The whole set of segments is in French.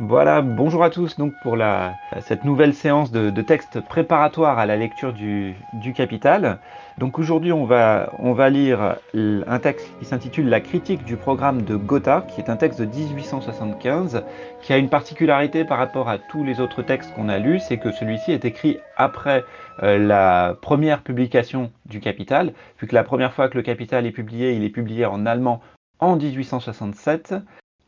Voilà, bonjour à tous donc pour cette nouvelle séance de, de texte préparatoire à la lecture du, Capital. Donc aujourd'hui on va, lire un texte qui s'intitule La critique du programme de Gotha, qui est un texte de 1875, qui a une particularité par rapport à tous les autres textes qu'on a lus, c'est que celui-ci est écrit après euh, la première publication du Capital, vu la première fois que le Capital est publié, il est publié en allemand en 1867,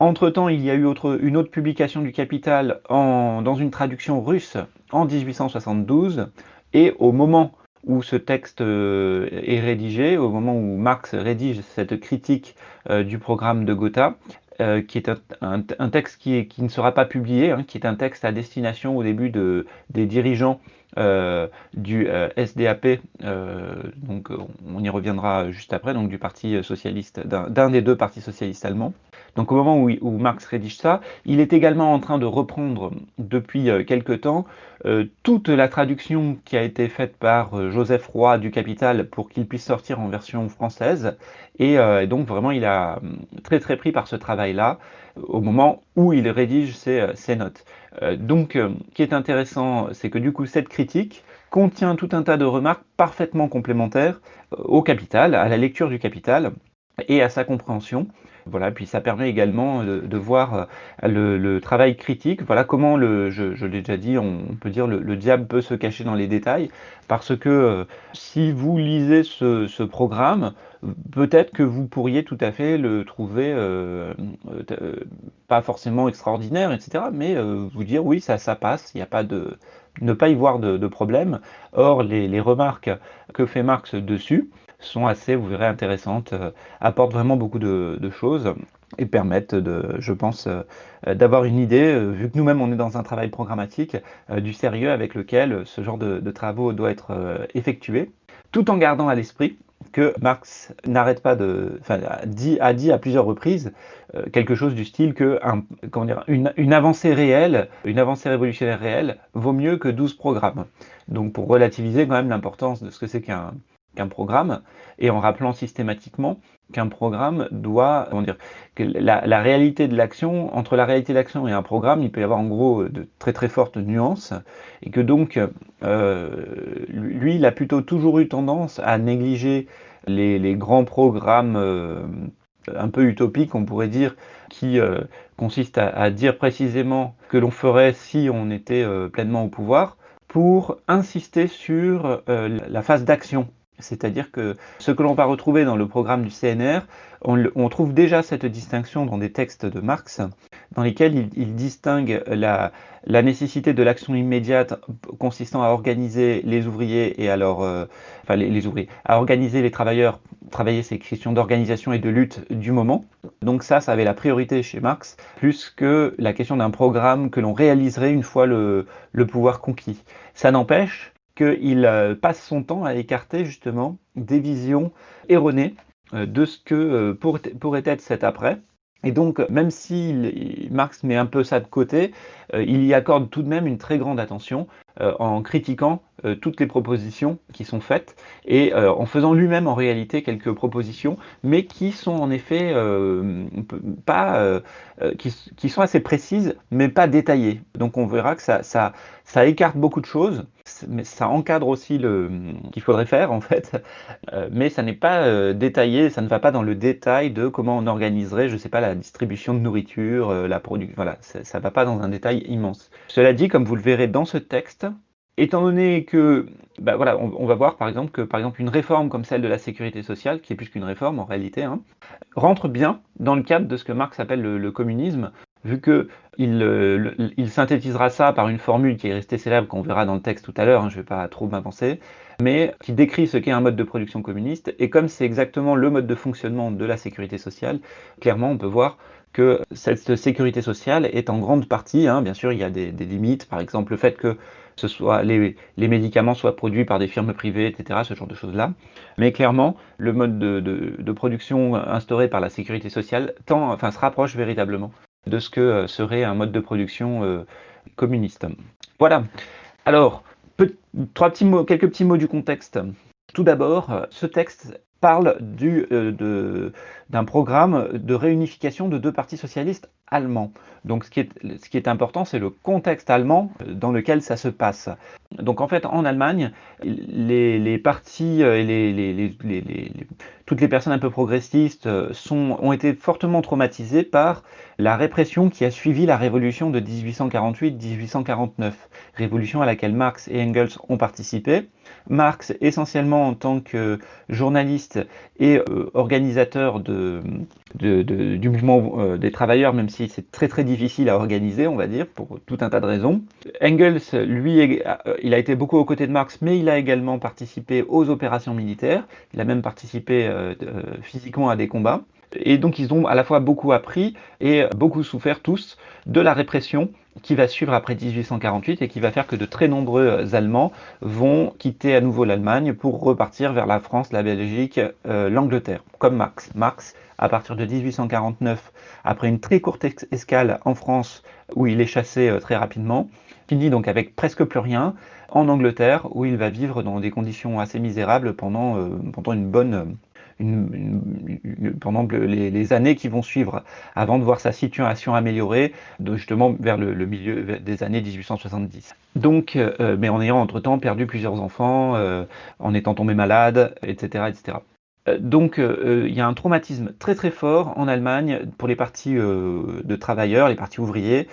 entre-temps, il y a eu une autre publication du Capital dans une traduction russe en 1872, et au moment où ce texte euh, est rédigé, au moment où Marx rédige cette critique euh, du programme de Gotha, euh, qui est un, texte qui, ne sera pas publié, hein, qui est un texte à destination au début des dirigeants du SDAP, donc on y reviendra juste après, donc du parti socialiste, d'un des deux partis socialistes allemands. Donc au moment où, Marx rédige ça, il est également en train de reprendre depuis euh, quelque temps euh, toute la traduction qui a été faite par euh, Joseph Roy du Capital pour qu'il puisse sortir en version française. Et donc vraiment, il a très très pris par ce travail-là au moment où il rédige ses notes. donc, ce qui est intéressant, c'est que du coup, cette critique contient tout un tas de remarques parfaitement complémentaires au Capital, à la lecture du Capital et à sa compréhension. Voilà, puis ça permet également de, voir euh, le, travail critique. Voilà comment, le, je, l'ai déjà dit, on peut dire le, le, diable peut se cacher dans les détails, parce que euh, si vous lisez ce, programme, peut-être que vous pourriez tout à fait le trouver euh, pas forcément extraordinaire, etc., mais vous dire oui, ça, ça passe, il n'y a pas de ne pas y voir de, problème. Or, les, remarques que fait Marx dessus, sont assez, vous verrez, intéressantes, euh, apportent vraiment beaucoup de, choses et permettent, de, je pense, euh, d'avoir une idée, euh, vu que nous-mêmes on est dans un travail programmatique, du sérieux avec lequel ce genre de, travaux doit être effectué, tout en gardant à l'esprit que Marx n'arrête pas de, enfin, a dit, a dit à plusieurs reprises quelque chose du style que un, une, une, avancée réelle, une avancée révolutionnaire réelle vaut mieux que 12 programmes. Donc pour relativiser quand même l'importance de ce que c'est qu'un qu'un programme, et en rappelant systématiquement qu'un programme doit, comment dire, que la, réalité de l'action, entre la réalité de l'action et un programme, il peut y avoir en gros de très très fortes nuances, et que donc, euh, lui, il a plutôt toujours eu tendance à négliger les, grands programmes euh, un peu utopiques, on pourrait dire, qui euh, consistent à, dire précisément que l'on ferait si on était pleinement au pouvoir, pour insister sur la phase d'action c'est-à-dire que ce que l'on va retrouver dans le programme du CNR, on, trouve déjà cette distinction dans des textes de Marx, dans lesquels il, distingue la, nécessité de l'action immédiate consistant à organiser les ouvriers et alors, euh, enfin les, ouvriers, à organiser les travailleurs, travailler ces questions d'organisation et de lutte du moment. Donc ça, ça avait la priorité chez Marx, plus que la question d'un programme que l'on réaliserait une fois le pouvoir conquis. Ça n'empêche qu'il euh, passe son temps à écarter justement des visions erronées euh, de ce que euh, pourrait être cet après. Et donc, même si Marx met un peu ça de côté, il y accorde tout de même une très grande attention en critiquant toutes les propositions qui sont faites et en faisant lui-même en réalité quelques propositions, mais qui sont en effet pas, qui, sont assez précises, mais pas détaillées. Donc on verra que ça, ça, ça écarte beaucoup de choses mais ça encadre aussi le qu'il faudrait faire en fait, euh, mais ça n'est pas euh, détaillé, ça ne va pas dans le détail de comment on organiserait, je sais pas, la distribution de nourriture, euh, la production, voilà, ça ne va pas dans un détail immense. Cela dit, comme vous le verrez dans ce texte, étant donné que, bah voilà, on, va voir par exemple que par exemple une réforme comme celle de la sécurité sociale, qui est plus qu'une réforme en réalité, hein, rentre bien dans le cadre de ce que Marx appelle le communisme, vu que euh, il, synthétisera ça par une formule qui est restée célèbre, qu'on verra dans le texte tout à l'heure, hein, je ne vais pas trop m'avancer, mais qui décrit ce qu'est un mode de production communiste, et comme c'est exactement le mode de fonctionnement de la sécurité sociale, clairement on peut voir que cette sécurité sociale est en grande partie, hein, bien sûr il y a des, limites, par exemple le fait que ce soit les, médicaments soient produits par des firmes privées, etc., ce genre de choses-là. Mais clairement, le mode de, production instauré par la sécurité sociale tend, enfin, se rapproche véritablement de ce que euh, serait un mode de production euh, communiste. Voilà. Alors, trois petits mots, quelques petits mots du contexte. Tout d'abord, euh, ce texte parle d'un programme de réunification de deux partis socialistes allemand. Donc ce qui est, important, c'est le contexte allemand dans lequel ça se passe. Donc en fait, en Allemagne, les, partis et les, les, toutes les personnes un peu progressistes sont, ont été fortement traumatisées par la répression qui a suivi la révolution de 1848-1849, révolution à laquelle Marx et Engels ont participé. Marx, essentiellement en tant que journaliste et euh, organisateur du mouvement euh, des travailleurs, même si c'est très très difficile à organiser, on va dire, pour tout un tas de raisons. Engels, lui, euh, il a été beaucoup aux côtés de Marx, mais il a également participé aux opérations militaires. Il a même participé physiquement à des combats. Et donc ils ont à la fois beaucoup appris et beaucoup souffert tous de la répression qui va suivre après 1848 et qui va faire que de très nombreux Allemands vont quitter à nouveau l'Allemagne pour repartir vers la France, la Belgique, euh, l'Angleterre, comme Marx. Marx, à partir de 1849, après une très courte escale en France où il est chassé euh, très rapidement, finit donc avec presque plus rien en Angleterre où il va vivre dans des conditions assez misérables pendant, euh, pendant une bonne pendant les, années qui vont suivre, avant de voir sa situation améliorer, justement vers le, milieu des années 1870. Donc, euh, mais en ayant entre-temps perdu plusieurs enfants, euh, en étant tombé malade, etc. etc. Euh, donc il y a un traumatisme très très fort en Allemagne pour les partis de travailleurs, les partis ouvriers,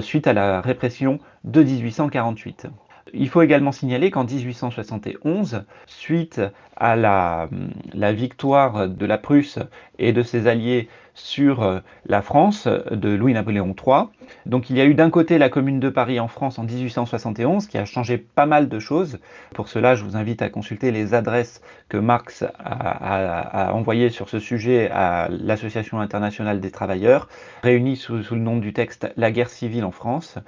suite à la répression de 1848. Il faut également signaler qu'en 1871, suite à la, la, victoire de la Prusse et de ses alliés sur euh, la France de Louis-Napoléon III. Donc il y a eu d'un côté la Commune de Paris en France en 1871, qui a changé pas mal de choses. Pour cela, je vous invite à consulter les adresses que Marx a, envoyées sur ce sujet à l'Association internationale des travailleurs, réunies sous, le nom du texte « La guerre civile en France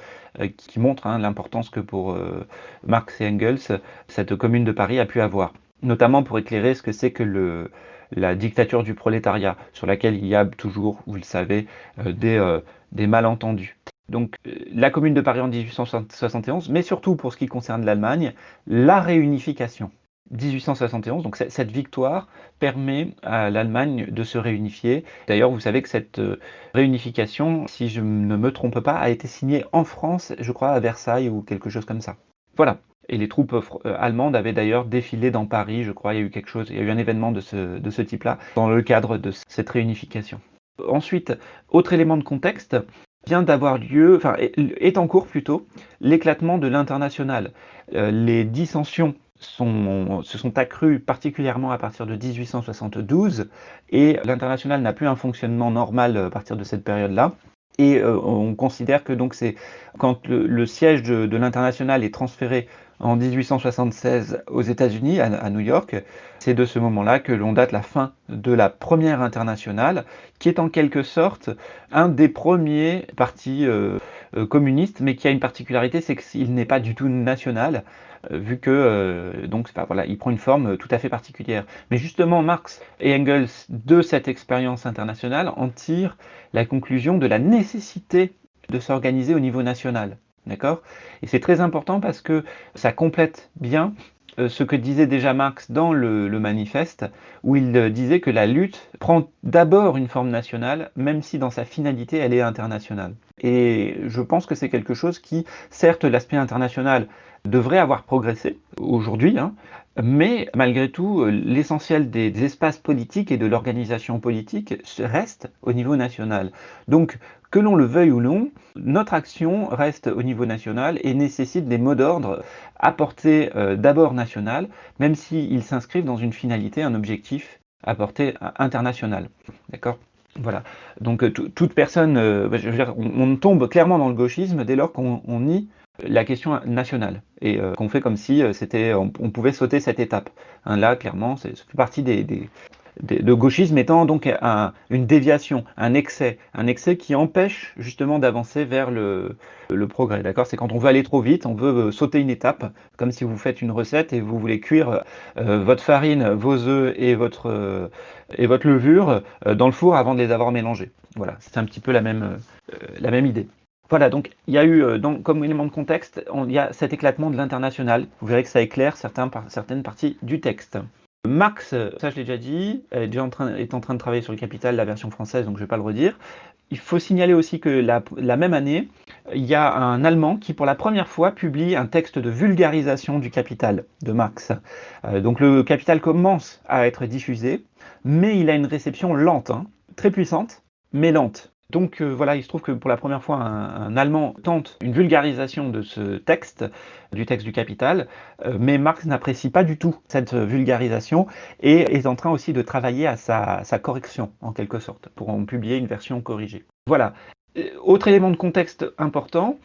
euh, qui montre hein, l'importance que pour euh, Marx et Engels, cette Commune de Paris a pu avoir notamment pour éclairer ce que c'est que le, la dictature du prolétariat, sur laquelle il y a toujours, vous le savez, euh, des, euh, des malentendus. Donc euh, la Commune de Paris en 1871, mais surtout pour ce qui concerne l'Allemagne, la réunification. 1871, donc cette victoire permet à l'Allemagne de se réunifier. D'ailleurs, vous savez que cette réunification, si je ne me trompe pas, a été signée en France, je crois, à Versailles ou quelque chose comme ça. Voilà, et les troupes euh, allemandes avaient d'ailleurs défilé dans Paris, je crois, il y a eu quelque chose, il y a eu un événement de ce, type-là, dans le cadre de cette réunification. Ensuite, autre élément de contexte, vient d'avoir lieu, enfin est en cours plutôt, l'éclatement de l'international. Euh, les dissensions se sont accrues particulièrement à partir de 1872 et l'international n'a plus un fonctionnement normal à partir de cette période-là. Et euh, on considère que donc c'est quand le, siège de l'international est transféré en 1876 aux États-Unis, à, New York. C'est de ce moment-là que l'on date la fin de la première internationale, qui est en quelque sorte un des premiers partis euh, euh, communistes, mais qui a une particularité, c'est qu'il n'est pas du tout national, euh, vu que donc voilà, il prend une forme tout à fait particulière. Mais justement, Marx et Engels, de cette expérience internationale, en tirent la conclusion de la nécessité de s'organiser au niveau national. D'accord? Et c'est très important parce que ça complète bien euh, ce que disait déjà Marx dans le, manifeste, où il euh, disait que la lutte prend d'abord une forme nationale, même si dans sa finalité elle est internationale. Et je pense que c'est quelque chose qui, certes, l'aspect international devrait avoir progressé aujourd'hui, hein, mais malgré tout, euh, l'essentiel des, espaces politiques et de l'organisation politique reste au niveau national. Donc, que l'on le veuille ou non, notre action reste au niveau national et nécessite des mots d'ordre apportés euh, d'abord national, même s'ils s'inscrivent dans une finalité, un objectif à portée internationale. D'accord? Voilà. Donc euh, toute personne, je veux dire, on, tombe clairement dans le gauchisme dès lors qu'on nie la question nationale et euh, qu'on fait comme si euh, c'était on, pouvait sauter cette étape. Hein, là, clairement, c'est partie des, de gauchisme étant donc une déviation, un excès, un excès qui empêche justement d'avancer vers le, le progrès. D'accord? C'est quand on veut aller trop vite, on veut euh, sauter une étape, comme si vous faites une recette et vous voulez cuire votre farine, vos œufs et votre et votre levure dans le four avant de les avoir mélangés. Voilà, c'est un petit peu la même la même idée. Voilà, donc il y a eu, euh, comme élément de contexte, il y a cet éclatement de l'international. Vous verrez que ça éclaire certains, certaines parties du texte. Marx, ça je l'ai déjà dit, est, en train de travailler sur le Capital, la version française, donc je ne vais pas le redire. il faut signaler aussi que la, même année, il y a un Allemand qui, pour la première fois, publie un texte de vulgarisation du Capital de Marx. Euh, donc le Capital commence à être diffusé, mais il a une réception lente, hein. très puissante, mais lente. Donc euh, voilà, il se trouve que pour la première fois, un, Allemand tente une vulgarisation de ce texte, du texte du Capital, euh, mais Marx n'apprécie pas du tout cette vulgarisation et est en train aussi de travailler à sa, sa correction, en quelque sorte, pour en publier une version corrigée. Voilà. Euh, autre élément de contexte important,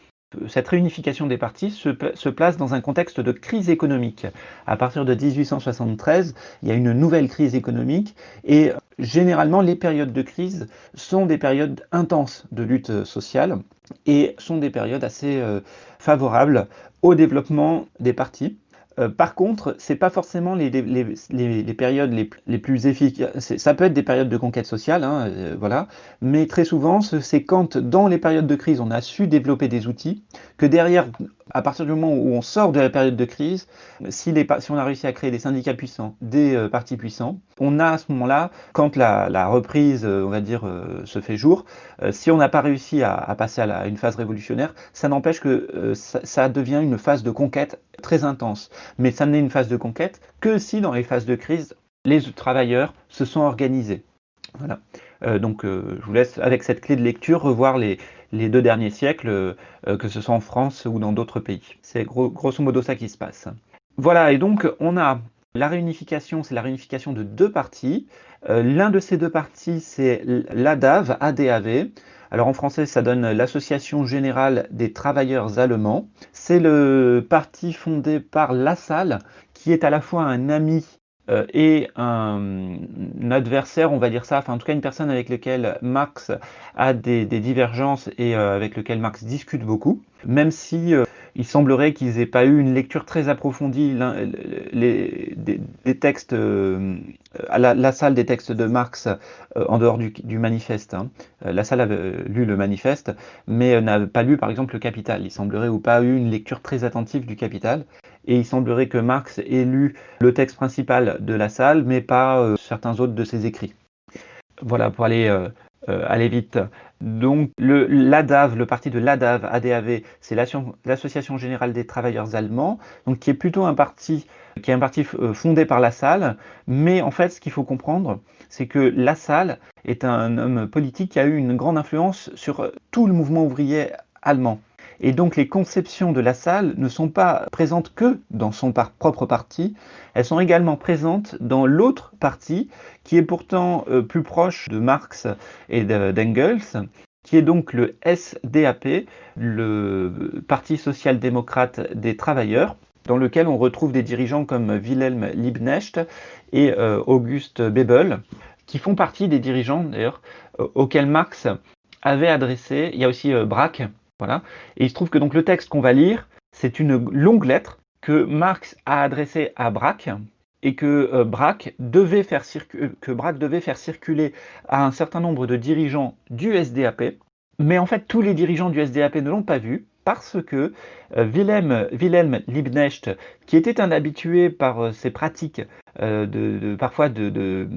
cette réunification des partis se, place dans un contexte de crise économique. À partir de 1873, il y a une nouvelle crise économique et généralement les périodes de crise sont des périodes intenses de lutte sociale et sont des périodes assez euh, favorables au développement des partis. Euh, par contre, c'est pas forcément les, périodes les, plus efficaces. Ça peut être des périodes de conquête sociale, hein, euh, voilà, mais très souvent, c'est quand dans les périodes de crise, on a su développer des outils, que derrière, à partir du moment où on sort de la période de crise, si, on a réussi à créer des syndicats puissants, des euh, partis puissants, on a à ce moment-là, quand la, reprise, on va dire, se fait jour, si on n'a pas réussi à, passer à, une phase révolutionnaire, ça n'empêche que ça devient une phase de conquête très intense. Mais ça n'est une phase de conquête que si dans les phases de crise, les travailleurs se sont organisés. Voilà. Euh, donc euh, je vous laisse avec cette clé de lecture revoir les, deux derniers siècles, euh, que ce soit en France ou dans d'autres pays. C'est grosso modo ça qui se passe. Voilà, et donc on a la réunification, c'est la réunification de deux partis. L'un de ces deux partis, c'est l'ADAV, ADAV, alors en français, ça donne l'Association Générale des Travailleurs Allemands. C'est le parti fondé par Lassalle, qui est à la fois un ami euh, et un, adversaire, on va dire ça, enfin en tout cas une personne avec laquelle Marx a des, divergences et euh, avec lequel Marx discute beaucoup, même si euh, il semblerait qu'ils n'aient pas eu une lecture très approfondie les, des, textes, à la, salle des textes de Marx en dehors du, manifeste. Hein. La salle avait lu le manifeste, mais n'a pas lu par exemple le Capital. Il semblerait ou pas eu une lecture très attentive du Capital et il semblerait que Marx ait lu le texte principal de la salle, mais pas euh, certains autres de ses écrits. Voilà, pour aller, euh, euh, aller vite. Donc l'ADAV, le parti de l'ADAV, ADAV, c'est l'Association Générale des Travailleurs Allemands, donc qui est plutôt un parti qui est un parti fondé par Lassalle, mais en fait ce qu'il faut comprendre, c'est que Lassalle est un homme politique qui a eu une grande influence sur tout le mouvement ouvrier allemand. Et donc les conceptions de la salle ne sont pas présentes que dans son propre parti, elles sont également présentes dans l'autre parti, qui est pourtant euh, plus proche de Marx et d'Engels, qui est donc le SDAP, le Parti social-démocrate des travailleurs, dans lequel on retrouve des dirigeants comme Wilhelm Liebknecht et euh, Auguste Bebel, qui font partie des dirigeants d'ailleurs euh, auxquels Marx avait adressé, il y a aussi Braque, et il se trouve que donc le texte qu'on va lire, c'est une longue lettre que Marx a adressée à Braque et que euh, Braque devait faire faire circuler à un certain nombre de dirigeants du SDAP. Mais en fait, tous les dirigeants du SDAP ne l'ont pas vu parce que euh, Wilhelm, Wilhelm Liebknecht, qui était un habitué par euh, ses pratiques de, parfois de,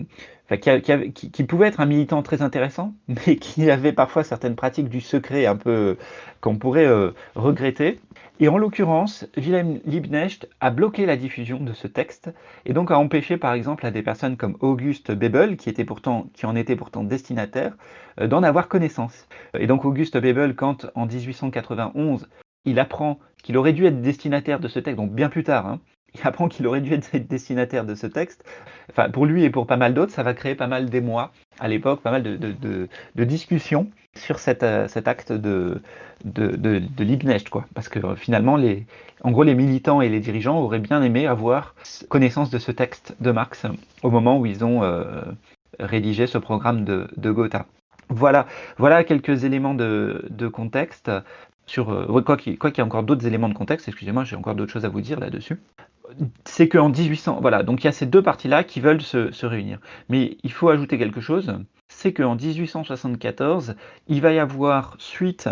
qui, pouvait être un militant très intéressant, mais qui avait parfois certaines pratiques du secret un peu qu'on pourrait euh, regretter. Et en l'occurrence, Wilhelm Liebknecht a bloqué la diffusion de ce texte et donc a empêché par exemple à des personnes comme Auguste Bebel, qui en était pourtant destinataire, euh, d'en avoir connaissance. Et donc Auguste Bebel, quand en 1891, il apprend qu'il aurait dû être destinataire de ce texte, donc bien plus tard, hein, il apprend qu'il aurait dû être destinataire de ce texte. Enfin, pour lui et pour pas mal d'autres, ça va créer pas mal d'émoi à l'époque, pas mal de, discussions sur euh, cet acte de, de, de, quoi. Parce que euh, finalement, les, en gros, les militants et les dirigeants auraient bien aimé avoir connaissance de ce texte de Marx au moment où ils ont euh, rédigé ce programme de, Gotha. Voilà, voilà quelques éléments de, contexte sur quoi qu'il y ait encore d'autres éléments de contexte, excusez-moi, j'ai encore d'autres choses à vous dire là-dessus c'est qu'en 1800, voilà, donc il y a ces deux parties-là qui veulent se, réunir. Mais il faut ajouter quelque chose, c'est qu'en 1874, il va y avoir suite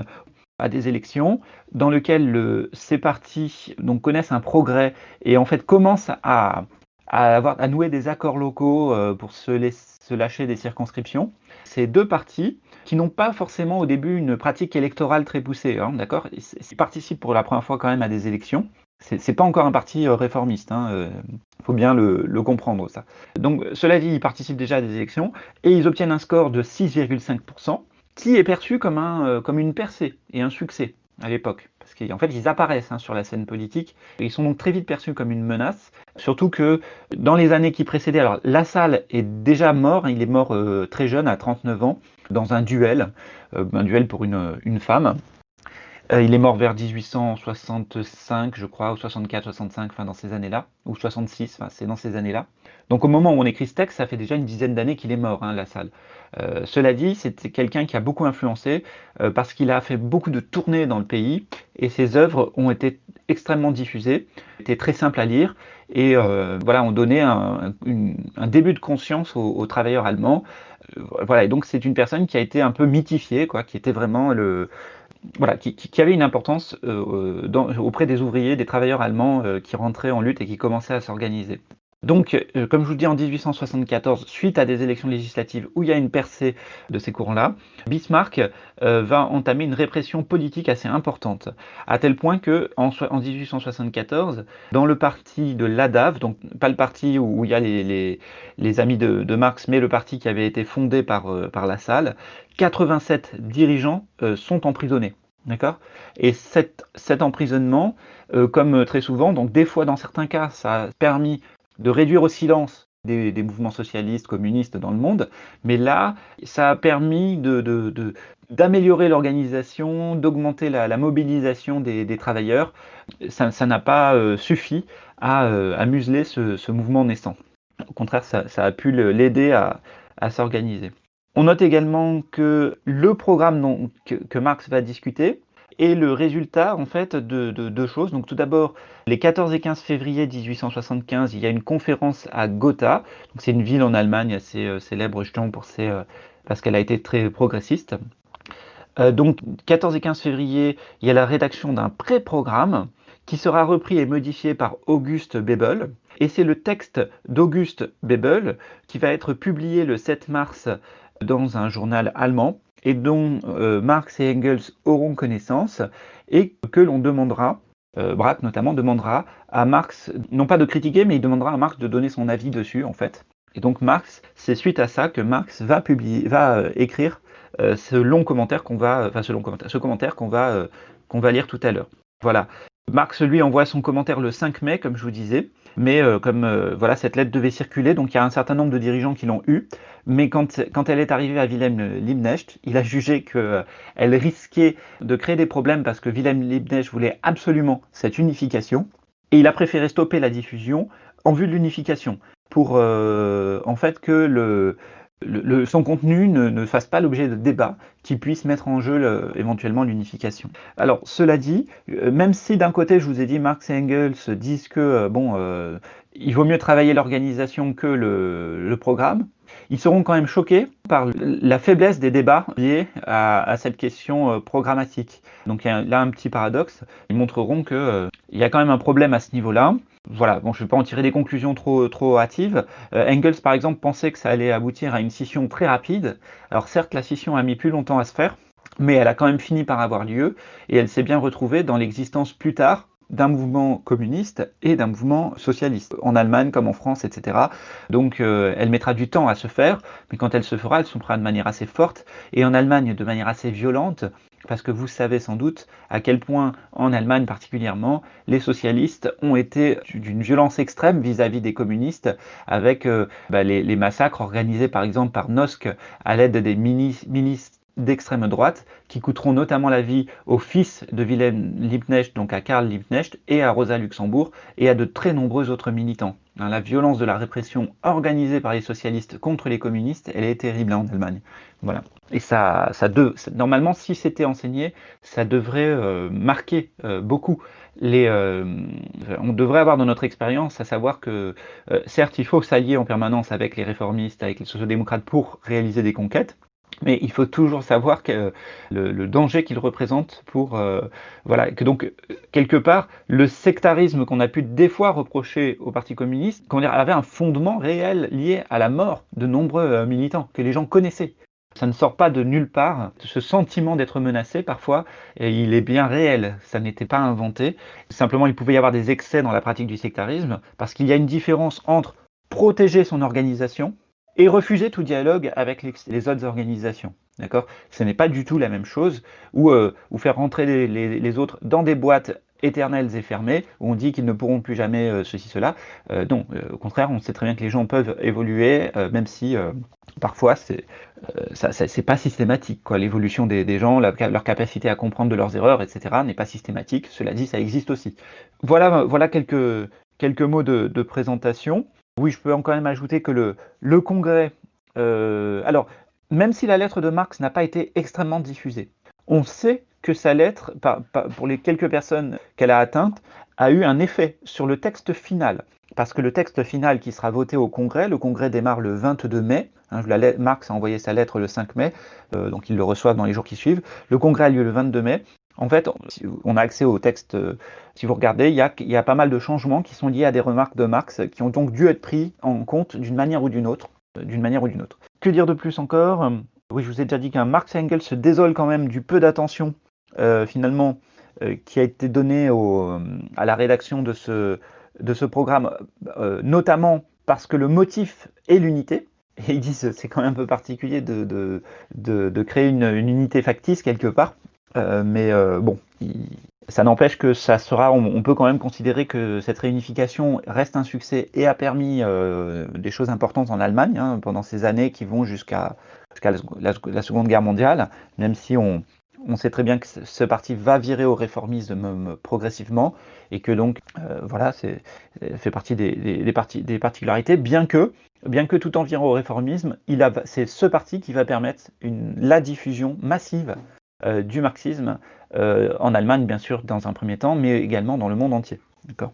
à des élections dans lesquelles ces partis connaissent un progrès et en fait commencent à, avoir, à nouer des accords locaux pour se, se lâcher des circonscriptions. Ces deux partis qui n'ont pas forcément au début une pratique électorale très poussée, hein, d'accord Ils participent pour la première fois quand même à des élections. C'est pas encore un parti réformiste, il hein, faut bien le, comprendre ça. Donc cela dit, ils participent déjà à des élections et ils obtiennent un score de 6,5%, qui est perçu comme, un, comme une percée et un succès à l'époque. Parce qu'en fait, ils apparaissent hein, sur la scène politique. ils sont donc très vite perçus comme une menace. Surtout que dans les années qui précédaient, alors Lassalle est déjà mort, il est mort euh, très jeune, à 39 ans, dans un duel, euh, un duel pour une, une femme. Euh, il est mort vers 1865, je crois, ou 64, 65, enfin dans ces années-là, ou 66, enfin c'est dans ces années-là. Donc au moment où on écrit ce texte, ça fait déjà une dizaine d'années qu'il est mort, hein, Lassalle. Euh, cela dit, c'est quelqu'un qui a beaucoup influencé euh, parce qu'il a fait beaucoup de tournées dans le pays et ses œuvres ont été extrêmement diffusées, étaient très simples à lire et voilà, ont donné un, début de conscience aux, travailleurs allemands. voilà, et donc c'est une personne qui a été un peu mythifiée, quoi, qui était vraiment le, voilà, qui, avait une importance auprès des ouvriers, des travailleurs allemands qui rentraient en lutte et qui commençaient à s'organiser. Donc, euh, comme je vous dis, en 1874, suite à des élections législatives où il y a une percée de ces courants-là, Bismarck euh, va entamer une répression politique assez importante, à tel point que en, 1874, dans le parti de l'ADAV, donc pas le parti où, il y a les, amis de, Marx, mais le parti qui avait été fondé par, euh, par la salle, 87 dirigeants sont emprisonnés. D'accord? Et cet, cet emprisonnement, comme très souvent, donc des fois dans certains cas, ça a permis de réduire au silence des, mouvements socialistes, communistes dans le monde, mais là, ça a permis d'améliorer l'organisation, d'augmenter la, mobilisation des, travailleurs. Ça n'a pas euh, suffi euh, à, museler ce, mouvement naissant. Au contraire, ça, a pu l'aider à, s'organiser. On note également que le programme que Marx va discuter, et le résultat en fait de deux choses. Donc tout d'abord, les 14 et 15 février 1875, il y a une conférence à Gotha. C'est une ville en Allemagne assez euh, célèbre, justement pour ses, euh, parce qu'elle a été très progressiste. Euh, donc 14 et 15 février, il y a la rédaction d'un pré-programme qui sera repris et modifié par Auguste Bebel. Et c'est le texte d'Auguste Bebel qui va être publié le 7 mars dans un journal allemand et dont euh, Marx et Engels auront connaissance et que l'on demandera, euh, Braque notamment, demandera à Marx, non pas de critiquer, mais il demandera à Marx de donner son avis dessus en fait. Et donc Marx, c'est suite à ça que Marx va publier, va euh, écrire ce long commentaire qu'on va, enfin ce long commentaire, ce commentaire qu'on va, qu'on va lire tout à l'heure. Voilà. Marx lui envoie son commentaire le 5 mai, comme je vous disais, mais comme voilà cette lettre devait circuler, donc il y a un certain nombre de dirigeants qui l'ont eu. Mais quand, quand, elle est arrivée à Wilhelm Liebknecht, il a jugé qu'elle risquait de créer des problèmes parce que Wilhelm Liebknecht voulait absolument cette unification. Et il a préféré stopper la diffusion en vue de l'unification pour euh, en fait que le, son contenu ne, fasse pas l'objet de débats qui puissent mettre en jeu éventuellement l'unification. Alors cela dit, euh, même si d'un côté je vous ai dit Marx et Engels disent que euh, bon, il vaut mieux travailler l'organisation que le, programme, ils seront quand même choqués par la faiblesse des débats liés à, cette question euh, programmatique. Donc il y a là un petit paradoxe. Ils montreront qu'il euh, y a quand même un problème à ce niveau-là. Voilà, bon, je ne vais pas en tirer des conclusions trop, trop hâtives. Euh, Engels, par exemple, pensait que ça allait aboutir à une scission très rapide. Alors certes, la scission a mis plus longtemps à se faire, mais elle a quand même fini par avoir lieu, et elle s'est bien retrouvée dans l'existence plus tard d'un mouvement communiste et d'un mouvement socialiste, en Allemagne comme en France, etc. Donc euh, elle mettra du temps à se faire, mais quand elle se fera, elle se fera de manière assez forte, et en Allemagne de manière assez violente, parce que vous savez sans doute à quel point, en Allemagne particulièrement, les socialistes ont été d'une violence extrême vis-à-vis des communistes, avec euh, bah, les, massacres organisés par exemple par Nosk à l'aide des ministres d'extrême droite qui coûteront notamment la vie au fils de Wilhelm Liebknecht, donc à Karl Liebknecht, et à Rosa Luxembourg, et à de très nombreux autres militants. Hein, la violence de la répression organisée par les socialistes contre les communistes, elle est terrible en Allemagne. Voilà. Et ça, ça, normalement, si c'était enseigné, ça devrait euh, marquer euh, beaucoup les, euh, on devrait avoir dans notre expérience à savoir que, certes, il faut s'allier en permanence avec les réformistes, avec les sociodémocrates pour réaliser des conquêtes, mais il faut toujours savoir que le, danger qu'il représente pour euh, voilà que donc quelque part le sectarisme qu'on a pu des fois reprocher au Parti communiste, qu'on avait un fondement réel lié à la mort de nombreux euh, militants que les gens connaissaient. Ça ne sort pas de nulle part. Ce sentiment d'être menacé, parfois, il est bien réel. Ça n'était pas inventé. Simplement, il pouvait y avoir des excès dans la pratique du sectarisme, parce qu'il y a une différence entre protéger son organisation et refuser tout dialogue avec les, autres organisations. D'accord? Ce n'est pas du tout la même chose, ou, euh, faire rentrer les, autres dans des boîtes éternelles et fermées, où on dit qu'ils ne pourront plus jamais euh, ceci, cela. Euh, non, au contraire, on sait très bien que les gens peuvent évoluer, même si parfois c'est c'est pas systématique. L'évolution des, gens, leur capacité à comprendre de leurs erreurs, etc., n'est pas systématique. Cela dit, ça existe aussi. Voilà, voilà quelques, quelques mots de, de présentation. Oui, je peux quand même ajouter que le, Congrès, euh, alors, même si la lettre de Marx n'a pas été extrêmement diffusée, on sait que sa lettre, pour les quelques personnes qu'elle a atteintes, a eu un effet sur le texte final. Parce que le texte final qui sera voté au Congrès, le Congrès démarre le 22 mai, hein, Marx a envoyé sa lettre le 5 mai, euh, donc ils le reçoivent dans les jours qui suivent. Le Congrès a lieu le 22 mai, en fait, on a accès au texte, euh, si vous regardez, il y, a, pas mal de changements qui sont liés à des remarques de Marx qui ont donc dû être pris en compte d'une manière ou d'une autre. Euh, d'une manière ou d'une autre. Que dire de plus encore Oui, je vous ai déjà dit qu'un Marx et Engels se désolent quand même du peu d'attention, euh, finalement, qui a été donné à la rédaction de ce, programme, notamment parce que le motif est l'unité. Et ils disent c'est quand même un peu particulier de, créer une, unité factice quelque part. Euh, mais euh, bon, ça n'empêche que ça sera, on, peut quand même considérer que cette réunification reste un succès et a permis euh, des choses importantes en Allemagne hein, pendant ces années qui vont jusqu'à la, Seconde Guerre mondiale, même si on, sait très bien que ce parti va virer au réformisme progressivement et que donc, voilà, c'est fait partie des, des, particularités, bien que, bien que tout en virant au réformisme, c'est ce parti qui va permettre la diffusion massive du marxisme euh, en Allemagne, bien sûr, dans un premier temps, mais également dans le monde entier. D'accord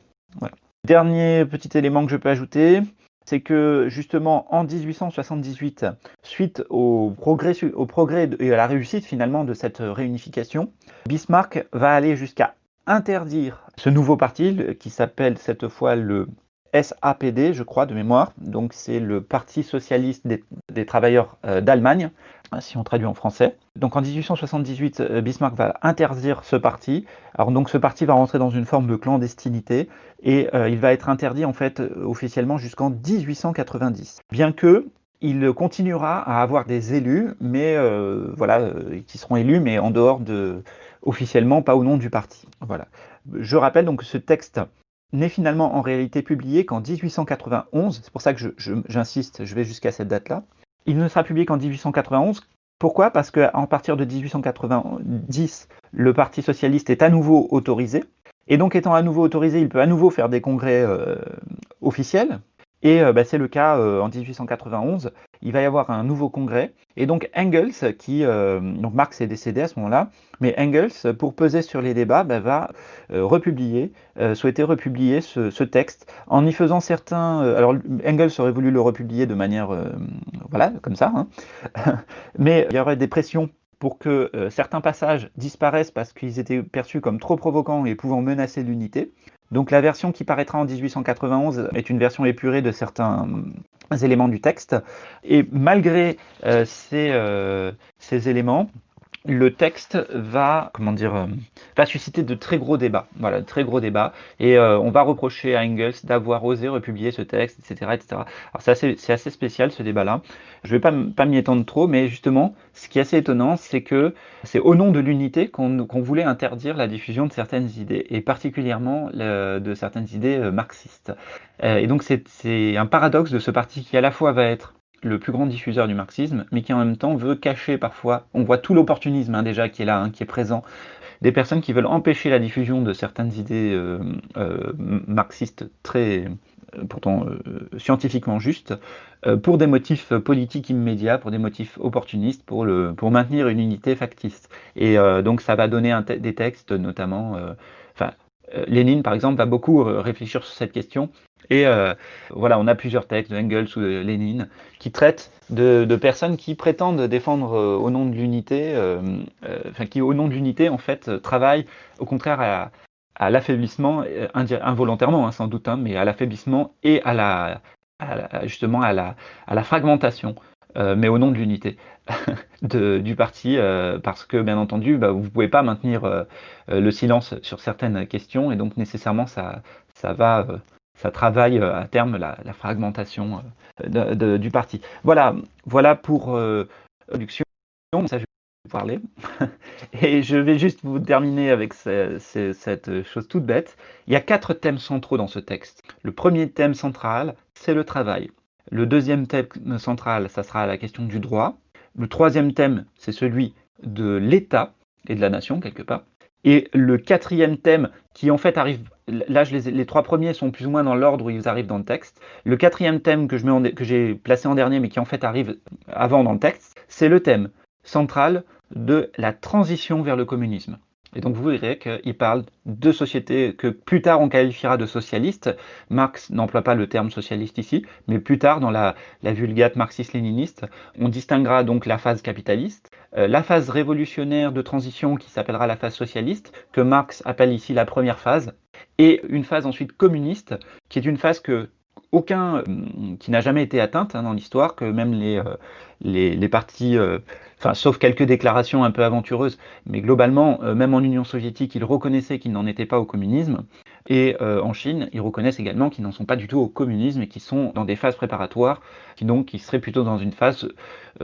Dernier petit élément que je peux ajouter, c'est que justement en 1878, suite au progrès, au progrès et à la réussite finalement de cette réunification, Bismarck va aller jusqu'à interdire ce nouveau parti qui s'appelle cette fois le SAPD, je crois, de mémoire. Donc c'est le Parti socialiste des, travailleurs euh, d'Allemagne, si on traduit en français. Donc en 1878, euh, Bismarck va interdire ce parti. Alors donc ce parti va rentrer dans une forme de clandestinité et euh, il va être interdit en fait officiellement jusqu'en 1890. Bien que il continuera à avoir des élus, mais voilà, qui seront élus, mais en dehors de officiellement, pas au nom du parti. Voilà. Je rappelle donc ce texte n'est finalement en réalité publié qu'en 1891, c'est pour ça que j'insiste, je, vais jusqu'à cette date-là. Il ne sera publié qu'en 1891. Pourquoi? Parce qu'à partir de 1890, le Parti socialiste est à nouveau autorisé. Et donc étant à nouveau autorisé, il peut à nouveau faire des congrès euh, officiels. Et euh, bah, c'est le cas euh, en 1891 il va y avoir un nouveau congrès. Et donc Engels, qui, euh, donc Marx est décédé à ce moment-là, mais Engels, pour peser sur les débats, bah, va euh, republier, euh, souhaiter republier ce, texte en y faisant certains. alors Engels aurait voulu le republier de manière, voilà, comme ça, hein. mais il y aurait des pressions pour que certains passages disparaissent parce qu'ils étaient perçus comme trop provocants et pouvant menacer l'unité. Donc la version qui paraîtra en 1891 est une version épurée de certains éléments du texte. Et malgré euh, euh, ces éléments, le texte va, comment dire, euh, va susciter de très gros débats. Voilà, de très gros débats. Et euh, on va reprocher à Engels d'avoir osé republier ce texte, etc. etc. Alors c'est assez, assez, spécial ce débat-là. Je ne vais pas, pas m'y étendre trop, mais justement, ce qui est assez étonnant, c'est que c'est au nom de l'unité qu'on voulait interdire la diffusion de certaines idées, et particulièrement de certaines idées euh, marxistes. et donc c'est un paradoxe de ce parti qui à la fois va être le plus grand diffuseur du marxisme, mais qui en même temps veut cacher parfois, on voit tout l'opportunisme hein, déjà qui est là, hein, qui est présent, des personnes qui veulent empêcher la diffusion de certaines idées euh, euh, marxistes très, euh, pourtant scientifiquement justes, pour des motifs politiques immédiats, pour des motifs opportunistes, pour, le, pour maintenir une unité factice. Et donc ça va donner des textes, notamment, enfin, Lénine, par exemple, va beaucoup réfléchir sur cette question Et euh, voilà, on a plusieurs textes de Engels ou de Lénine qui traitent de, personnes qui prétendent défendre euh, au nom de l'unité, euh, enfin qui au nom de l'unité en fait travaillent au contraire à, l'affaiblissement involontairement hein, sans doute, hein, mais à l'affaiblissement et à la, justement à la, fragmentation, mais au nom de l'unité du parti, parce que bien entendu, bah, vous ne pouvez pas maintenir le silence sur certaines questions, et donc nécessairement ça, ça va, ça travaille euh, à terme la, fragmentation euh, du parti. Voilà, voilà pour euh, l'introduction. Ça, je vais parler. Et je vais juste vous terminer avec ce- ce- cette chose toute bête. Il y a quatre thèmes centraux dans ce texte. Le premier thème central, c'est le travail. Le deuxième thème central, ça sera la question du droit. Le troisième thème, c'est celui de l'État et de la nation, quelque part. Et le quatrième thème, qui en fait arrive, là les, trois premiers sont plus ou moins dans l'ordre où ils arrivent dans le texte. Le quatrième thème que j'ai placé en dernier, mais qui en fait arrive avant dans le texte, c'est le thème central de la transition vers le communisme. Et donc vous verrez qu'il parle de sociétés que plus tard on qualifiera de socialistes. Marx n'emploie pas le terme socialiste ici, mais plus tard dans la, vulgate marxiste-léniniste, on distinguera donc la phase capitaliste, la phase révolutionnaire de transition qui s'appellera la phase socialiste, que Marx appelle ici la première phase, et une phase ensuite communiste, qui est une phase que aucun, euh, qui n'a jamais été atteinte hein, dans l'histoire, que même les, euh, les, partis, euh, sauf quelques déclarations un peu aventureuses, mais globalement, même en Union soviétique, ils reconnaissaient qu'ils n'en étaient pas au communisme. Et en Chine, ils reconnaissent également qu'ils n'en sont pas du tout au communisme et qu'ils sont dans des phases préparatoires, qui donc qui seraient plutôt dans une phase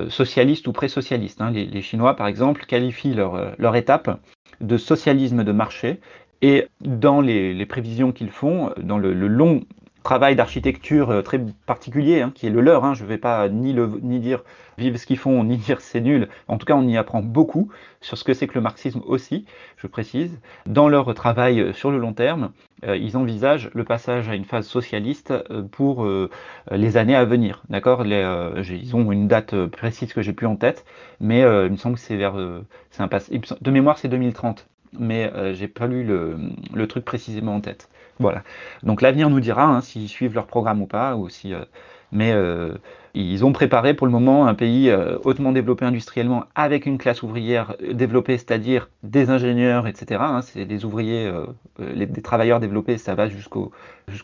socialiste ou pré-socialiste. hein. Les, Chinois, par exemple, qualifient leur, leur étape de socialisme de marché. Et dans les, prévisions qu'ils font, dans le long travail d'architecture euh, très particulier, hein, qui est le leur. Hein. Je ne vais pas ni, le, ni dire vive ce qu'ils font, ni dire c'est nul. En tout cas, on y apprend beaucoup sur ce que c'est que le marxisme aussi, je précise. Dans leur travail euh, sur le long terme, euh, ils envisagent le passage à une phase socialiste pour les années à venir. D'accord? Ils ont une date précise que j'ai plus en tête, mais il me semble que c'est vers. un De mémoire, c'est 2030, mais j'ai pas lu le truc précisément en tête. Voilà. Donc l'avenir nous dira hein, s'ils suivent leur programme ou pas, ou si, euh, mais euh, ils ont préparé pour le moment un pays euh, hautement développé industriellement avec une classe ouvrière développée, c'est-à-dire des ingénieurs, etc. hein, c'est des ouvriers, des travailleurs développés, ça va jusqu'aux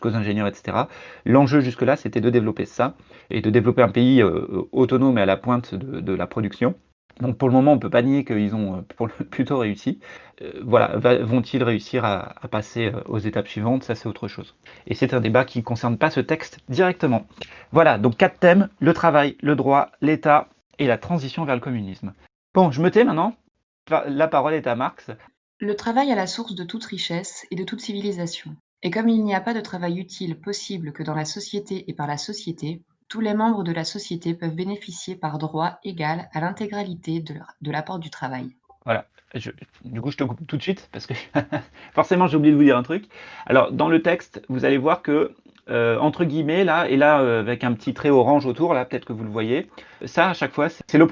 ingénieurs, etc. L'enjeu jusque-là, c'était de développer ça et de développer un pays autonome et à la pointe de la production. Donc pour le moment, on ne peut pas nier qu'ils ont euh, plutôt réussi. Euh, voilà, vont-ils réussir à, passer euh, aux étapes suivantes? Ça, c'est autre chose. Et c'est un débat qui ne concerne pas ce texte directement. Voilà, donc quatre thèmes, le travail, le droit, l'État et la transition vers le communisme. Bon, je me tais maintenant. La parole est à Marx. Le travail est la source de toute richesse et de toute civilisation. Et comme il n'y a pas de travail utile possible que dans la société et par la société, tous les membres de la société peuvent bénéficier par droit égal à l'intégralité de l'apport du travail. Voilà. Du coup, je te coupe tout de suite parce que forcément, j'ai oublié de vous dire un truc. Alors, dans le texte, vous allez voir que, euh, entre guillemets, là, et là, euh, avec un petit trait orange autour, là, peut-être que vous le voyez, ça, à chaque fois, c'est le,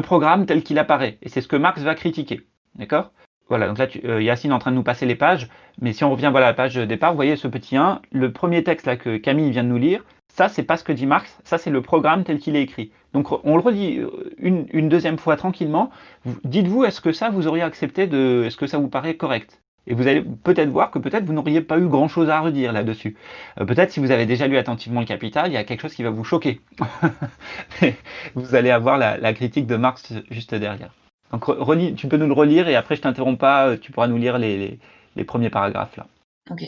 programme tel qu'il apparaît. Et c'est ce que Marx va critiquer. D'accord? Voilà, donc là, tu, euh, Yacine est en train de nous passer les pages. Mais si on revient voilà, à la page départ, vous voyez ce petit 1, le premier texte là, que Camille vient de nous lire, ça, c'est pas ce que dit Marx, ça, c'est le programme tel qu'il est écrit. Donc, on le redit euh, une, deuxième fois tranquillement. Vous- Dites-vous, est-ce que ça, vous auriez accepté. Est-ce que ça vous paraît correct? Et vous allez peut-être voir que peut-être vous n'auriez pas eu grand-chose à redire là-dessus. Euh, peut-être si vous avez déjà lu attentivement le Capital, il y a quelque chose qui va vous choquer. Vous allez avoir la, critique de Marx juste derrière. Donc, re- relis- tu peux nous le relire et après, je t'interromps pas, euh, tu pourras nous lire les- les premiers paragraphes là. Ok.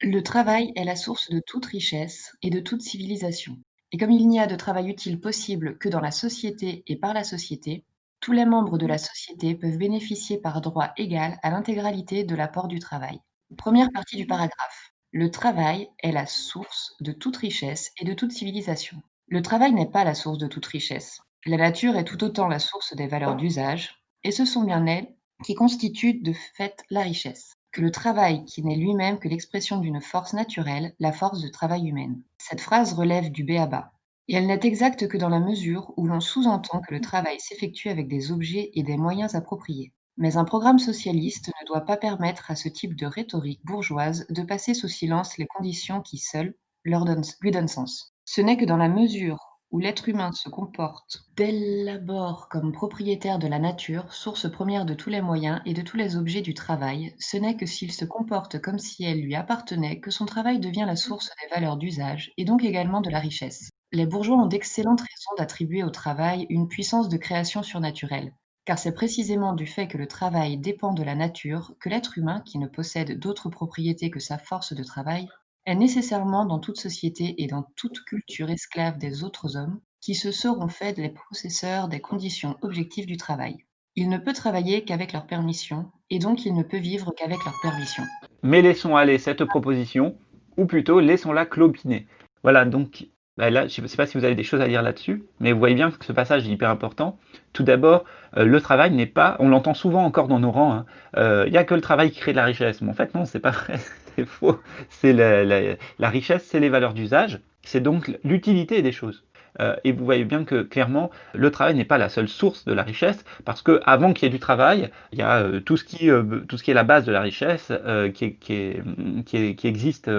Le travail est la source de toute richesse et de toute civilisation. Et comme il n'y a de travail utile possible que dans la société et par la société, tous les membres de la société peuvent bénéficier par droit égal à l'intégralité de l'apport du travail. Première partie du paragraphe. Le travail est la source de toute richesse et de toute civilisation. Le travail n'est pas la source de toute richesse. La nature est tout autant la source des valeurs d'usage, et ce sont bien elles qui constituent de fait la richesse que le travail qui n'est lui-même que l'expression d'une force naturelle, la force de travail humaine. Cette phrase relève du béaba, et elle n'est exacte que dans la mesure où l'on sous-entend que le travail s'effectue avec des objets et des moyens appropriés. Mais un programme socialiste ne doit pas permettre à ce type de rhétorique bourgeoise de passer sous silence les conditions qui seules leur lui donne sens. Ce n'est que dans la mesure où l'être humain se comporte dès l'abord comme propriétaire de la nature, source première de tous les moyens et de tous les objets du travail, ce n'est que s'il se comporte comme si elle lui appartenait que son travail devient la source des valeurs d'usage et donc également de la richesse. Les bourgeois ont d'excellentes raisons d'attribuer au travail une puissance de création surnaturelle, car c'est précisément du fait que le travail dépend de la nature que l'être humain, qui ne possède d'autre propriété que sa force de travail, est nécessairement dans toute société et dans toute culture esclave des autres hommes, qui se seront faits les possesseurs des conditions objectives du travail. Il ne peut travailler qu'avec leur permission, et donc il ne peut vivre qu'avec leur permission. Mais laissons aller cette proposition, ou plutôt laissons-la clopiner. Voilà, donc bah là, je ne sais pas si vous avez des choses à dire là-dessus, mais vous voyez bien que ce passage est hyper important. Tout d'abord, euh, le travail n'est pas, on l'entend souvent encore dans nos rangs, hein, euh, il n'y a que le travail qui crée de la richesse. Mais en fait, non, c'est pas vrai c'est faux. C'est la, richesse, c'est les valeurs d'usage, c'est donc l'utilité des choses. Euh, et vous voyez bien que clairement, le travail n'est pas la seule source de la richesse, parce que avant qu'il y ait du travail, il y a euh, tout, ce qui, euh, tout ce qui est la base de la richesse qui, qui, existe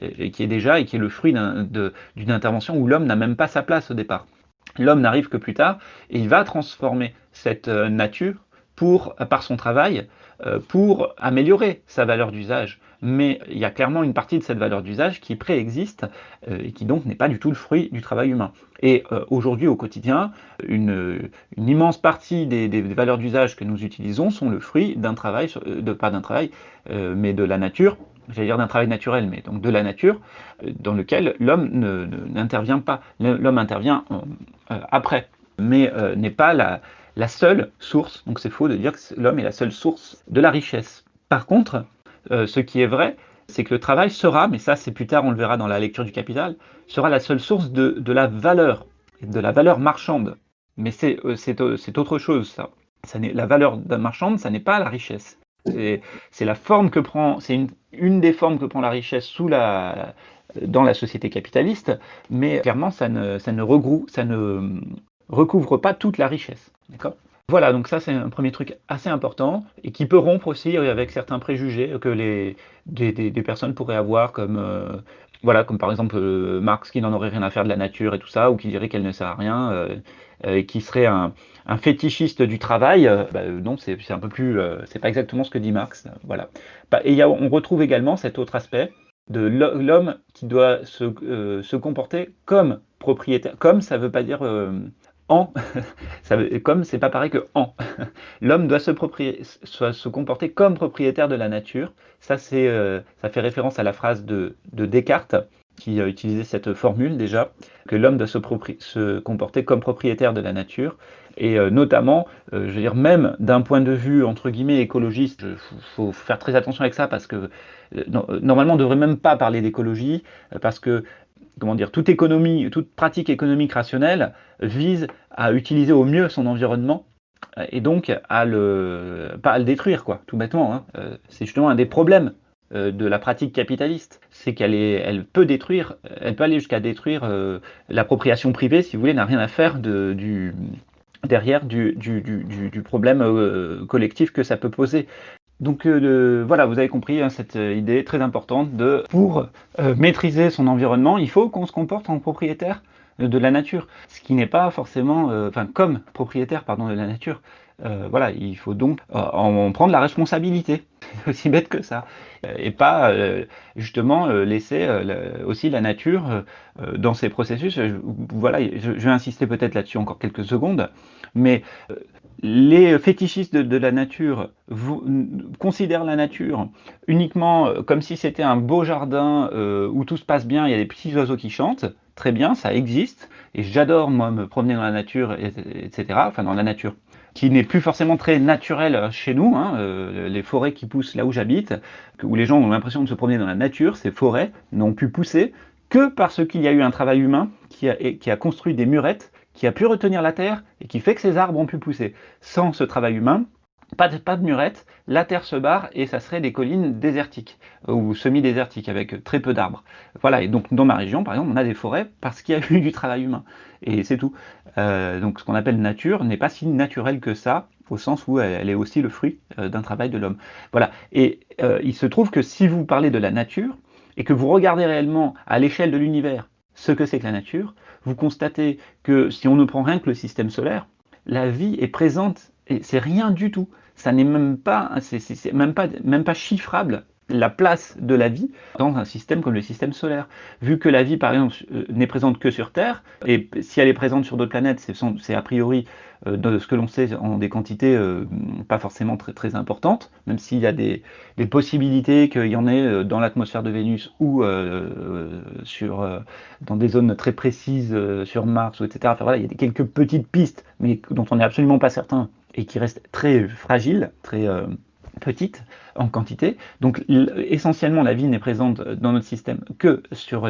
et qui est déjà et qui est le fruit d'une intervention où l'homme n'a même pas sa place au départ. L'homme n'arrive que plus tard et il va transformer cette nature pour, par son travail pour améliorer sa valeur d'usage mais il y a clairement une partie de cette valeur d'usage qui préexiste euh, et qui donc n'est pas du tout le fruit du travail humain. Et euh, aujourd'hui, au quotidien, une, immense partie des, valeurs d'usage que nous utilisons sont le fruit d'un travail, euh, de, pas d'un travail, mais de la nature, j'allais dire d'un travail naturel, mais donc de la nature, dans lequel l'homme n'intervient pas. L'homme intervient après, mais n'est pas la, la seule source, donc c'est faux de dire que l'homme est la seule source de la richesse. Par contre, euh, ce qui est vrai, c'est que le travail sera, mais ça c'est plus tard, on le verra dans la lecture du Capital, sera la seule source de, la valeur, de la valeur marchande. Mais c'est euh, autre chose, ça. ça la valeur marchande, ça n'est pas la richesse. C'est la forme que prend, c'est une, une, des formes que prend la richesse sous la, dans la société capitaliste, mais clairement, ça ne, ça ne regroupe, ça ne recouvre pas toute la richesse. D'accord? Voilà, donc ça c'est un premier truc assez important et qui peut rompre aussi avec certains préjugés que les, des, personnes pourraient avoir comme, euh, voilà, comme par exemple euh, Marx qui n'en aurait rien à faire de la nature et tout ça, ou qui dirait qu'elle ne sert à rien, euh, et qui serait un, fétichiste du travail. Bah, non, c'est un peu plus, c'est pas exactement ce que dit Marx. Voilà. Bah, et on retrouve également cet autre aspect de l'homme qui doit se, se, comporter comme propriétaire. Comme ça veut pas dire en, ça comme c'est pas pareil que en. L'homme doit se, comporter comme propriétaire de la nature. Ça, euh, ça fait référence à la phrase de, Descartes qui a utilisé cette formule déjà, que l'homme doit se, se, comporter comme propriétaire de la nature. Et euh, notamment, euh, je veux dire, même d'un point de vue entre guillemets écologiste, il faut, faire très attention avec ça parce que normalement on ne devrait même pas parler d'écologie parce que comment dire, toute économie, toute pratique économique rationnelle vise à utiliser au mieux son environnement et donc à le, détruire, quoi, tout bêtement. Hein. Euh, c'est justement un des problèmes euh, de la pratique capitaliste, c'est qu'elle elle peut détruire, elle peut aller jusqu'à détruire euh, l'appropriation privée, si vous voulez, n'a rien à faire derrière du problème collectif que ça peut poser. Donc euh, voilà, vous avez compris hein, cette euh, idée très importante de pour euh, maîtriser son environnement, il faut qu'on se comporte en propriétaire de la nature, ce qui n'est pas forcément, enfin comme propriétaire pardon de la nature. voilà, il faut donc en prendre la responsabilité, aussi bête que ça, et pas justement laisser aussi la nature dans ces processus. voilà, je vais insister peut-être là-dessus encore quelques secondes, mais les fétichistes de, la nature considèrent la nature uniquement euh, comme si c'était un beau jardin euh, où tout se passe bien, il y a des petits oiseaux qui chantent, très bien, ça existe, et j'adore moi me promener dans la nature, etc., enfin dans la nature, qui n'est plus forcément très naturelle chez nous, hein, euh, les forêts qui poussent là où j'habite, où les gens ont l'impression de se promener dans la nature, ces forêts n'ont pu pousser que parce qu'il y a eu un travail humain qui a construit des murettes qui a pu retenir la terre et qui fait que ces arbres ont pu pousser. Sans ce travail humain, pas de, pas murette, la terre se barre et ça serait des collines désertiques ou semi-désertiques avec très peu d'arbres. Voilà, et donc dans ma région, par exemple, on a des forêts parce qu'il y a eu du travail humain. Et c'est tout. Euh, donc ce qu'on appelle nature n'est pas si naturel que ça, au sens où elle, est aussi le fruit euh, d'un travail de l'homme. Voilà, et euh, il se trouve que si vous parlez de la nature, et que vous regardez réellement à l'échelle de l'univers ce que c'est que la nature, vous constatez que si on ne prend rien que le système solaire, la vie est présente et c'est rien du tout. Ça n'est même pas, même pas, même pas chiffrable la place de la vie dans un système comme le système solaire. Vu que la vie, par exemple, euh, n'est présente que sur Terre, et si elle est présente sur d'autres planètes, c'est a priori, de ce que l'on sait, en des quantités euh, pas forcément très, très importantes, même s'il y a des, possibilités qu'il y en ait dans l'atmosphère de Vénus ou sur, dans des zones très précises sur Mars, etc. Enfin, voilà, il y a quelques petites pistes, mais dont on n'est absolument pas certain et qui restent très fragiles, très petite en quantité. Donc essentiellement, la vie n'est présente dans notre système que sur,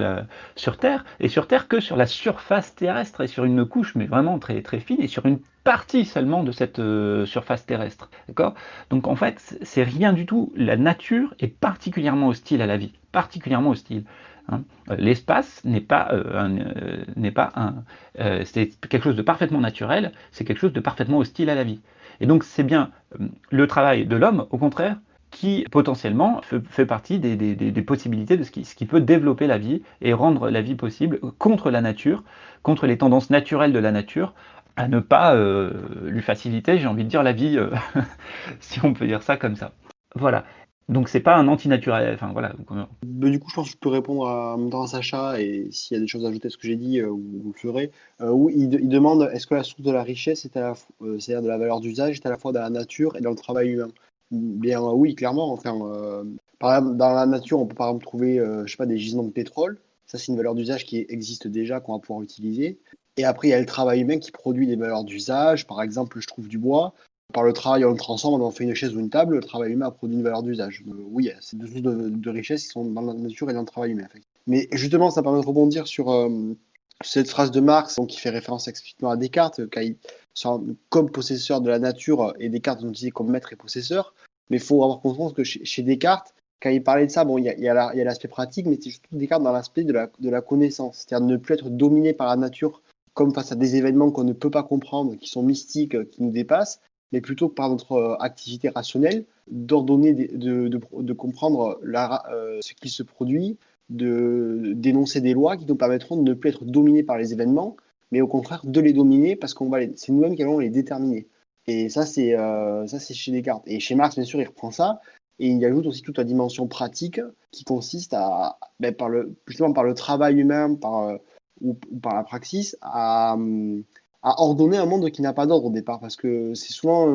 sur Terre, et sur Terre que sur la surface terrestre, et sur une couche, mais vraiment très, très fine, et sur une partie seulement de cette euh, surface terrestre. D'accord? Donc en fait, c'est rien du tout. La nature est particulièrement hostile à la vie, particulièrement hostile. Hein. L'espace n'est pas, euh, euh, n'est pas un, c'est quelque chose de parfaitement naturel, c'est quelque chose de parfaitement hostile à la vie. Et donc c'est bien le travail de l'homme, au contraire, qui potentiellement fait, partie des, possibilités de ce qui, ce qui, peut développer la vie et rendre la vie possible contre la nature, contre les tendances naturelles de la nature, à ne pas euh, lui faciliter, j'ai envie de dire, la vie, euh, si on peut dire ça comme ça. Voilà. Donc c'est pas un antinaturel. Enfin voilà. Ben, du coup, je pense que je peux répondre à, à Sacha et s'il y a des choses à ajouter à ce que j'ai dit, euh, vous le ferez. Oui, il, demande est-ce que la source de la richesse, c'est-à-dire de la valeur d'usage, est à la fois dans la nature et dans le travail humain? Bien oui, clairement. Enfin, dans la nature, on peut par exemple trouver, je sais pas, des gisements de pétrole. Ça, c'est une valeur d'usage qui existe déjà, qu'on va pouvoir utiliser. Et après, il y a le travail humain qui produit des valeurs d'usage. Par exemple, je trouve du bois par le travail, on le transforme, on en fait une chaise ou une table, le travail humain a produit une valeur d'usage. Euh, oui, c'est deux sources de, richesse qui sont dans la nature et dans le travail humain. Mais justement, ça permet de rebondir sur euh, cette phrase de Marx qui fait référence explicitement à Descartes, comme possesseur de la nature, et Descartes nous disait comme maître et possesseur. Mais il faut avoir conscience que chez, Descartes, quand il parlait de ça, bon, il y a, l'aspect pratique, mais c'est surtout Descartes dans l'aspect de la, de la connaissance, c'est-à-dire ne plus être dominé par la nature comme face à des événements qu'on ne peut pas comprendre, qui sont mystiques, qui nous dépassent, mais plutôt par notre euh, activité rationnelle, d'ordonner, de, comprendre euh, ce qui se produit, de dénoncer des lois qui nous permettront de ne plus être dominés par les événements, mais au contraire de les dominer parce qu'on va c'est nous-mêmes qui allons les déterminer. Et ça, c'est euh, ça, c'est chez Descartes. Et chez Marx, bien sûr, il reprend ça. Et il ajoute aussi toute la dimension pratique qui consiste à, ben, par le, justement par le travail humain, par, ou, ou, par la praxis, à, ordonner un monde qui n'a pas d'ordre au départ, parce que c'est souvent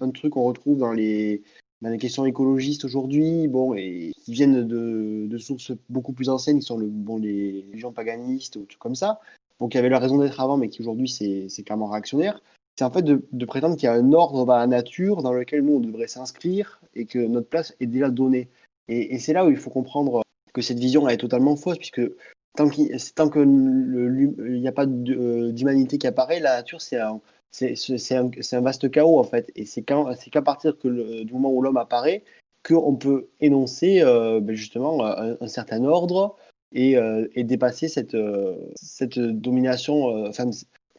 un, truc qu'on retrouve dans les, dans les questions écologistes aujourd'hui, bon, et qui viennent de, de, sources beaucoup plus anciennes, qui sont le, bon, les gens paganistes ou tout comme ça, donc qui avaient leur raison d'être avant, mais qui aujourd'hui c'est clairement réactionnaire. C'est en fait de, prétendre qu'il y a un ordre dans la nature dans lequel nous on devrait s'inscrire et que notre place est déjà donnée. Et c'est là où il faut comprendre que cette vision est totalement fausse, puisque tant qu'il n'y a pas euh, d'humanité qui apparaît, la nature, c'est un, vaste chaos, en fait. Et c'est qu'à partir que du moment où l'homme apparaît qu'on peut énoncer euh, ben, justement un, certain ordre et, euh, et dépasser cette, cette domination, enfin,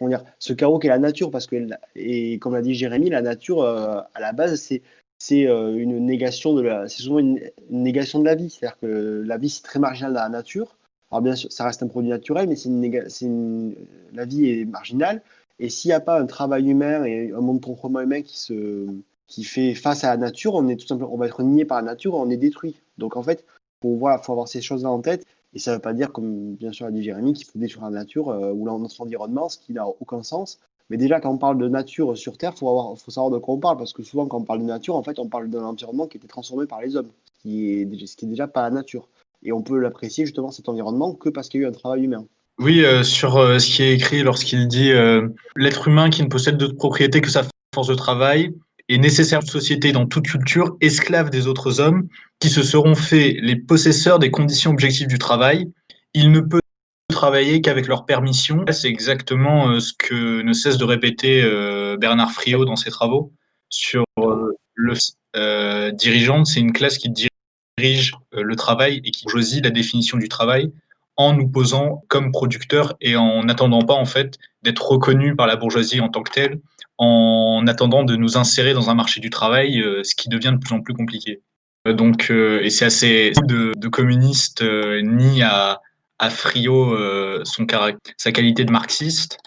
dire, ce chaos qu'est la nature. Parce que, comme l'a dit Jérémy, la nature, à la base, c'est une négation de la, c'est souvent une, une, négation de la vie. C'est-à-dire que la vie, c'est très marginal dans la nature. Alors bien sûr, ça reste un produit naturel, mais la vie est marginale. Et s'il n'y a pas un travail humain et un monde proprement humain qui, fait face à la nature, on, est tout simplement, on va être nié par la nature, on est détruit. Donc en fait, il faut avoir ces choses-là en tête. Et ça ne veut pas dire, comme bien sûr a dit Jérémy, qu'il faut détruire la nature euh, ou notre environnement, ce qui n'a aucun sens. Mais déjà, quand on parle de nature sur Terre, il faut, savoir de quoi on parle, parce que souvent, quand on parle de nature, en fait, on parle d'un environnement qui été transformé par les hommes, ce qui est, ce qui est déjà pas la nature et on peut l'apprécier justement cet environnement que parce qu'il y a eu un travail humain. Oui, euh, sur euh, ce qui est écrit lorsqu'il dit euh, l'être humain qui ne possède d'autre propriété que sa force de travail est nécessaire de société dans toute culture, esclave des autres hommes qui se seront faits les possesseurs des conditions objectives du travail. Il ne peut travailler qu'avec leur permission. C'est exactement ce que ne cesse de répéter Bernard Friot dans ses travaux sur le dirigeant. C'est une classe qui dirige dirige euh, le travail et qui choisit la définition du travail en nous posant comme producteurs et en n'attendant pas en fait d'être reconnu par la bourgeoisie en tant que telle, en attendant de nous insérer dans un marché du travail, euh, ce qui devient de plus en plus compliqué. donc, et c'est assez de, communiste ni à, à son sa qualité de marxiste,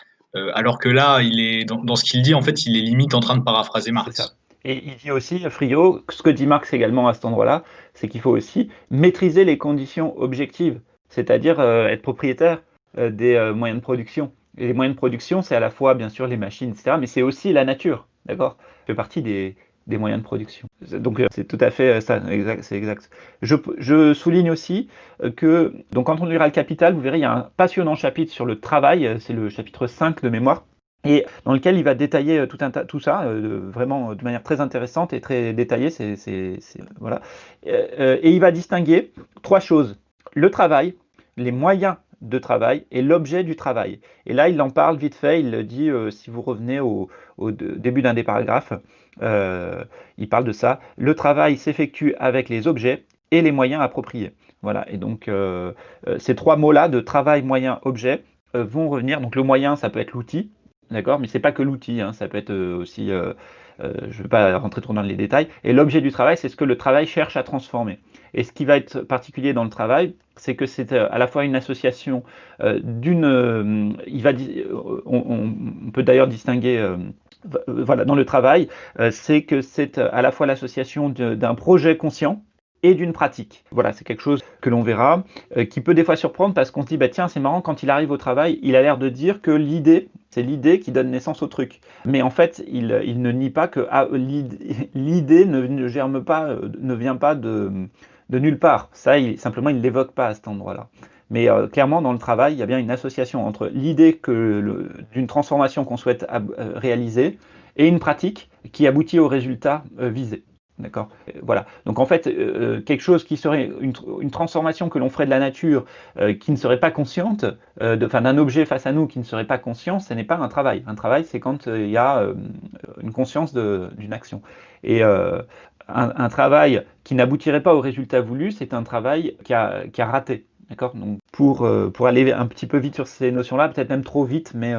alors que là, il est dans, dans ce qu'il dit, en fait, il est limite en train de paraphraser Marx. Et il dit aussi, Frio, ce que dit Marx également à cet endroit-là, c'est qu'il faut aussi maîtriser les conditions objectives, c'est-à-dire être propriétaire des moyens de production. Et les moyens de production, c'est à la fois, bien sûr, les machines, etc., mais c'est aussi la nature, d'accord? Fait partie des, moyens de production. Donc, c'est tout à fait ça, c'est exact. Je, je, souligne aussi que, donc, quand on lira le Capital, vous verrez, il y a un passionnant chapitre sur le travail, c'est le chapitre 5 de mémoire, et dans lequel il va détailler tout, un tout ça, vraiment de manière très intéressante et très détaillée, c'est, voilà. et il va distinguer trois choses. Le travail, les moyens de travail et l'objet du travail. Et là, il en parle vite fait, il dit, euh, si vous revenez au, début d'un des paragraphes, euh, il parle de ça. Le travail s'effectue avec les objets et les moyens appropriés. Voilà, et donc euh, ces trois mots-là de travail, moyen, objet vont revenir. Donc le moyen, ça peut être l'outil, d'accord, mais c'est pas que l'outil, hein, ça peut être aussi euh, je ne vais pas rentrer trop dans les détails. Et l'objet du travail, c'est ce que le travail cherche à transformer. Et ce qui va être particulier dans le travail, c'est que c'est euh, à la fois une association euh, d'une... il va, on, peut d'ailleurs distinguer voilà, dans le travail, c'est que c'est à la fois l'association d'un projet conscient, et d'une pratique. Voilà, c'est quelque chose que l'on verra, euh, qui peut des fois surprendre parce qu'on se dit, bah tiens, c'est marrant, quand il arrive au travail, il a l'air de dire que l'idée, c'est l'idée qui donne naissance au truc. Mais en fait, il, il ne nie pas que ah, l'idée ne, germe pas, euh, ne vient pas de, nulle part. Ça, il, simplement, il ne l'évoque pas à cet endroit-là. Mais euh, clairement, dans le travail, il y a bien une association entre l'idée d'une transformation qu'on souhaite réaliser et une pratique qui aboutit au résultat visé. D'accord euh, Voilà. Donc en fait, euh, euh, quelque chose qui serait une, transformation que l'on ferait de la nature qui ne serait pas consciente, enfin d'un objet face à nous qui ne serait pas conscient, ce n'est pas un travail. Un travail, c'est quand il y a une conscience d'une action. Et un, travail qui n'aboutirait pas au résultat voulu, c'est un travail qui a, raté. D'accord? Donc pour, pour aller un petit peu vite sur ces notions-là, peut-être même trop vite, mais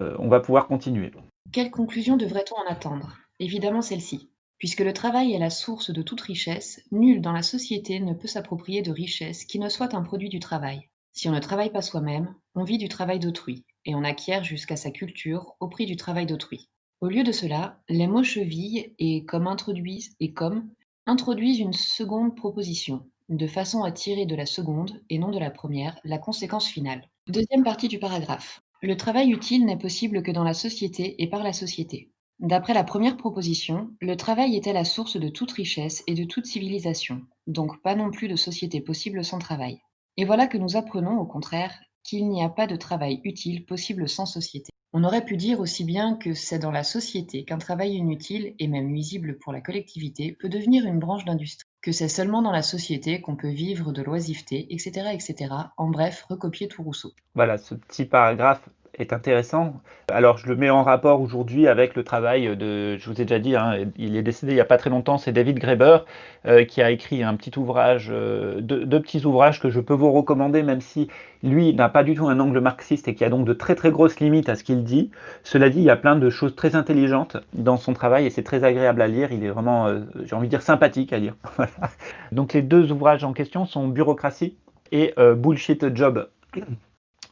on va pouvoir continuer. Quelle conclusion devrait-on en attendre? Évidemment celle-ci. Puisque le travail est la source de toute richesse, nul dans la société ne peut s'approprier de richesse qui ne soit un produit du travail. Si on ne travaille pas soi-même, on vit du travail d'autrui, et on acquiert jusqu'à sa culture au prix du travail d'autrui. Au lieu de cela, les mots cheville et comme introduisent et comme introduisent une seconde proposition, de façon à tirer de la seconde, et non de la première, la conséquence finale. Deuxième partie du paragraphe. Le travail utile n'est possible que dans la société et par la société. D'après la première proposition, le travail était la source de toute richesse et de toute civilisation, donc pas non plus de société possible sans travail. Et voilà que nous apprenons, au contraire, qu'il n'y a pas de travail utile possible sans société. On aurait pu dire aussi bien que c'est dans la société qu'un travail inutile et même nuisible pour la collectivité peut devenir une branche d'industrie, que c'est seulement dans la société qu'on peut vivre de l'oisiveté, etc., etc. En bref, recopier tout Rousseau. Voilà, ce petit paragraphe est intéressant. Alors, je le mets en rapport aujourd'hui avec le travail de, je vous ai déjà dit, hein, il est décédé il n'y a pas très longtemps, c'est David Graeber, euh, qui a écrit un petit ouvrage, euh, deux, petits ouvrages que je peux vous recommander, même si lui n'a pas du tout un angle marxiste et qui a donc de très très grosses limites à ce qu'il dit. Cela dit, il y a plein de choses très intelligentes dans son travail et c'est très agréable à lire. Il est vraiment, euh, j'ai envie de dire, sympathique à lire. donc, les deux ouvrages en question sont Bureaucratie et Bullshit Job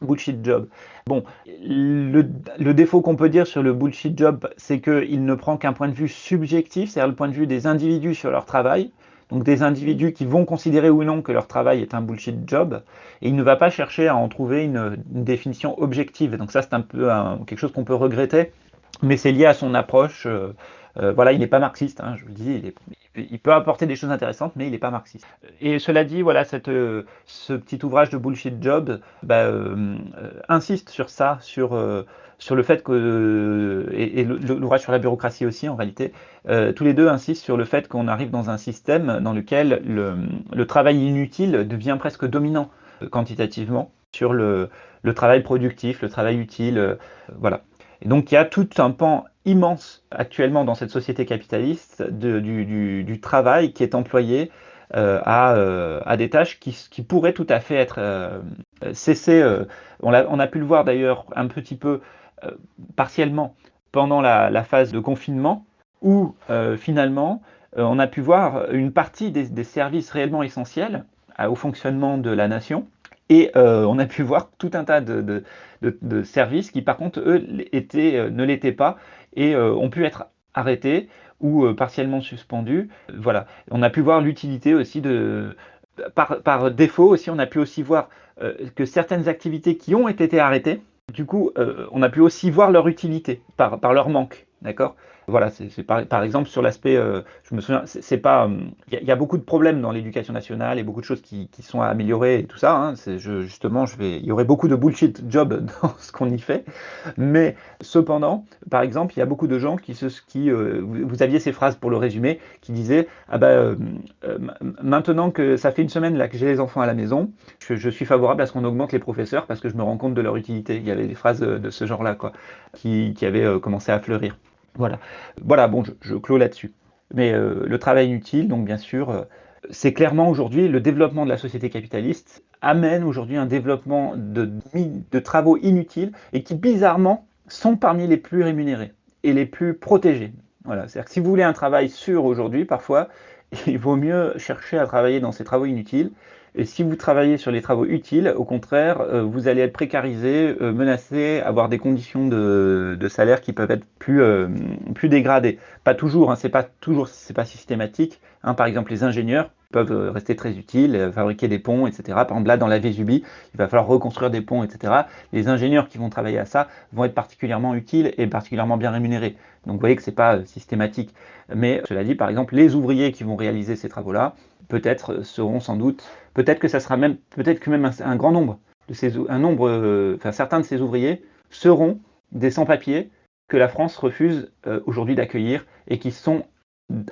bullshit job. Bon, le, défaut qu'on peut dire sur le bullshit job, c'est qu'il ne prend qu'un point de vue subjectif, c'est-à-dire le point de vue des individus sur leur travail, donc des individus qui vont considérer ou non que leur travail est un bullshit job, et il ne va pas chercher à en trouver une, définition objective. Donc ça, c'est un peu quelque chose qu'on peut regretter, mais c'est lié à son approche. Euh, euh, voilà, il n'est pas marxiste, hein, je vous le dis, il, peut apporter des choses intéressantes, mais il n'est pas marxiste. Et cela dit, voilà, euh, ce petit ouvrage de Bullshit Job bah, euh, insiste sur ça, sur, le fait que, et, l'ouvrage sur la bureaucratie aussi en réalité, tous les deux insistent sur le fait qu'on arrive dans un système dans lequel le, travail inutile devient presque dominant quantitativement sur le travail productif, le travail utile, voilà. Et donc il y a tout un pan immense actuellement dans cette société capitaliste du, travail qui est employé euh, euh, à, des tâches qui, pourraient tout à fait être euh, cessées. On a, pu le voir d'ailleurs un petit peu partiellement pendant la, phase de confinement, où finalement on a pu voir une partie des, services réellement essentiels au fonctionnement de la nation, et on a pu voir tout un tas de, services qui, par contre, eux, ne l'étaient pas et ont pu être arrêtés ou partiellement suspendus. Voilà. On a pu voir l'utilité aussi de, par, défaut aussi, on a pu aussi voir euh, que certaines activités qui ont été arrêtées, du coup, euh, on a pu aussi voir leur utilité par, par leur manque. D'accord? Voilà, c'est par, exemple sur l'aspect, euh, je me souviens, c'est pas, il y, a beaucoup de problèmes dans l'éducation nationale et beaucoup de choses qui, sont à améliorer et tout ça. Hein, je, justement, je vais, il y aurait beaucoup de bullshit job dans ce qu'on y fait, mais cependant, par exemple, il y a beaucoup de gens qui, se, qui euh, vous, aviez ces phrases pour le résumer, qui disaient, ah ben, euh, maintenant que ça fait une semaine là que j'ai les enfants à la maison, je, suis favorable à ce qu'on augmente les professeurs parce que je me rends compte de leur utilité. Il y avait des phrases de, ce genre-là, quoi, qui avaient commencé à fleurir. Voilà, voilà bon, je, clôt là-dessus. Mais euh, le travail inutile, donc bien sûr, euh, c'est clairement aujourd'hui le développement de la société capitaliste amène aujourd'hui un développement de, de, travaux inutiles et qui bizarrement sont parmi les plus rémunérés et les plus protégés. Voilà, c'est-à-dire que si vous voulez un travail sûr aujourd'hui, parfois, il vaut mieux chercher à travailler dans ces travaux inutiles et si vous travaillez sur les travaux utiles, au contraire, euh, vous allez être précarisé, euh, menacé, avoir des conditions de, salaire qui peuvent être plus, euh, plus dégradées. Pas toujours, hein, c'est pas toujours, c'est pas systématique. Hein. par exemple, les ingénieurs peuvent rester très utiles, fabriquer des ponts, etc. Par exemple, là, dans la Vésubie, il va falloir reconstruire des ponts, etc. Les ingénieurs qui vont travailler à ça vont être particulièrement utiles et particulièrement bien rémunérés. Donc, vous voyez que c'est pas systématique. Mais cela dit, par exemple, les ouvriers qui vont réaliser ces travaux-là, peut-être seront sans doute, peut-être que ça sera même, peut-être que même un, grand nombre de ces, un nombre, euh, certains de ces ouvriers seront des sans-papiers que la France refuse euh, aujourd'hui d'accueillir et qui sont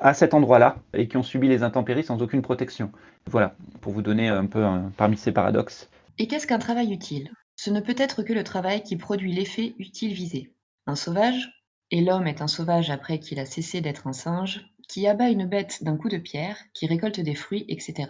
à cet endroit-là et qui ont subi les intempéries sans aucune protection. Voilà, pour vous donner un peu parmi ces paradoxes. Et qu'est-ce qu'un travail utile? Ce ne peut être que le travail qui produit l'effet utile visé. Un sauvage, et l'homme est un sauvage après qu'il a cessé d'être un singe, qui abat une bête d'un coup de pierre, qui récolte des fruits, etc.,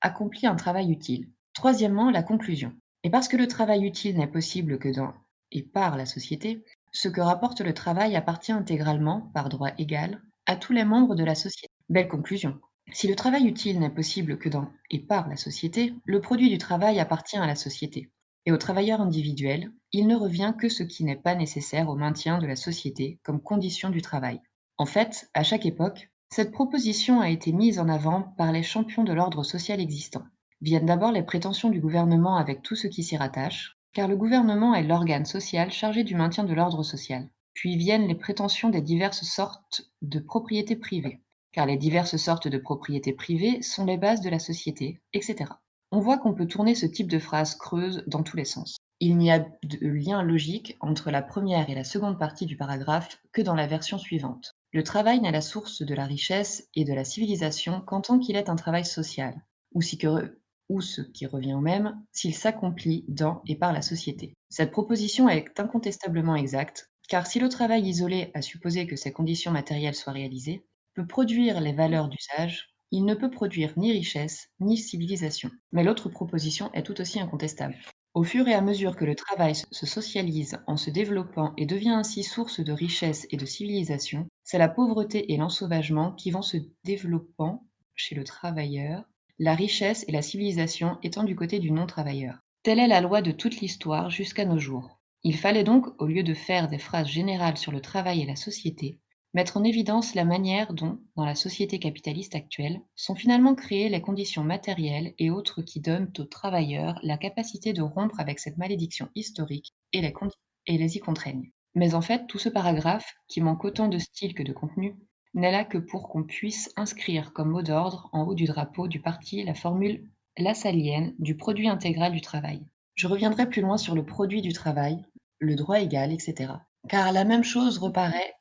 accomplit un travail utile. Troisièmement, la conclusion. Et parce que le travail utile n'est possible que dans et par la société, ce que rapporte le travail appartient intégralement, par droit égal, à tous les membres de la société. Belle conclusion. Si le travail utile n'est possible que dans et par la société, le produit du travail appartient à la société. Et aux travailleurs individuels, il ne revient que ce qui n'est pas nécessaire au maintien de la société comme condition du travail. En fait, à chaque époque, cette proposition a été mise en avant par les champions de l'ordre social existant. Viennent d'abord les prétentions du gouvernement avec tout ce qui s'y rattache, car le gouvernement est l'organe social chargé du maintien de l'ordre social. Puis viennent les prétentions des diverses sortes de propriétés privées, car les diverses sortes de propriétés privées sont les bases de la société, etc. On voit qu'on peut tourner ce type de phrase creuse dans tous les sens. Il n'y a de lien logique entre la première et la seconde partie du paragraphe que dans la version suivante. Le travail n'est la source de la richesse et de la civilisation qu'en tant qu'il est un travail social, ou, ce qui revient au même, s'il s'accomplit dans et par la société. Cette proposition est incontestablement exacte, car si le travail isolé, à supposer que ces conditions matérielles soient réalisées, peut produire les valeurs d'usage, il ne peut produire ni richesse ni civilisation. Mais l'autre proposition est tout aussi incontestable. Au fur et à mesure que le travail se socialise en se développant et devient ainsi source de richesse et de civilisation, c'est la pauvreté et l'ensauvagement qui vont se développant chez le travailleur, la richesse et la civilisation étant du côté du non-travailleur. Telle est la loi de toute l'histoire jusqu'à nos jours. Il fallait donc, au lieu de faire des phrases générales sur le travail et la société, mettre en évidence la manière dont, dans la société capitaliste actuelle, sont finalement créées les conditions matérielles et autres qui donnent aux travailleurs la capacité de rompre avec cette malédiction historique et les, y contraignent. Mais en fait, tout ce paragraphe, qui manque autant de style que de contenu, n'est là que pour qu'on puisse inscrire comme mot d'ordre en haut du drapeau du parti la formule lassalienne du produit intégral du travail. Je reviendrai plus loin sur le produit du travail, le droit égal, etc car la même chose reparaît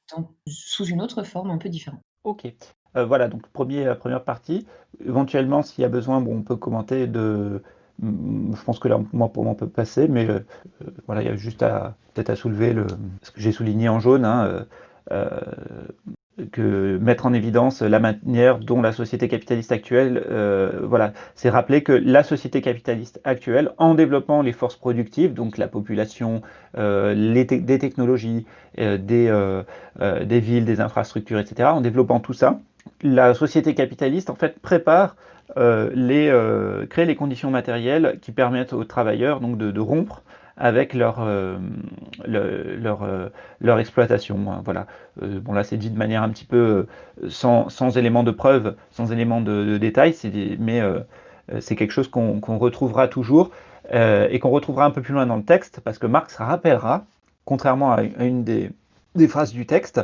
sous une autre forme un peu différente. Ok. Euh, voilà, donc premier, première partie. Éventuellement, s'il y a besoin, bon, on peut commenter de. Je pense que là, moi, pour moi, on peut passer, mais euh, voilà, il y a juste à peut-être à soulever le, ce que j'ai souligné en jaune. Hein, euh, que mettre en évidence la manière dont la société capitaliste actuelle, euh, voilà, c'est rappeler que la société capitaliste actuelle, en développant les forces productives, donc la population, euh, les des technologies, euh, des, villes, des infrastructures, etc., en développant tout ça, la société capitaliste en fait prépare les, crée les conditions matérielles qui permettent aux travailleurs de, rompre avec leur, leur, leur, exploitation. Hein, voilà. bon là c'est dit de manière un petit peu sans, sans éléments de preuve, sans éléments de, de détail, mais c'est quelque chose qu'on retrouvera toujours et qu'on retrouvera un peu plus loin dans le texte parce que Marx rappellera, contrairement à une des, des phrases du texte,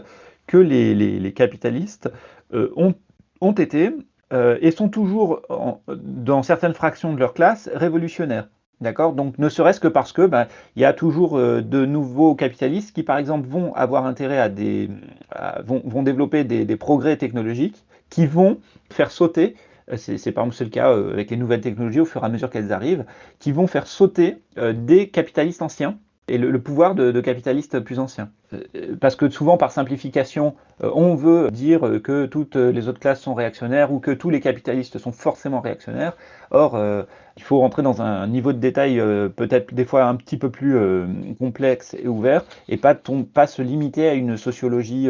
que les, les, capitalistes euh, ont, ont, été euh, et sont toujours, dans certaines fractions de leur classe, révolutionnaires. D'accord? Donc, ne serait-ce que parce que ben, il y a toujours euh, de nouveaux capitalistes qui, par exemple, vont avoir intérêt à des. vont, développer des, des, progrès technologiques qui vont faire sauter. C'est par exemple le cas avec les nouvelles technologies au fur et à mesure qu'elles arrivent, qui vont faire sauter des capitalistes anciens et le, pouvoir de, capitalistes plus anciens. Euh, parce que souvent, par simplification, euh, on veut dire que toutes les autres classes sont réactionnaires ou que tous les capitalistes sont forcément réactionnaires. Or, euh, il faut rentrer dans un niveau de détail peut-être des fois un petit peu plus complexe et ouvert et pas, se limiter à une sociologie,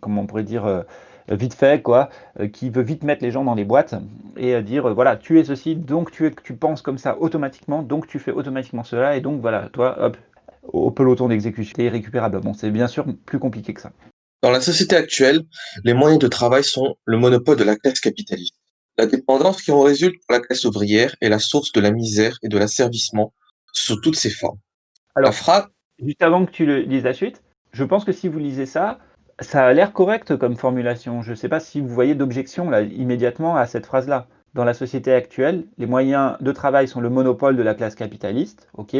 comment on pourrait dire, vite fait, quoi, qui veut vite mettre les gens dans les boîtes et dire voilà, tu es ceci, donc tu penses comme ça automatiquement, donc tu fais automatiquement cela, et donc voilà, toi, hop, au peloton d'exécution irrécupérable. Bon, c'est bien sûr plus compliqué que ça. Dans la société actuelle, les moyens de travail sont le monopole de la classe capitaliste. La dépendance qui en résulte pour la classe ouvrière est la source de la misère et de l'asservissement sous toutes ses formes. Alors, juste avant que tu le lises la suite, je pense que si vous lisez ça, ça a l'air correct comme formulation. Je ne sais pas si vous voyez d'objection là immédiatement à cette phrase-là. Dans la société actuelle, les moyens de travail sont le monopole de la classe capitaliste, ok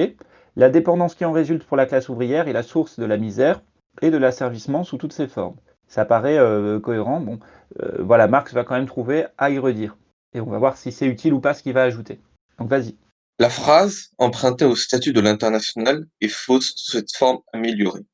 la dépendance qui en résulte pour la classe ouvrière est la source de la misère et de l'asservissement sous toutes ses formes. Ça paraît euh, cohérent. Bon, euh, voilà, Marx va quand même trouver à y redire. Et on va voir si c'est utile ou pas ce qu'il va ajouter. Donc vas-y. La phrase empruntée au statut de l'international est fausse sous cette forme améliorée.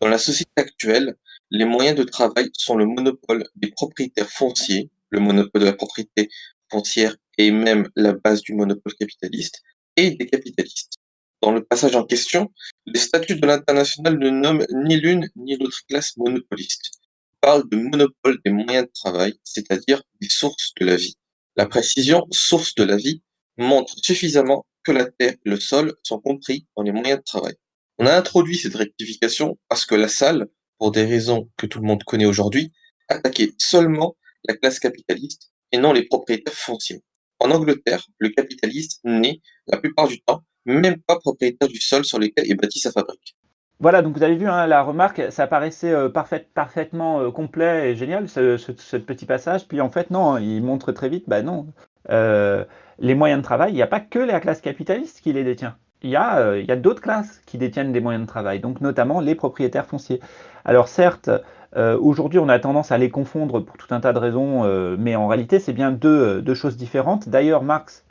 Dans la société actuelle, les moyens de travail sont le monopole des propriétaires fonciers, le monopole de la propriété foncière est même la base du monopole capitaliste, et des capitalistes. Dans le passage en question, les statuts de l'international ne nomment ni l'une ni l'autre classe monopoliste. Ils parlent de monopole des moyens de travail, c'est-à-dire des sources de la vie. La précision source de la vie montre suffisamment que la terre et le sol sont compris dans les moyens de travail. On a introduit cette rectification parce que la salle, pour des raisons que tout le monde connaît aujourd'hui, attaquait seulement la classe capitaliste et non les propriétaires fonciers. En Angleterre, le capitaliste n'est, la plupart du temps, même pas propriétaire du sol sur lequel est bâtie sa fabrique. Voilà, donc vous avez vu hein, la remarque, ça paraissait euh, parfaitement euh, complet et génial, ce, petit passage. Puis en fait, non, hein, il montre très vite, bah non, euh, les moyens de travail, il n'y a pas que la classe capitaliste qui les détient. Il y a, il y a d'autres classes qui détiennent des moyens de travail, donc notamment les propriétaires fonciers. Alors certes, aujourd'hui on a tendance à les confondre pour tout un tas de raisons, mais en réalité c'est bien deux, deux, choses différentes. D'ailleurs, Marx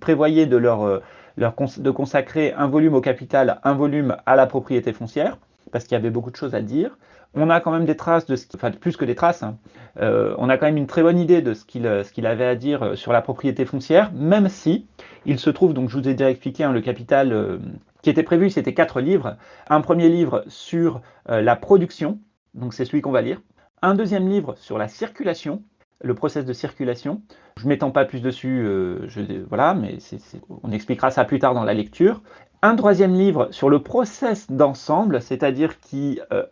prévoyait de consacrer un volume au capital, un volume à la propriété foncière, parce qu'il y avait beaucoup de choses à dire. On a quand même des traces, de ce plus que des traces, hein. euh, on a quand même une très bonne idée de ce qu'il avait à dire euh, sur la propriété foncière, même si il se trouve, donc je vous ai déjà expliqué, hein, le capital euh, qui était prévu, c'était quatre livres. Un premier livre sur la production, donc c'est celui qu'on va lire. Un deuxième livre sur la circulation, le process de circulation. Je ne m'étends pas plus dessus, euh, voilà, mais on expliquera ça plus tard dans la lecture. Un troisième livre sur le process d'ensemble, c'est-à-dire qui, euh,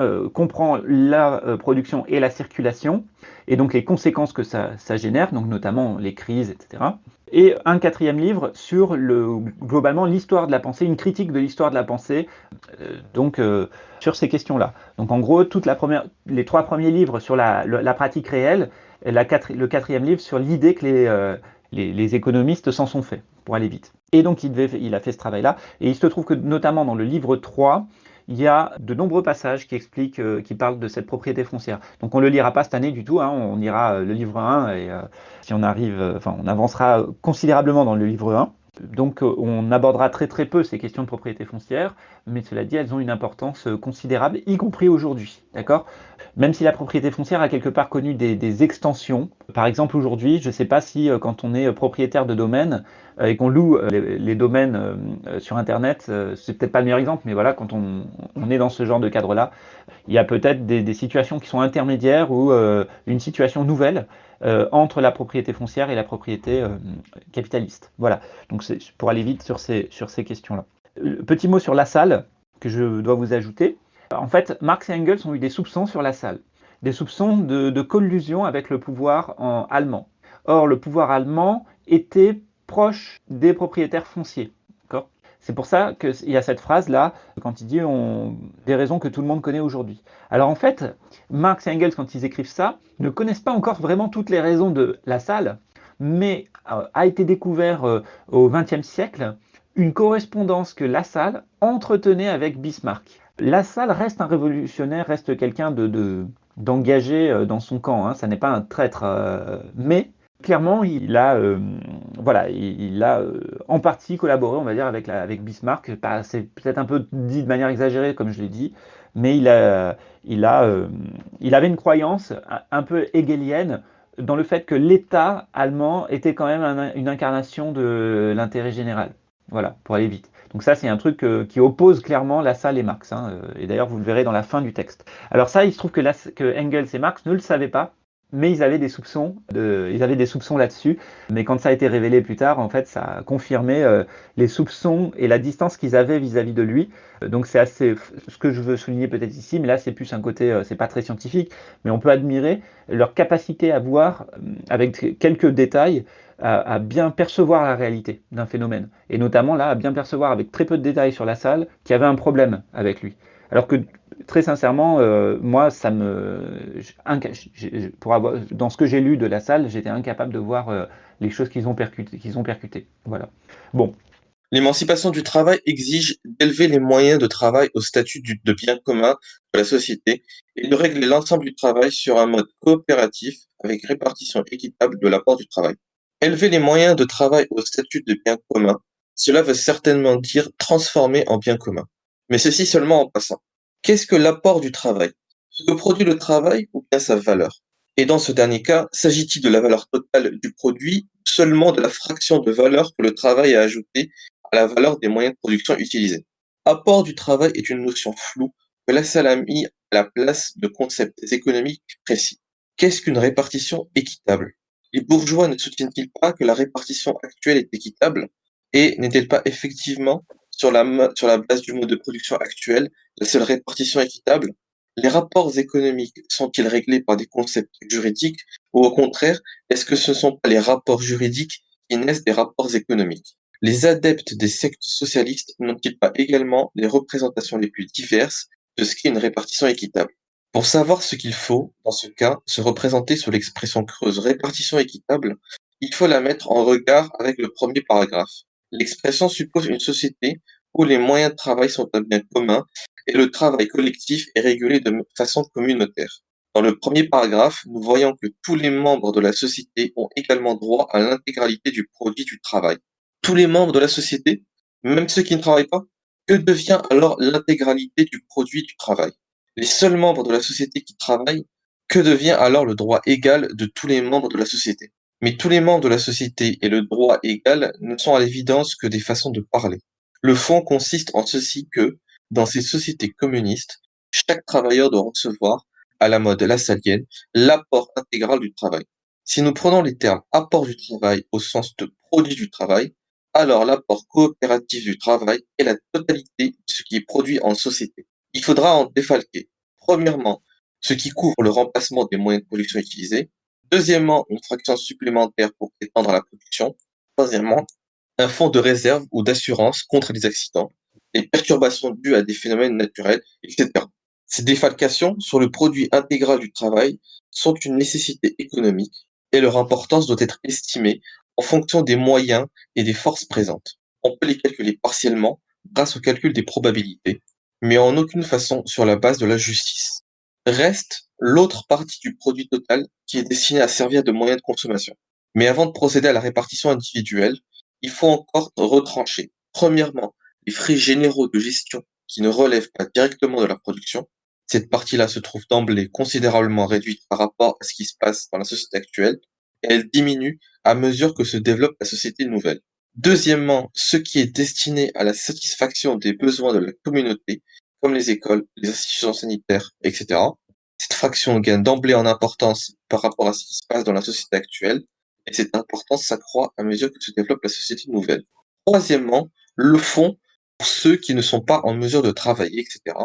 euh, comprend la production et la circulation, et donc les conséquences que ça, ça, génère, donc notamment les crises, etc. Et un quatrième livre sur le, globalement l'histoire de la pensée, une critique de l'histoire de la pensée, donc sur ces questions-là. Donc en gros, toute les trois premiers livres sur la, pratique réelle, le quatrième livre sur l'idée que les, euh, les, économistes s'en sont faits, pour aller vite. Et donc il, il a fait ce travail-là, et il se trouve que notamment dans le livre 3, il y a de nombreux passages qui expliquent, euh, qui parlent de cette propriété foncière. Donc on ne le lira pas cette année du tout, hein, on ira euh, le livre 1, et si on arrive, enfin on avancera considérablement dans le livre 1. Donc euh, on abordera très très peu ces questions de propriété foncière, mais cela dit, elles ont une importance euh, considérable, y compris aujourd'hui. D'accord? Même si la propriété foncière a quelque part connu des, extensions. Par exemple, aujourd'hui, je ne sais pas si euh, quand on est propriétaire de domaine euh, et qu'on loue euh, les, domaines sur Internet, c'est peut-être pas le meilleur exemple, mais voilà, quand on, est dans ce genre de cadre-là, il y a peut-être des, situations qui sont intermédiaires ou une situation nouvelle entre la propriété foncière et la propriété capitaliste. Voilà, donc c'est pour aller vite sur ces questions-là. Petit mot sur la salle que je dois vous ajouter. En fait, Marx et Engels ont eu des soupçons sur la salle, des soupçons de, collusion avec le pouvoir en allemand. Or, le pouvoir allemand était proche des propriétaires fonciers. C'est pour ça qu'il y a cette phrase-là, quand il dit des raisons que tout le monde connaît aujourd'hui. Alors en fait, Marx et Engels, quand ils écrivent ça, ne connaissent pas encore vraiment toutes les raisons de la salle, mais euh, a été découvert euh, au XXe siècle une correspondance que la salle entretenait avec Bismarck. La salle reste un révolutionnaire, reste quelqu'un de, d'engagé euh, dans son camp. Hein. Ça n'est pas un traître, euh, mais clairement, il a, euh, voilà, il, a en partie collaboré, on va dire, avec, avec Bismarck. C'est peut-être un peu dit de manière exagérée, comme je l'ai dit, mais il, a, il, a, il avait une croyance un peu hegelienne dans le fait que l'État allemand était quand même une incarnation de l'intérêt général. Voilà, pour aller vite. Donc ça, c'est un truc euh, qui oppose clairement la salle et Marx. Hein, euh, et d'ailleurs, vous le verrez dans la fin du texte. Alors ça, il se trouve que, Engels et Marx ne le savaient pas, mais ils avaient des soupçons, de, ils avaient des soupçons là-dessus. Mais quand ça a été révélé plus tard, en fait, ça a confirmé euh, les soupçons et la distance qu'ils avaient vis-à-vis de lui. Donc c'est assez, ce que je veux souligner peut-être ici, mais là c'est plus un côté, c'est pas très scientifique, mais on peut admirer leur capacité à voir avec quelques détails à, bien percevoir la réalité d'un phénomène. Et notamment là, à bien percevoir avec très peu de détails sur la salle qu'il y avait un problème avec lui. Alors que très sincèrement, euh, moi, ça me, pour avoir, dans ce que j'ai lu de la salle, j'étais incapable de voir euh, les choses qu'ils ont percutées. Voilà. Bon. L'émancipation du travail exige d'élever les moyens de travail au statut de bien commun de la société et de régler l'ensemble du travail sur un mode coopératif avec répartition équitable de l'apport du travail. Élever les moyens de travail au statut de bien commun, cela veut certainement dire transformer en bien commun. Mais ceci seulement en passant. Qu'est-ce que l'apport du travail? Ce que produit le travail ou bien sa valeur? Et dans ce dernier cas, s'agit-il de la valeur totale du produit seulement de la fraction de valeur que le travail a ajoutée à la valeur des moyens de production utilisés? Apport du travail est une notion floue que la salle a mis à la place de concepts économiques précis. Qu'est-ce qu'une répartition équitable? Les bourgeois ne soutiennent-ils pas que la répartition actuelle est équitable et n'est-elle pas effectivement, sur la, base du mode de production actuel, la seule répartition équitable? Les rapports économiques sont-ils réglés par des concepts juridiques ou au contraire, est-ce que ce ne sont pas les rapports juridiques qui naissent des rapports économiques? Les adeptes des sectes socialistes n'ont-ils pas également les représentations les plus diverses de ce qu'est une répartition équitable? Pour savoir ce qu'il faut, dans ce cas, se représenter sous l'expression creuse répartition équitable, il faut la mettre en regard avec le premier paragraphe. L'expression suppose une société où les moyens de travail sont un bien commun et le travail collectif est régulé de façon communautaire. Dans le premier paragraphe, nous voyons que tous les membres de la société ont également droit à l'intégralité du produit du travail. Tous les membres de la société, même ceux qui ne travaillent pas, que devient alors l'intégralité du produit du travail? Les seuls membres de la société qui travaillent, que devient alors le droit égal de tous les membres de la société? Mais tous les membres de la société et le droit égal ne sont à l'évidence que des façons de parler. Le fond consiste en ceci que, dans ces sociétés communistes, chaque travailleur doit recevoir, à la mode lassalienne, l'apport intégral du travail. Si nous prenons les termes apport du travail au sens de produit du travail, alors l'apport coopératif du travail est la totalité de ce qui est produit en société. Il faudra en défalquer, premièrement, ce qui couvre le remplacement des moyens de production utilisés, deuxièmement, une fraction supplémentaire pour étendre la production, troisièmement, un fonds de réserve ou d'assurance contre les accidents, les perturbations dues à des phénomènes naturels, etc. Ces défalcations sur le produit intégral du travail sont une nécessité économique et leur importance doit être estimée en fonction des moyens et des forces présentes. On peut les calculer partiellement grâce au calcul des probabilités, mais en aucune façon sur la base de la justice. Reste l'autre partie du produit total qui est destinée à servir de moyen de consommation. Mais avant de procéder à la répartition individuelle, il faut encore retrancher, premièrement, les frais généraux de gestion qui ne relèvent pas directement de la production, Cette partie-là se trouve d'emblée considérablement réduite par rapport à ce qui se passe dans la société actuelle, et elle diminue à mesure que se développe la société nouvelle. Deuxièmement, ce qui est destiné à la satisfaction des besoins de la communauté, comme les écoles, les institutions sanitaires, etc. Cette fraction gagne d'emblée en importance par rapport à ce qui se passe dans la société actuelle, et cette importance s'accroît à mesure que se développe la société nouvelle. Troisièmement, le fond pour ceux qui ne sont pas en mesure de travailler, etc.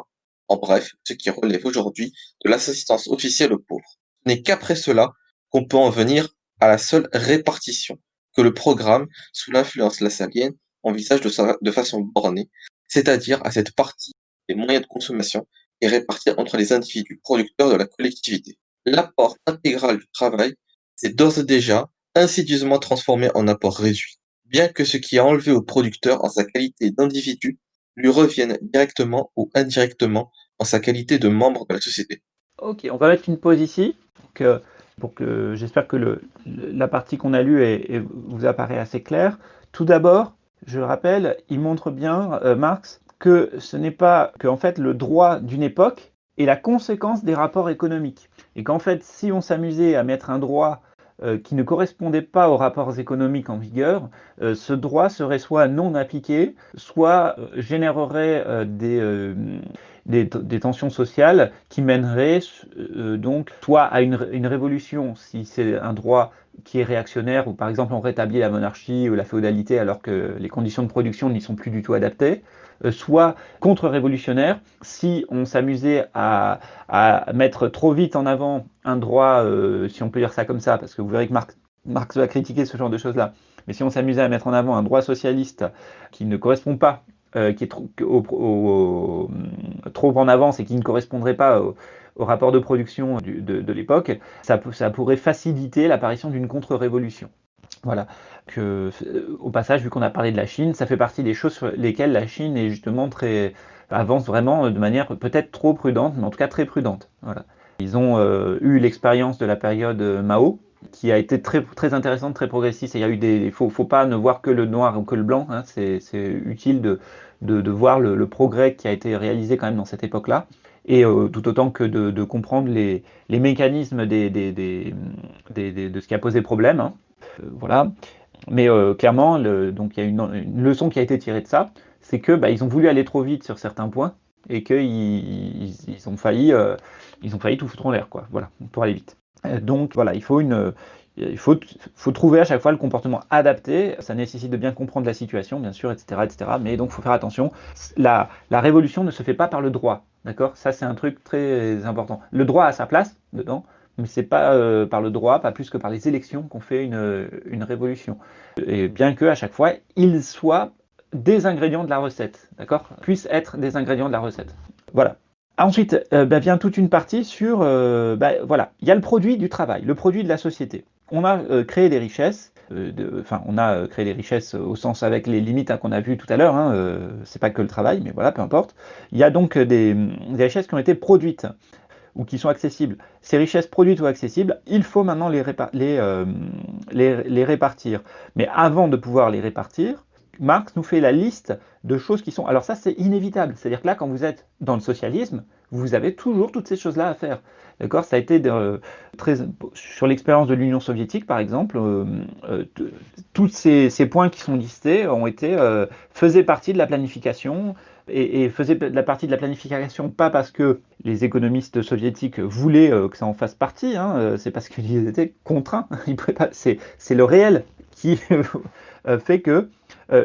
En bref, ce qui relève aujourd'hui de l'assistance officielle aux pauvres. Ce n'est qu'après cela qu'on peut en venir à la seule répartition que le programme, sous l'influence lassalienne, envisage de, de façon bornée, c'est-à-dire à cette partie des moyens de consommation et répartie entre les individus producteurs de la collectivité. L'apport intégral du travail s'est d'ores et déjà insidieusement transformé en apport réduit, bien que ce qui est enlevé au producteur en sa qualité d'individu lui revienne directement ou indirectement en sa qualité de membre de la société. Ok, on va mettre une pause ici. Que j'espère que la partie qu'on a lue vous apparaît assez claire. Tout d'abord, je rappelle, il montre bien, euh, Marx, que ce n'est pas que fait le droit d'une époque est la conséquence des rapports économiques. Et qu'en fait, si on s'amusait à mettre un droit euh, qui ne correspondait pas aux rapports économiques en vigueur, euh, ce droit serait soit non appliqué, soit générerait des, des, tensions sociales qui mèneraient euh, donc soit à une, révolution, si c'est un droit qui est réactionnaire, ou par exemple on rétablit la monarchie ou la féodalité alors que les conditions de production n'y sont plus du tout adaptées, euh, soit contre-révolutionnaire si on s'amusait à, mettre trop vite en avant un droit, euh, si on peut dire ça comme ça, parce que vous verrez que Marx, Marx va critiquer ce genre de choses-là, mais si on s'amusait à mettre en avant un droit socialiste qui ne correspond pas euh, qui est trop, en avance et qui ne correspondrait pas au, rapport de production de, l'époque, ça, ça, pourrait faciliter l'apparition d'une contre-révolution. Voilà. Que, euh, au passage, vu qu'on a parlé de la Chine, ça fait partie des choses sur lesquelles la Chine est justement très avance vraiment de manière peut-être trop prudente, mais en tout cas très prudente. Voilà. Ils ont euh, eu l'expérience de la période Mao, qui a été très, très intéressante, très progressiste. il y des, faut, pas ne voir que le noir ou que le blanc. Hein. c'est utile de, de, voir le, progrès qui a été réalisé quand même dans cette époque-là, et euh, tout autant que de, comprendre les, mécanismes des, de ce qui a posé problème. Hein. Euh, voilà. Mais euh, clairement, il y a une, leçon qui a été tirée de ça, c'est que bah, ils ont voulu aller trop vite sur certains points et qu'ils ils, ont failli, ils ont failli tout foutre en l'air. Voilà, pour aller vite. Donc voilà, il faut une, il faut, faut, trouver à chaque fois le comportement adapté. Ça nécessite de bien comprendre la situation, bien sûr, etc. etc. mais donc, il faut faire attention. La, la, révolution ne se fait pas par le droit. D'accord? Ça, c'est un truc très important. Le droit a sa place dedans, mais c'est pas euh, par le droit, pas plus que par les élections qu'on fait une, une, révolution. Et bien que à chaque fois, il soit des ingrédients de la recette, d'accord? Puisse être des ingrédients de la recette. Voilà. Ensuite, euh, bah, vient toute une partie sur, euh, bah, voilà, il y a le produit du travail, le produit de la société on a euh, créé des richesses, enfin on a créé des richesses au sens avec les limites hein, qu'on a vues tout à l'heure, hein, c'est pas que le travail, mais voilà, peu importe. Il y a donc des, richesses qui ont été produites ou qui sont accessibles. Ces richesses produites ou accessibles, il faut maintenant les, les, répartir. Mais avant de pouvoir les répartir, Marx nous fait la liste de choses qui sont... Alors ça, c'est inévitable. C'est-à-dire que là, quand vous êtes dans le socialisme, vous avez toujours toutes ces choses-là à faire. D'accord? Ça a été très, sur l'expérience de l'Union soviétique, par exemple, euh, euh, tous ces, points qui sont listés ont été euh, faisaient partie de la planification et, faisaient la partie de la planification pas parce que les économistes soviétiques voulaient que ça en fasse partie, hein, c'est parce qu'ils étaient contraints. C'est le réel qui fait que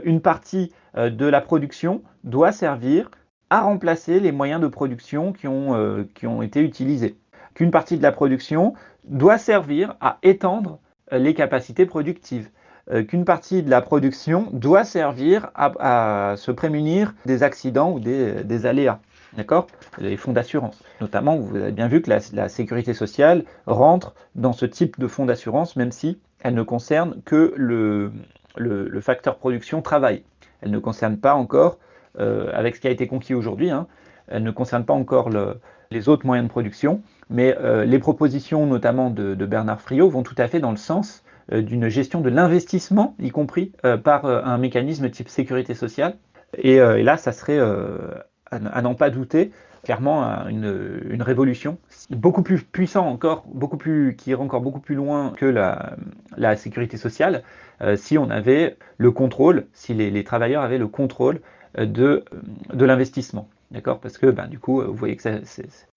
une partie de la production doit servir à remplacer les moyens de production qui ont, qui ont été utilisés qu'une partie de la production doit servir à étendre euh, les capacités productives, euh, qu'une partie de la production doit servir à, se prémunir des accidents ou des, aléas. D'accord? Les fonds d'assurance. Notamment, vous avez bien vu que la, sécurité sociale rentre dans ce type de fonds d'assurance, même si elle ne concerne que le, le, facteur production travail. Elle ne concerne pas encore, euh, avec ce qui a été conquis aujourd'hui, hein, elle ne concerne pas encore les autres moyens de production. Mais euh, les propositions, notamment de, Bernard Friot, vont tout à fait dans le sens euh, d'une gestion de l'investissement, y compris par un mécanisme type sécurité sociale. Et, là, ça serait, à, n'en pas douter, clairement une, révolution, beaucoup plus puissant encore, beaucoup plus, qui irait encore beaucoup plus loin que la sécurité sociale, euh, si on avait le contrôle, si les, travailleurs avaient le contrôle euh, de, de l'investissement. D'accord? Parce que ben, du coup, vous voyez que ça,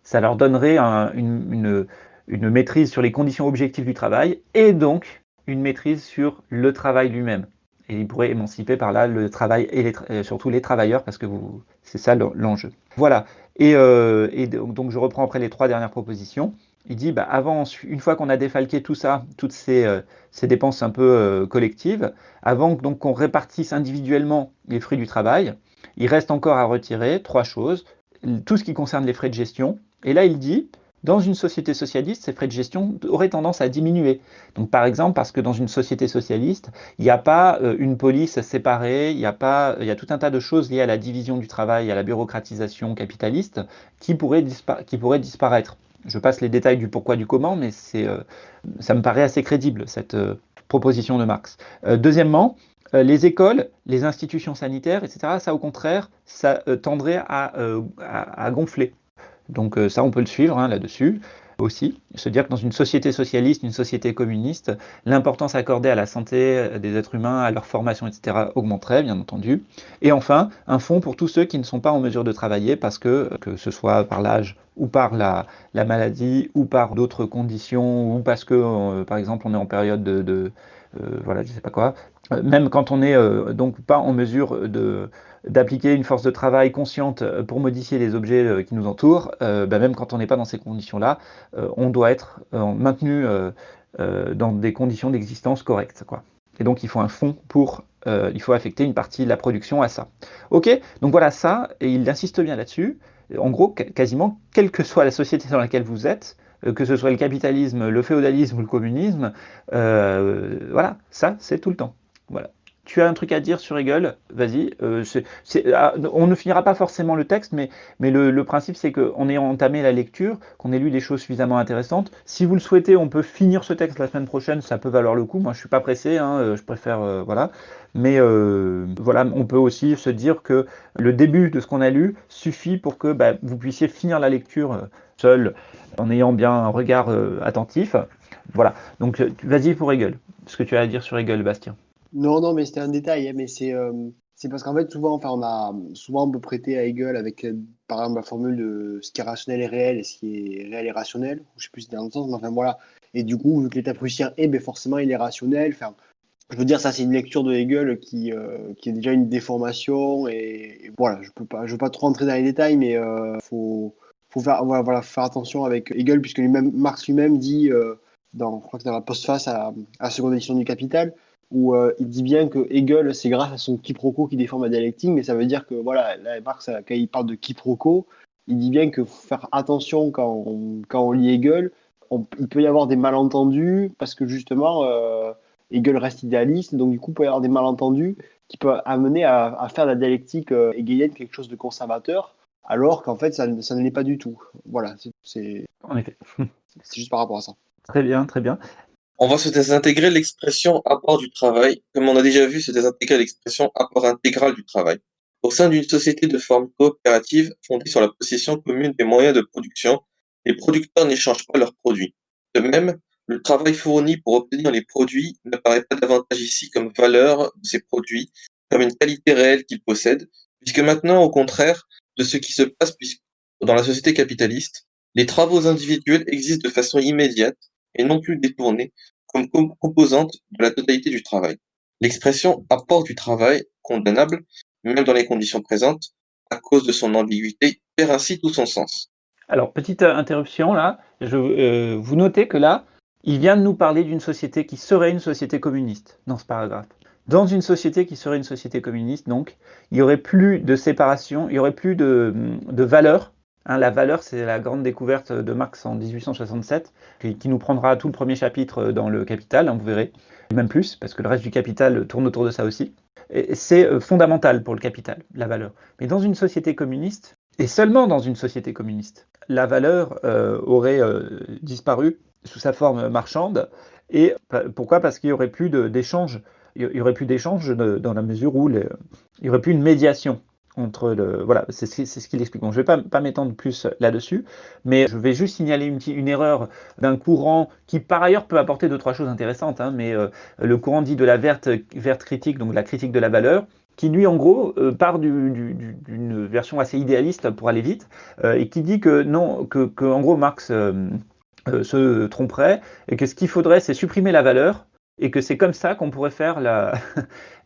ça leur donnerait un, une, une, une maîtrise sur les conditions objectives du travail et donc une maîtrise sur le travail lui-même et il pourrait émanciper par là le travail et, surtout les travailleurs parce que c'est ça l'enjeu. Voilà. Euh, et, donc je reprends après les trois dernières propositions. Il dit bah, avant, une fois qu'on a défalqué tout ça, toutes ces, euh, dépenses un peu euh, collectives, avant donc qu'on répartisse individuellement les fruits du travail, il reste encore à retirer trois choses. Tout ce qui concerne les frais de gestion. Et là, il dit dans une société socialiste, ces frais de gestion auraient tendance à diminuer. Par exemple, parce que dans une société socialiste, il n'y a pas euh, une police séparée, il y, a y a tout un tas de choses liées à la division du travail, à la bureaucratisation capitaliste, qui pourraient, qui pourraient disparaître. Je passe les détails du pourquoi, du comment, mais euh, ça me paraît assez crédible, cette euh, proposition de Marx. deuxièmement, les écoles, les institutions sanitaires, etc., ça au contraire, ça tendrait à, gonfler. Donc euh, ça, on peut le suivre hein, là-dessus aussi. Se dire que dans une société socialiste, une société communiste, l'importance accordée à la santé euh, des êtres humains, à leur formation, etc., augmenterait, bien entendu. Et enfin, un fonds pour tous ceux qui ne sont pas en mesure de travailler parce que, que ce soit par l'âge ou par la, la, maladie ou par d'autres conditions ou parce que, euh, par exemple, on est en période de, de voilà, je sais pas quoi, même quand on n'est donc pas en mesure de d'appliquer une force de travail consciente euh, pour modifier les objets euh, qui nous entourent, euh, bah, même quand on n'est pas dans ces conditions-là, on doit être maintenu dans des conditions d'existence correctes. Quoi. Et donc il faut un fonds pour, il faut affecter une partie de la production à ça. Ok, donc voilà ça, et il insiste bien là-dessus. En gros, quasiment, quelle que soit la société dans laquelle vous êtes, que ce soit le capitalisme, le féodalisme ou le communisme, voilà, ça c'est tout le temps. Voilà tu as un truc à dire sur Hegel, vas-y. Euh, ah, on ne finira pas forcément le texte, mais, le, principe, c'est qu'on ait entamé la lecture, qu'on ait lu des choses suffisamment intéressantes. Si vous le souhaitez, on peut finir ce texte la semaine prochaine, ça peut valoir le coup. Moi, je suis pas pressé, hein, euh, je préfère, euh, voilà. Mais voilà, on peut aussi se dire que le début de ce qu'on a lu suffit pour que bah, vous puissiez finir la lecture seul, en ayant bien un regard attentif. Voilà, donc vas-y pour Hegel, ce que tu as à dire sur Hegel, Bastien. Non, non, mais c'était un détail, hein, mais c'est euh, c'est parce qu'en fait, souvent, enfin, on a souvent on peut prêter à Hegel avec, euh, par exemple, la formule de ce qui est rationnel est réel et ce qui est réel est rationnel. Je sais plus si c'est dans le sens, mais enfin voilà. Et du coup, vu que l'état prussien est, ben forcément, il est rationnel. Enfin, je veux dire, ça, c'est une lecture de Hegel qui, euh, qui est déjà une déformation. Et, voilà, je peux pas, je veux pas trop rentrer dans les détails, mais euh, faut, faut faire, voilà, voilà, faire attention avec Hegel, puisque lui-même, Marx lui-même dit, dans, je crois que dans la postface à, à la seconde édition du Capital, où euh, il dit bien que Hegel, c'est grâce à son quiproquo qui déforme la dialectique, mais ça veut dire que, voilà, là, Marx, quand il parle de quiproquo, il dit bien que faut faire attention quand on, quand on lit Hegel, il peut y avoir des malentendus, parce que justement, euh, Hegel reste idéaliste, donc du coup, il peut y avoir des malentendus qui peuvent amener à, faire de la dialectique euh, hegelienne quelque chose de conservateur, alors qu'en fait, ça, ça ne l'est pas du tout. Voilà, c'est. En effet. c'est juste par rapport à ça. Très bien, très bien. On va se désintégrer l'expression apport du travail, comme on a déjà vu se désintégrer l'expression apport intégral du travail. Au sein d'une société de forme coopérative fondée sur la possession commune des moyens de production, les producteurs n'échangent pas leurs produits. De même, le travail fourni pour obtenir les produits n'apparaît pas davantage ici comme valeur de ces produits, comme une qualité réelle qu'ils possèdent, puisque maintenant, au contraire de ce qui se passe dans la société capitaliste, les travaux individuels existent de façon immédiate et non plus détournée comme composante de la totalité du travail. L'expression apport du travail, condamnable, même dans les conditions présentes, à cause de son ambiguïté, perd ainsi tout son sens. Alors, petite euh, interruption là, je, euh, vous notez que là, il vient de nous parler d'une société qui serait une société communiste dans ce paragraphe. Dans une société qui serait une société communiste, donc, il n'y aurait plus de séparation, il n'y aurait plus de, de valeur Hein, la valeur, c'est la grande découverte de Marx en 1867, qui, nous prendra tout le premier chapitre dans le Capital, hein, vous verrez, même plus, parce que le reste du Capital tourne autour de ça aussi. C'est euh, fondamental pour le Capital, la valeur. Mais dans une société communiste, et seulement dans une société communiste, la valeur euh, aurait euh, disparu sous sa forme marchande. Et pourquoi? Parce qu'il n'y aurait plus d'échange. Il y aurait plus d'échange dans la mesure où il n'y aurait plus une médiation Voilà, c'est ce qu'il explique. Je ne vais pas, pas m'étendre plus là-dessus, mais je vais juste signaler une, une erreur d'un courant qui, par ailleurs, peut apporter deux, trois choses intéressantes. Hein, mais le courant dit de la verte, verte critique, donc la critique de la valeur, qui lui en gros euh, part d'une version assez idéaliste pour aller vite euh, et qui dit que non, que, en gros Marx euh, se tromperait et que ce qu'il faudrait c'est supprimer la valeur et que c'est comme ça qu'on pourrait faire la,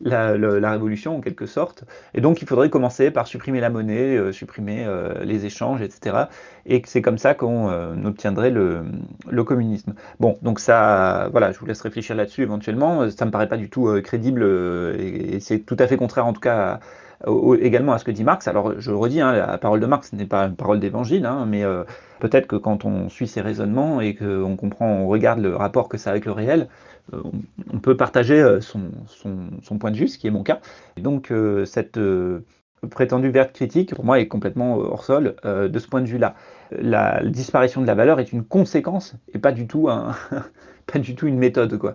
la, révolution en quelque sorte. Et donc il faudrait commencer par supprimer la monnaie, euh, supprimer euh, les échanges, etc. Et que c'est comme ça qu'on euh, obtiendrait le, communisme. Bon, donc ça, voilà, je vous laisse réfléchir là-dessus éventuellement. Ça me paraît pas du tout crédible et, c'est tout à fait contraire en tout cas également à ce que dit Marx. Alors je redis, hein, la parole de Marx n'est pas une parole d'évangile, hein, mais peut-être que quand on suit ses raisonnements et qu'on comprend, on regarde le rapport que ça a avec le réel, on peut partager euh, son, point de vue, ce qui est mon cas. donc euh, cette prétendue verte critique, pour moi, est complètement hors sol de ce point de vue-là. La disparition de la valeur est une conséquence et pas du tout, une méthode quoi,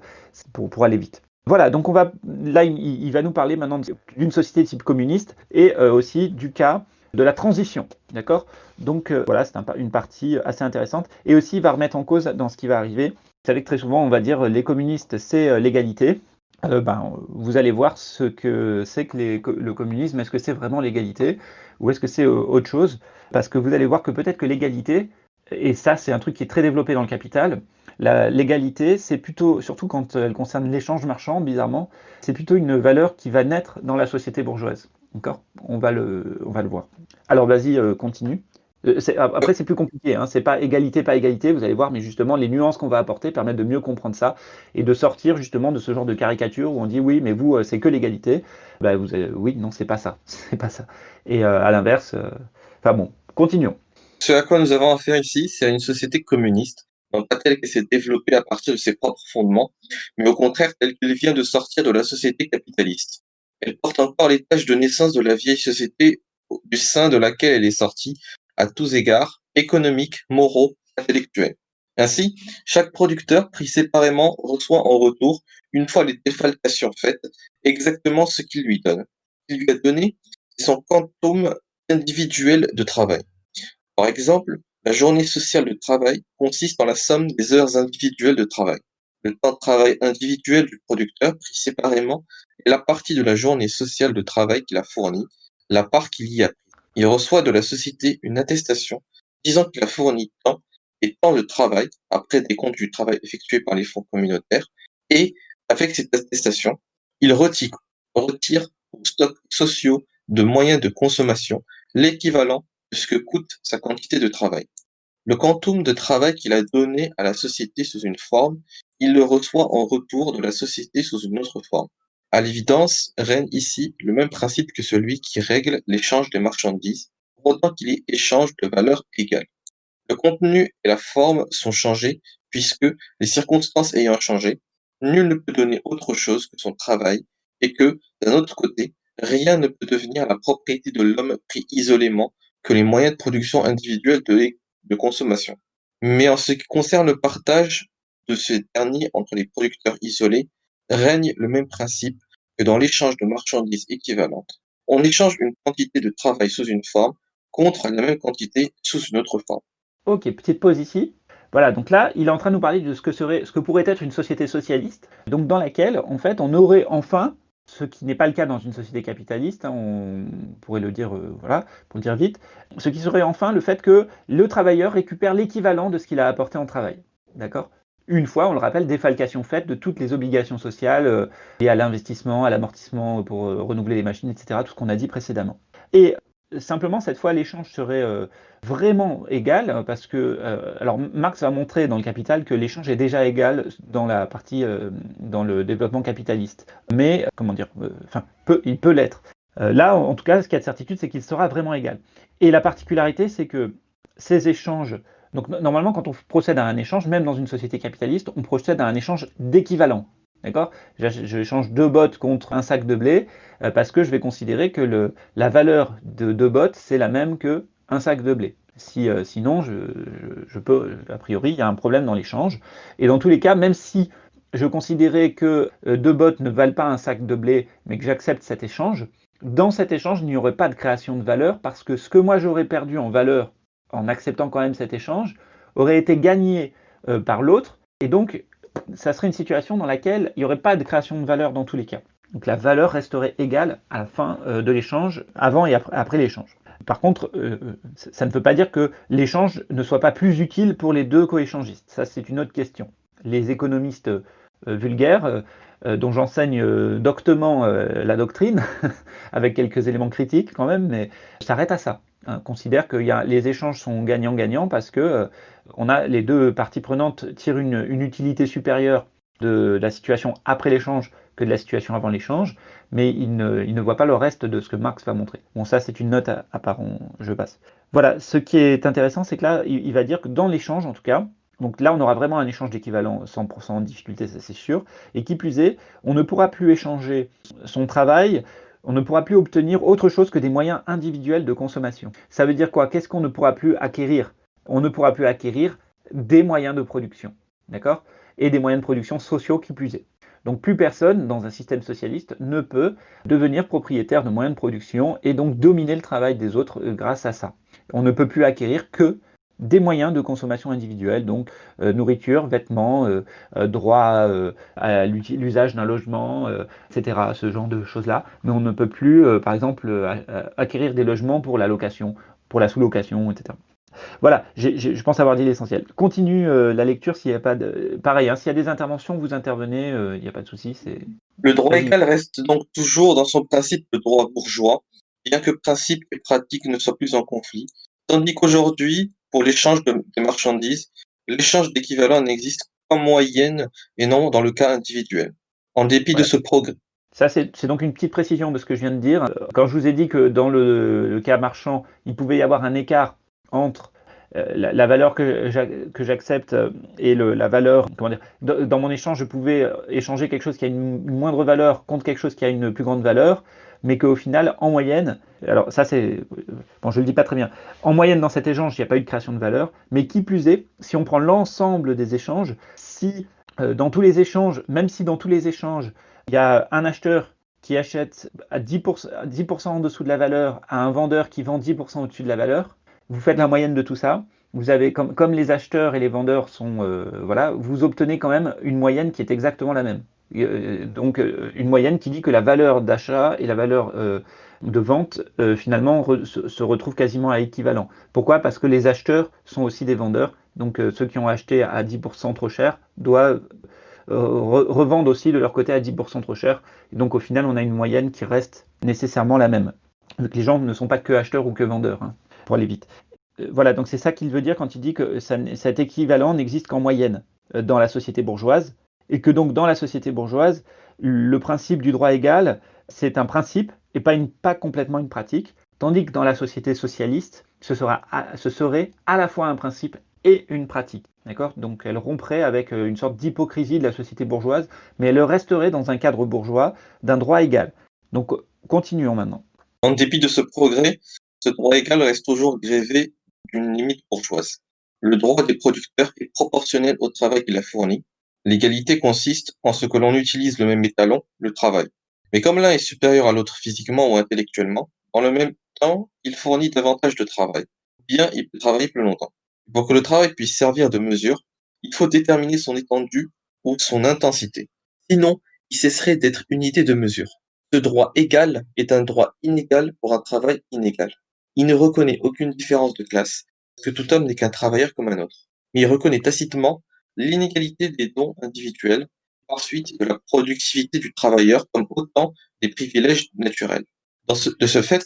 pour, aller vite. Voilà, donc on va, là, il, va nous parler maintenant d'une société type communiste et aussi du cas de la transition, d'accord? Donc voilà, c'est une partie assez intéressante. Et aussi, il va remettre en cause dans ce qui va arriver vous savez que très souvent, on va dire les communistes, c'est euh, l'égalité. Euh, ben, vous allez voir ce que c'est que le communisme. Est-ce que c'est vraiment l'égalité ou est-ce que c'est euh, autre chose? Parce que vous allez voir que peut-être que l'égalité, et ça c'est un truc qui est très développé dans le capital, l'égalité, c'est plutôt, surtout quand elle concerne l'échange marchand, bizarrement, c'est plutôt une valeur qui va naître dans la société bourgeoise. D'accord? On, on va le voir. Alors vas-y, continue. Euh, après, c'est plus compliqué. Hein. C'est pas égalité, pas égalité. Vous allez voir, mais justement, les nuances qu'on va apporter permettent de mieux comprendre ça et de sortir justement de ce genre de caricature où on dit oui, mais vous, euh, c'est que l'égalité. Bah, vous, oui, non, c'est pas ça. C'est pas ça. Et euh, à l'inverse, enfin bon, continuons. Ce à quoi nous avons affaire ici, c'est à une société communiste, non pas telle qu'elle s'est développée à partir de ses propres fondements, mais au contraire telle qu'elle vient de sortir de la société capitaliste. Elle porte encore les tâches de naissance de la vieille société du sein de laquelle elle est sortie, à tous égards, économiques, moraux, intellectuels. Ainsi, chaque producteur pris séparément reçoit en retour, une fois les défalcations faites, exactement ce qu'il lui donne. Ce qu'il lui a donné, c'est son quantum individuel de travail. Par exemple, la journée sociale de travail consiste en la somme des heures individuelles de travail. Le temps de travail individuel du producteur, pris séparément, est la partie de la journée sociale de travail qu'il a fournie, la part qu'il y a il reçoit de la société une attestation disant qu'il a fourni tant et tant de travail après des comptes du travail effectué par les fonds communautaires et avec cette attestation, il retire, retire aux stocks sociaux de moyens de consommation l'équivalent de ce que coûte sa quantité de travail. Le quantum de travail qu'il a donné à la société sous une forme, il le reçoit en retour de la société sous une autre forme. À l'évidence, règne ici le même principe que celui qui règle l'échange des marchandises, pour autant qu'il y échange de valeurs égales. Le contenu et la forme sont changés puisque, les circonstances ayant changé, nul ne peut donner autre chose que son travail et que, d'un autre côté, rien ne peut devenir la propriété de l'homme pris isolément que les moyens de production individuels de, de consommation. Mais en ce qui concerne le partage de ces derniers entre les producteurs isolés, règne le même principe que dans l'échange de marchandises équivalentes. On échange une quantité de travail sous une forme contre la même quantité sous une autre forme. Ok, petite pause ici. Voilà, donc là, il est en train de nous parler de ce que, serait, ce que pourrait être une société socialiste, donc dans laquelle, en fait, on aurait enfin, ce qui n'est pas le cas dans une société capitaliste, hein, on pourrait le dire, euh, voilà, pour le dire vite, ce qui serait enfin le fait que le travailleur récupère l'équivalent de ce qu'il a apporté en travail. D'accord? Une fois, on le rappelle, défalcation faite de toutes les obligations sociales euh, liées à l'investissement, à l'amortissement pour euh, renouveler les machines, etc., tout ce qu'on a dit précédemment. Et simplement, cette fois, l'échange serait euh, vraiment égal, parce que, alors Marx a montré dans le Capital que l'échange est déjà égal dans la partie, dans le développement capitaliste. Mais, comment dire, enfin, il peut l'être. là, en tout cas, ce qu'il y a de certitude, c'est qu'il sera vraiment égal. Et la particularité, c'est que ces échanges donc normalement, quand on procède à un échange, même dans une société capitaliste, on procède à un échange d'équivalent. D'accord? J'échange deux bottes contre un sac de blé euh, parce que je vais considérer que la valeur de deux bottes, c'est la même que un sac de blé. Si, euh, sinon, je, peux, a priori, il y a un problème dans l'échange. Et dans tous les cas, même si je considérais que euh, deux bottes ne valent pas un sac de blé, mais que j'accepte cet échange, dans cet échange, il n'y aurait pas de création de valeur parce que ce que moi j'aurais perdu en valeur en acceptant quand même cet échange aurait été gagné euh, par l'autre et donc ça serait une situation dans laquelle il n'y aurait pas de création de valeur dans tous les cas. Donc la valeur resterait égale à la fin euh, de l'échange, avant et après, l'échange. Par contre, euh, ça ne veut pas dire que l'échange ne soit pas plus utile pour les deux coéchangistes. Ça, c'est une autre question. Les économistes vulgaires dont j'enseigne euh, doctement euh, la doctrine, avec quelques éléments critiques quand même, mais s'arrête à ça. Hein. considère que les échanges sont gagnants-gagnants parce que les deux parties prenantes tirent une, utilité supérieure de la situation après l'échange que de la situation avant l'échange, mais il ne, il ne, voit pas le reste de ce que Marx va montrer. Bon, ça, c'est une note à, part, je passe. Voilà, ce qui est intéressant, c'est que là, il va dire que dans l'échange, en tout cas, donc là, on aura vraiment un échange d'équivalent 100% de difficulté, ça c'est sûr. Et qui plus est, on ne pourra plus échanger son travail, on ne pourra plus obtenir autre chose que des moyens individuels de consommation. Ça veut dire quoi? Qu'est-ce qu'on ne pourra plus acquérir? On ne pourra plus acquérir des moyens de production, d'accord? Et des moyens de production sociaux qui plus est. Donc plus personne dans un système socialiste ne peut devenir propriétaire de moyens de production et donc dominer le travail des autres euh, grâce à ça. On ne peut plus acquérir que des moyens de consommation individuelle, donc euh, nourriture, vêtements, euh, euh, droit à l'usage d'un logement, etc., ce genre de choses-là. Mais on ne peut plus, par exemple, acquérir des logements pour la location, pour la sous-location, etc. Voilà, je pense avoir dit l'essentiel. Continue la lecture s'il n'y a pas de... Pareil, hein, s'il y a des interventions, vous intervenez, il n'y a pas de souci. Le droit égal reste donc toujours dans son principe le droit bourgeois, bien que principe et pratique ne soient plus en conflit. Tandis qu'aujourd'hui, pour l'échange de, marchandises, l'échange d'équivalents n'existe qu'en moyenne et non dans le cas individuel. En dépit de ce progrès. Ça, c'est donc une petite précision de ce que je viens de dire. Quand je vous ai dit que dans le, cas marchand, il pouvait y avoir un écart entre euh, la, valeur que j'accepte et la valeur, comment dire, dans mon échange, je pouvais échanger quelque chose qui a une moindre valeur contre quelque chose qui a une plus grande valeur mais qu'au final, en moyenne, alors ça c'est, bon je ne le dis pas très bien, en moyenne dans cet échange, il n'y a pas eu de création de valeur, mais qui plus est, si on prend l'ensemble des échanges, si euh, dans tous les échanges, même si dans tous les échanges, il y a un acheteur qui achète à 10%, 10 en dessous de la valeur à un vendeur qui vend 10% au-dessus de la valeur, vous faites la moyenne de tout ça, vous avez comme, comme les acheteurs et les vendeurs sont, euh, voilà, vous obtenez quand même une moyenne qui est exactement la même. Euh, donc euh, une moyenne qui dit que la valeur d'achat et la valeur euh, de vente finalement se, retrouvent quasiment à équivalent. Pourquoi? Parce que les acheteurs sont aussi des vendeurs, donc ceux qui ont acheté à 10% trop cher doivent revendre aussi de leur côté à 10% trop cher. Donc au final on a une moyenne qui reste nécessairement la même. Les gens ne sont pas que acheteurs ou que vendeurs, hein, pour aller vite. Voilà, donc c'est ça qu'il veut dire quand il dit que cet équivalent n'existe qu'en moyenne dans la société bourgeoise, et que donc dans la société bourgeoise, le principe du droit égal, c'est un principe et pas, complètement une pratique, tandis que dans la société socialiste, ce, sera, ce serait à la fois un principe et une pratique. Donc elle romprait avec euh, une sorte d'hypocrisie de la société bourgeoise, mais elle resterait dans un cadre bourgeois d'un droit égal. Donc continuons maintenant. En dépit de ce progrès, ce droit égal reste toujours grévé d'une limite bourgeoise. Le droit des producteurs est proportionnel au travail qu'il a fourni, L'égalité consiste en ce que l'on utilise le même étalon, le travail. Mais comme l'un est supérieur à l'autre physiquement ou intellectuellement, en le même temps, il fournit davantage de travail. Bien, il peut travailler plus longtemps. Pour que le travail puisse servir de mesure, il faut déterminer son étendue ou son intensité. Sinon, il cesserait d'être unité de mesure. Ce droit égal est un droit inégal pour un travail inégal. Il ne reconnaît aucune différence de classe, parce que tout homme n'est qu'un travailleur comme un autre. Mais il reconnaît tacitement l'inégalité des dons individuels, ensuite de la productivité du travailleur comme autant des privilèges naturels. de ce fait,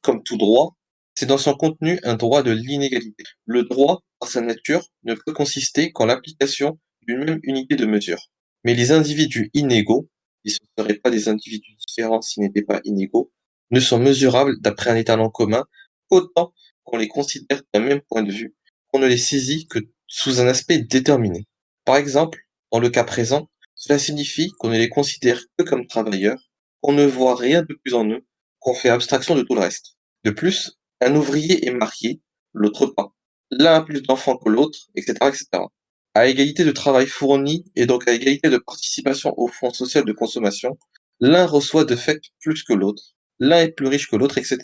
comme tout droit, c'est dans son contenu un droit de l'inégalité. Le droit, par sa nature, ne peut consister qu'en l'application d'une même unité de mesure. Mais les individus inégaux, et ne seraient pas des individus différents s'ils n'étaient pas inégaux, ne sont mesurables d'après un étalon commun autant qu'on les considère d'un même point de vue, qu'on ne les saisit que sous un aspect déterminé. Par exemple, dans le cas présent, cela signifie qu'on ne les considère que comme travailleurs, qu'on ne voit rien de plus en eux, qu'on fait abstraction de tout le reste. De plus, un ouvrier est marié, l'autre pas. L'un a plus d'enfants que l'autre, etc., etc. À égalité de travail fourni et donc à égalité de participation au fonds social de consommation, l'un reçoit de fait plus que l'autre. l'un est plus riche que l'autre, etc.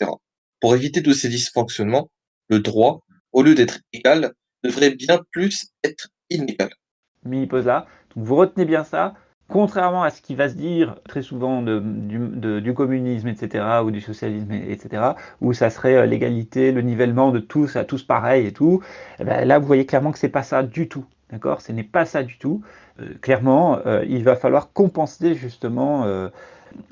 Pour éviter tous ces dysfonctionnements, le droit, au lieu d'être égal, devrait bien plus être inégal. Mais il pose là. Donc vous retenez bien ça. Contrairement à ce qui va se dire très souvent du, communisme, etc., ou du socialisme, etc., où ça serait euh, l'égalité, le nivellement de tous à tous pareil et tout, eh ben là vous voyez clairement que c'est pas ça du tout. D'accord? Ce n'est pas ça du tout. Euh, clairement, euh, il va falloir compenser justement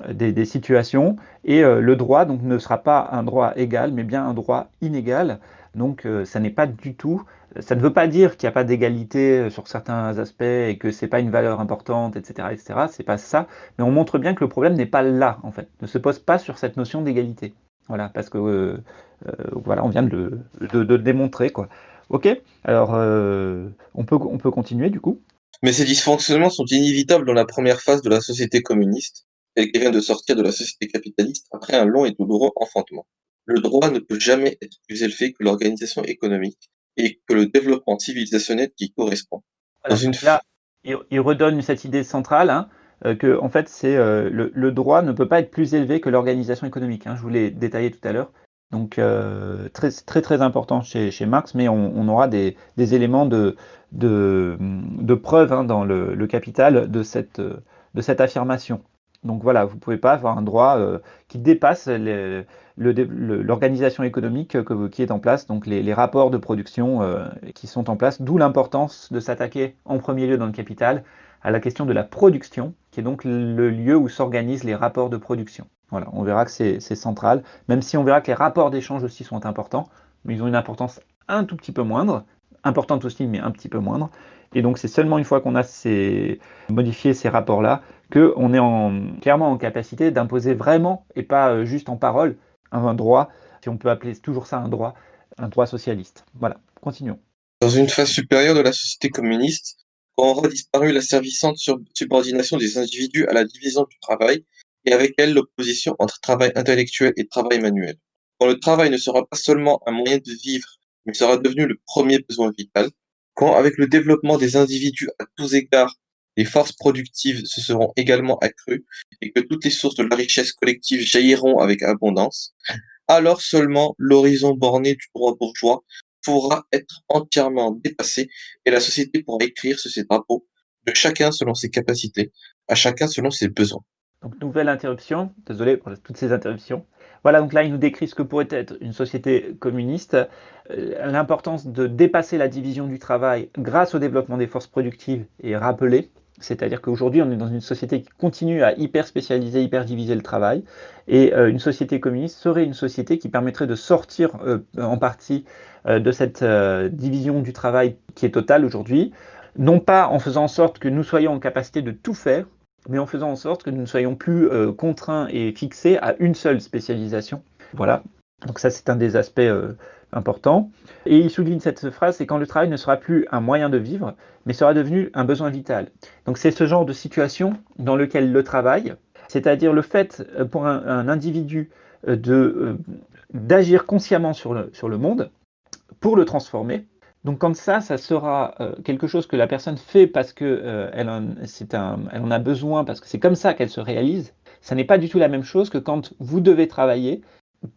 des, situations et le droit donc ne sera pas un droit égal, mais bien un droit inégal. Donc ça n'est pas du tout ça ne veut pas dire qu'il n'y a pas d'égalité euh, sur certains aspects et que c'est pas une valeur importante, etc., etc. C'est pas ça, mais on montre bien que le problème n'est pas là, en fait, ne se pose pas sur cette notion d'égalité. Voilà, parce que euh, euh, voilà, on vient de le, démontrer, quoi. Ok, alors on peut on peut continuer du coup. Mais ces dysfonctionnements sont inévitables dans la première phase de la société communiste, elle qui vient de sortir de la société capitaliste après un long et douloureux enfantement. Le droit ne peut jamais être plus élevé que l'organisation économique, et que le développement civilisationnel qui correspond. Là, il, redonne cette idée centrale hein, euh, que en fait, c'est euh, le, droit ne peut pas être plus élevé que l'organisation économique. Hein, je vous l'ai détaillé tout à l'heure. Donc euh, très, très très important chez, chez Marx, mais on, aura des, des, éléments de, de, de preuve hein, dans le, le, Capital de cette, de cette affirmation. Donc voilà, vous ne pouvez pas avoir un droit qui dépasse l'organisation économique qui est en place, donc les, rapports de production euh, qui sont en place, d'où l'importance de s'attaquer en premier lieu dans le capital à la question de la production, qui est donc le lieu où s'organisent les rapports de production. Voilà, on verra que c'est central, même si on verra que les rapports d'échange aussi sont importants, mais ils ont une importance un tout petit peu moindre, importante aussi, mais un petit peu moindre. Et donc c'est seulement une fois qu'on a modifié ces rapports-là qu'on est en, clairement en capacité d'imposer vraiment, et pas euh, juste en parole, un droit, si on peut appeler toujours ça un droit, un droit socialiste. Voilà, continuons. Dans une phase supérieure de la société communiste, quand aura disparu la servissante subordination des individus à la division du travail, et avec elle l'opposition entre travail intellectuel et travail manuel. Quand le travail ne sera pas seulement un moyen de vivre, mais sera devenu le premier besoin vital, quand avec le développement des individus à tous égards, les forces productives se seront également accrues et que toutes les sources de la richesse collective jailliront avec abondance, alors seulement l'horizon borné du droit bourgeois pourra être entièrement dépassé et la société pourra écrire sur ses drapeaux de chacun selon ses capacités, à chacun selon ses besoins. Donc nouvelle interruption, désolé pour toutes ces interruptions. Voilà, donc là il nous décrit ce que pourrait être une société communiste, euh, l'importance de dépasser la division du travail grâce au développement des forces productives et rappeler c'est-à-dire qu'aujourd'hui, on est dans une société qui continue à hyper spécialiser, hyper diviser le travail. Et euh, une société communiste serait une société qui permettrait de sortir euh, en partie euh, de cette division du travail qui est totale aujourd'hui. Non pas en faisant en sorte que nous soyons en capacité de tout faire, mais en faisant en sorte que nous ne soyons plus contraints et fixés à une seule spécialisation. Voilà. Donc ça, c'est un des aspects important. Et il souligne cette phrase, c'est quand le travail ne sera plus un moyen de vivre, mais sera devenu un besoin vital. Donc c'est ce genre de situation dans lequel le travail, c'est-à-dire le fait euh, pour un, individu euh, euh, d'agir consciemment sur le, sur le monde pour le transformer. Donc quand ça, ça sera quelque chose que la personne fait parce que en, elle en a besoin, parce que c'est comme ça qu'elle se réalise, ça n'est pas du tout la même chose que quand vous devez travailler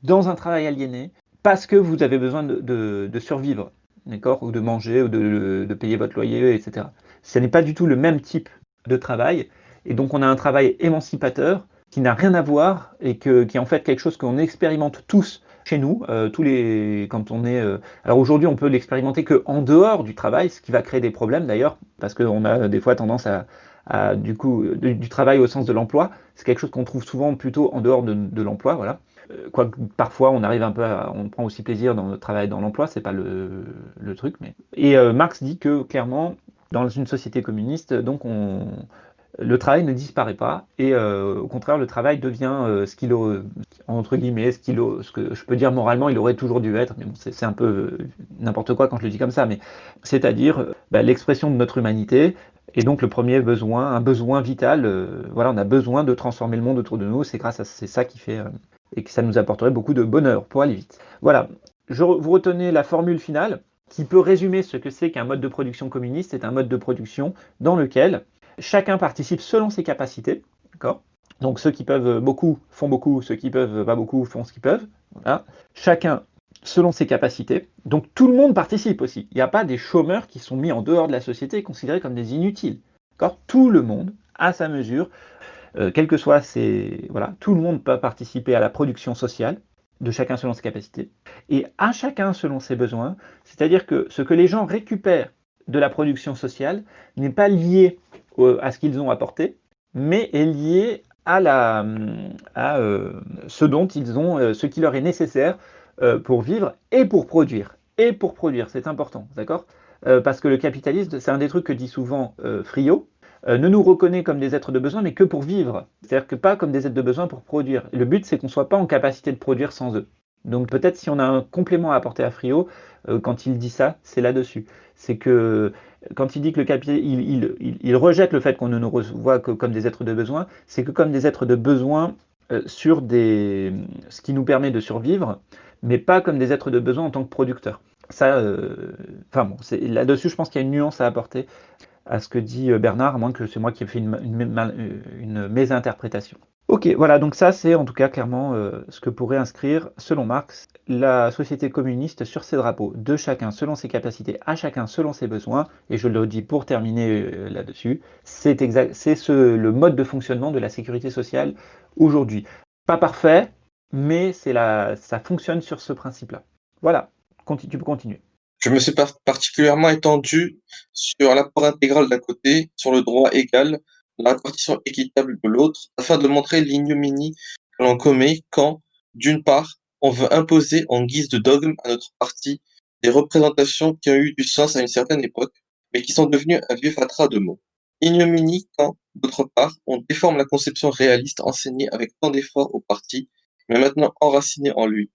dans un travail aliéné, parce que vous avez besoin de, survivre, d'accord, ou de manger, ou de, payer votre loyer, etc. Ce n'est pas du tout le même type de travail, et donc on a un travail émancipateur qui n'a rien à voir et qui est en fait quelque chose qu'on expérimente tous chez nous, euh, tous les, quand on est. Euh, alors aujourd'hui, on peut l'expérimenter que en dehors du travail, ce qui va créer des problèmes d'ailleurs, parce qu'on a des fois tendance à, du coup, du, travail au sens de l'emploi. C'est quelque chose qu'on trouve souvent plutôt en dehors de, de l'emploi, voilà. Euh, quoique parfois on arrive un peu à, on prend aussi plaisir dans notre travail dans l'emploi, c'est pas le, truc. Mais... Et euh, Marx dit que clairement, dans une société communiste, donc on, le travail ne disparaît pas et euh, au contraire le travail devient ce qu'il entre guillemets ce qu'il ce que je peux dire moralement il aurait toujours dû être mais bon, c'est un peu n'importe quoi quand je le dis comme ça mais c'est-à-dire bah, l'expression de notre humanité et donc le premier besoin un besoin vital voilà on a besoin de transformer le monde autour de nous c'est grâce à c'est ça qui fait et que ça nous apporterait beaucoup de bonheur pour aller vite. Voilà, Je, vous retenez la formule finale qui peut résumer ce que c'est qu'un mode de production communiste. C'est un mode de production dans lequel chacun participe selon ses capacités, Donc ceux qui peuvent beaucoup font beaucoup, ceux qui peuvent pas beaucoup font ce qu'ils peuvent. Chacun selon ses capacités. Donc tout le monde participe aussi. Il n'y a pas des chômeurs qui sont mis en dehors de la société et considérés comme des inutiles. Tout le monde, à sa mesure, euh, quel que soit ses... Voilà, tout le monde peut participer à la production sociale, de chacun selon ses capacités, et à chacun selon ses besoins. C'est-à-dire que ce que les gens récupèrent de la production sociale n'est pas lié à ce qu'ils ont apporté, mais est lié à, la, à euh, ce dont ils ont, euh, ce qui leur est nécessaire pour vivre et pour produire. Et pour produire, c'est important, d'accord? Parce que le capitalisme, c'est un des trucs que dit souvent Friot, ne nous reconnaît comme des êtres de besoin, mais que pour vivre. C'est-à-dire que pas comme des êtres de besoin pour produire. Le but, c'est qu'on ne soit pas en capacité de produire sans eux. Donc peut-être si on a un complément à apporter à Friot, quand il dit ça, c'est là-dessus. C'est que quand il dit que le capitalisme, il, rejette le fait qu'on ne nous voit que comme des êtres de besoin, c'est que comme des êtres de besoin sur des, ce qui nous permet de survivre, mais pas comme des êtres de besoin en tant que producteurs. Ça, euh, enfin bon, là-dessus, je pense qu'il y a une nuance à apporter à ce que dit euh, Bernard, à moins que c'est moi qui ai fait une, une, mésinterprétation. Ok, voilà, donc ça c'est en tout cas clairement euh, ce que pourrait inscrire, selon Marx, la société communiste sur ses drapeaux, de chacun selon ses capacités, à chacun selon ses besoins, et je le dis pour terminer là-dessus, c'est le mode de fonctionnement de la sécurité sociale aujourd'hui. Pas parfait, mais la, ça fonctionne sur ce principe-là. Voilà, tu peux continuer. Je me suis particulièrement étendu sur l'apport intégral d'un côté, sur le droit égal, la répartition équitable de l'autre, afin de montrer l'ignominie que l'on commet quand, d'une part, on veut imposer en guise de dogme à notre parti des représentations qui ont eu du sens à une certaine époque, mais qui sont devenues un vieux fatras de mots. Ignominie quand, d'autre part, on déforme la conception réaliste enseignée avec tant d'efforts au parti mais maintenant enraciné en lui,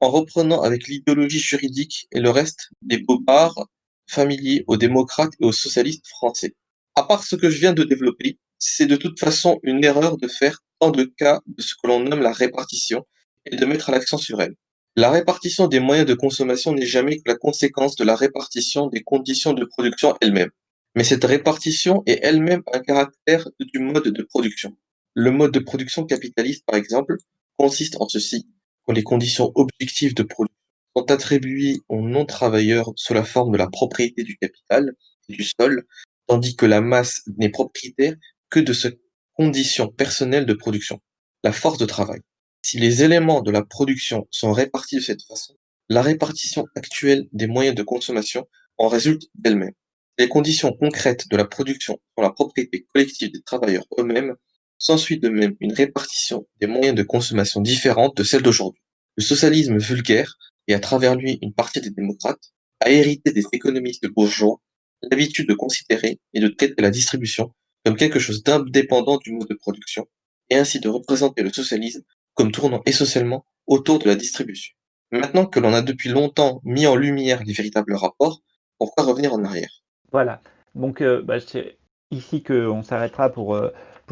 en reprenant avec l'idéologie juridique et le reste des bobards familiers aux démocrates et aux socialistes français. À part ce que je viens de développer, c'est de toute façon une erreur de faire tant de cas de ce que l'on nomme la répartition et de mettre l'accent sur elle. La répartition des moyens de consommation n'est jamais que la conséquence de la répartition des conditions de production elles-mêmes. Mais cette répartition est elle-même un caractère du mode de production. Le mode de production capitaliste, par exemple, consiste en ceci quand les conditions objectives de production sont attribuées aux non-travailleurs sous la forme de la propriété du capital et du sol, tandis que la masse n'est propriétaire que de ses conditions personnelles de production, la force de travail. Si les éléments de la production sont répartis de cette façon, la répartition actuelle des moyens de consommation en résulte d'elle-même. Les conditions concrètes de la production sont la propriété collective des travailleurs eux-mêmes S'ensuit de même une répartition des moyens de consommation différente de celle d'aujourd'hui. Le socialisme vulgaire, et à travers lui une partie des démocrates, a hérité des économistes bourgeois l'habitude de considérer et de traiter la distribution comme quelque chose d'indépendant du mode de production, et ainsi de représenter le socialisme comme tournant essentiellement autour de la distribution. Maintenant que l'on a depuis longtemps mis en lumière les véritables rapports, pourquoi revenir en arrière? Voilà, donc euh, bah, c'est ici qu'on s'arrêtera pour, euh,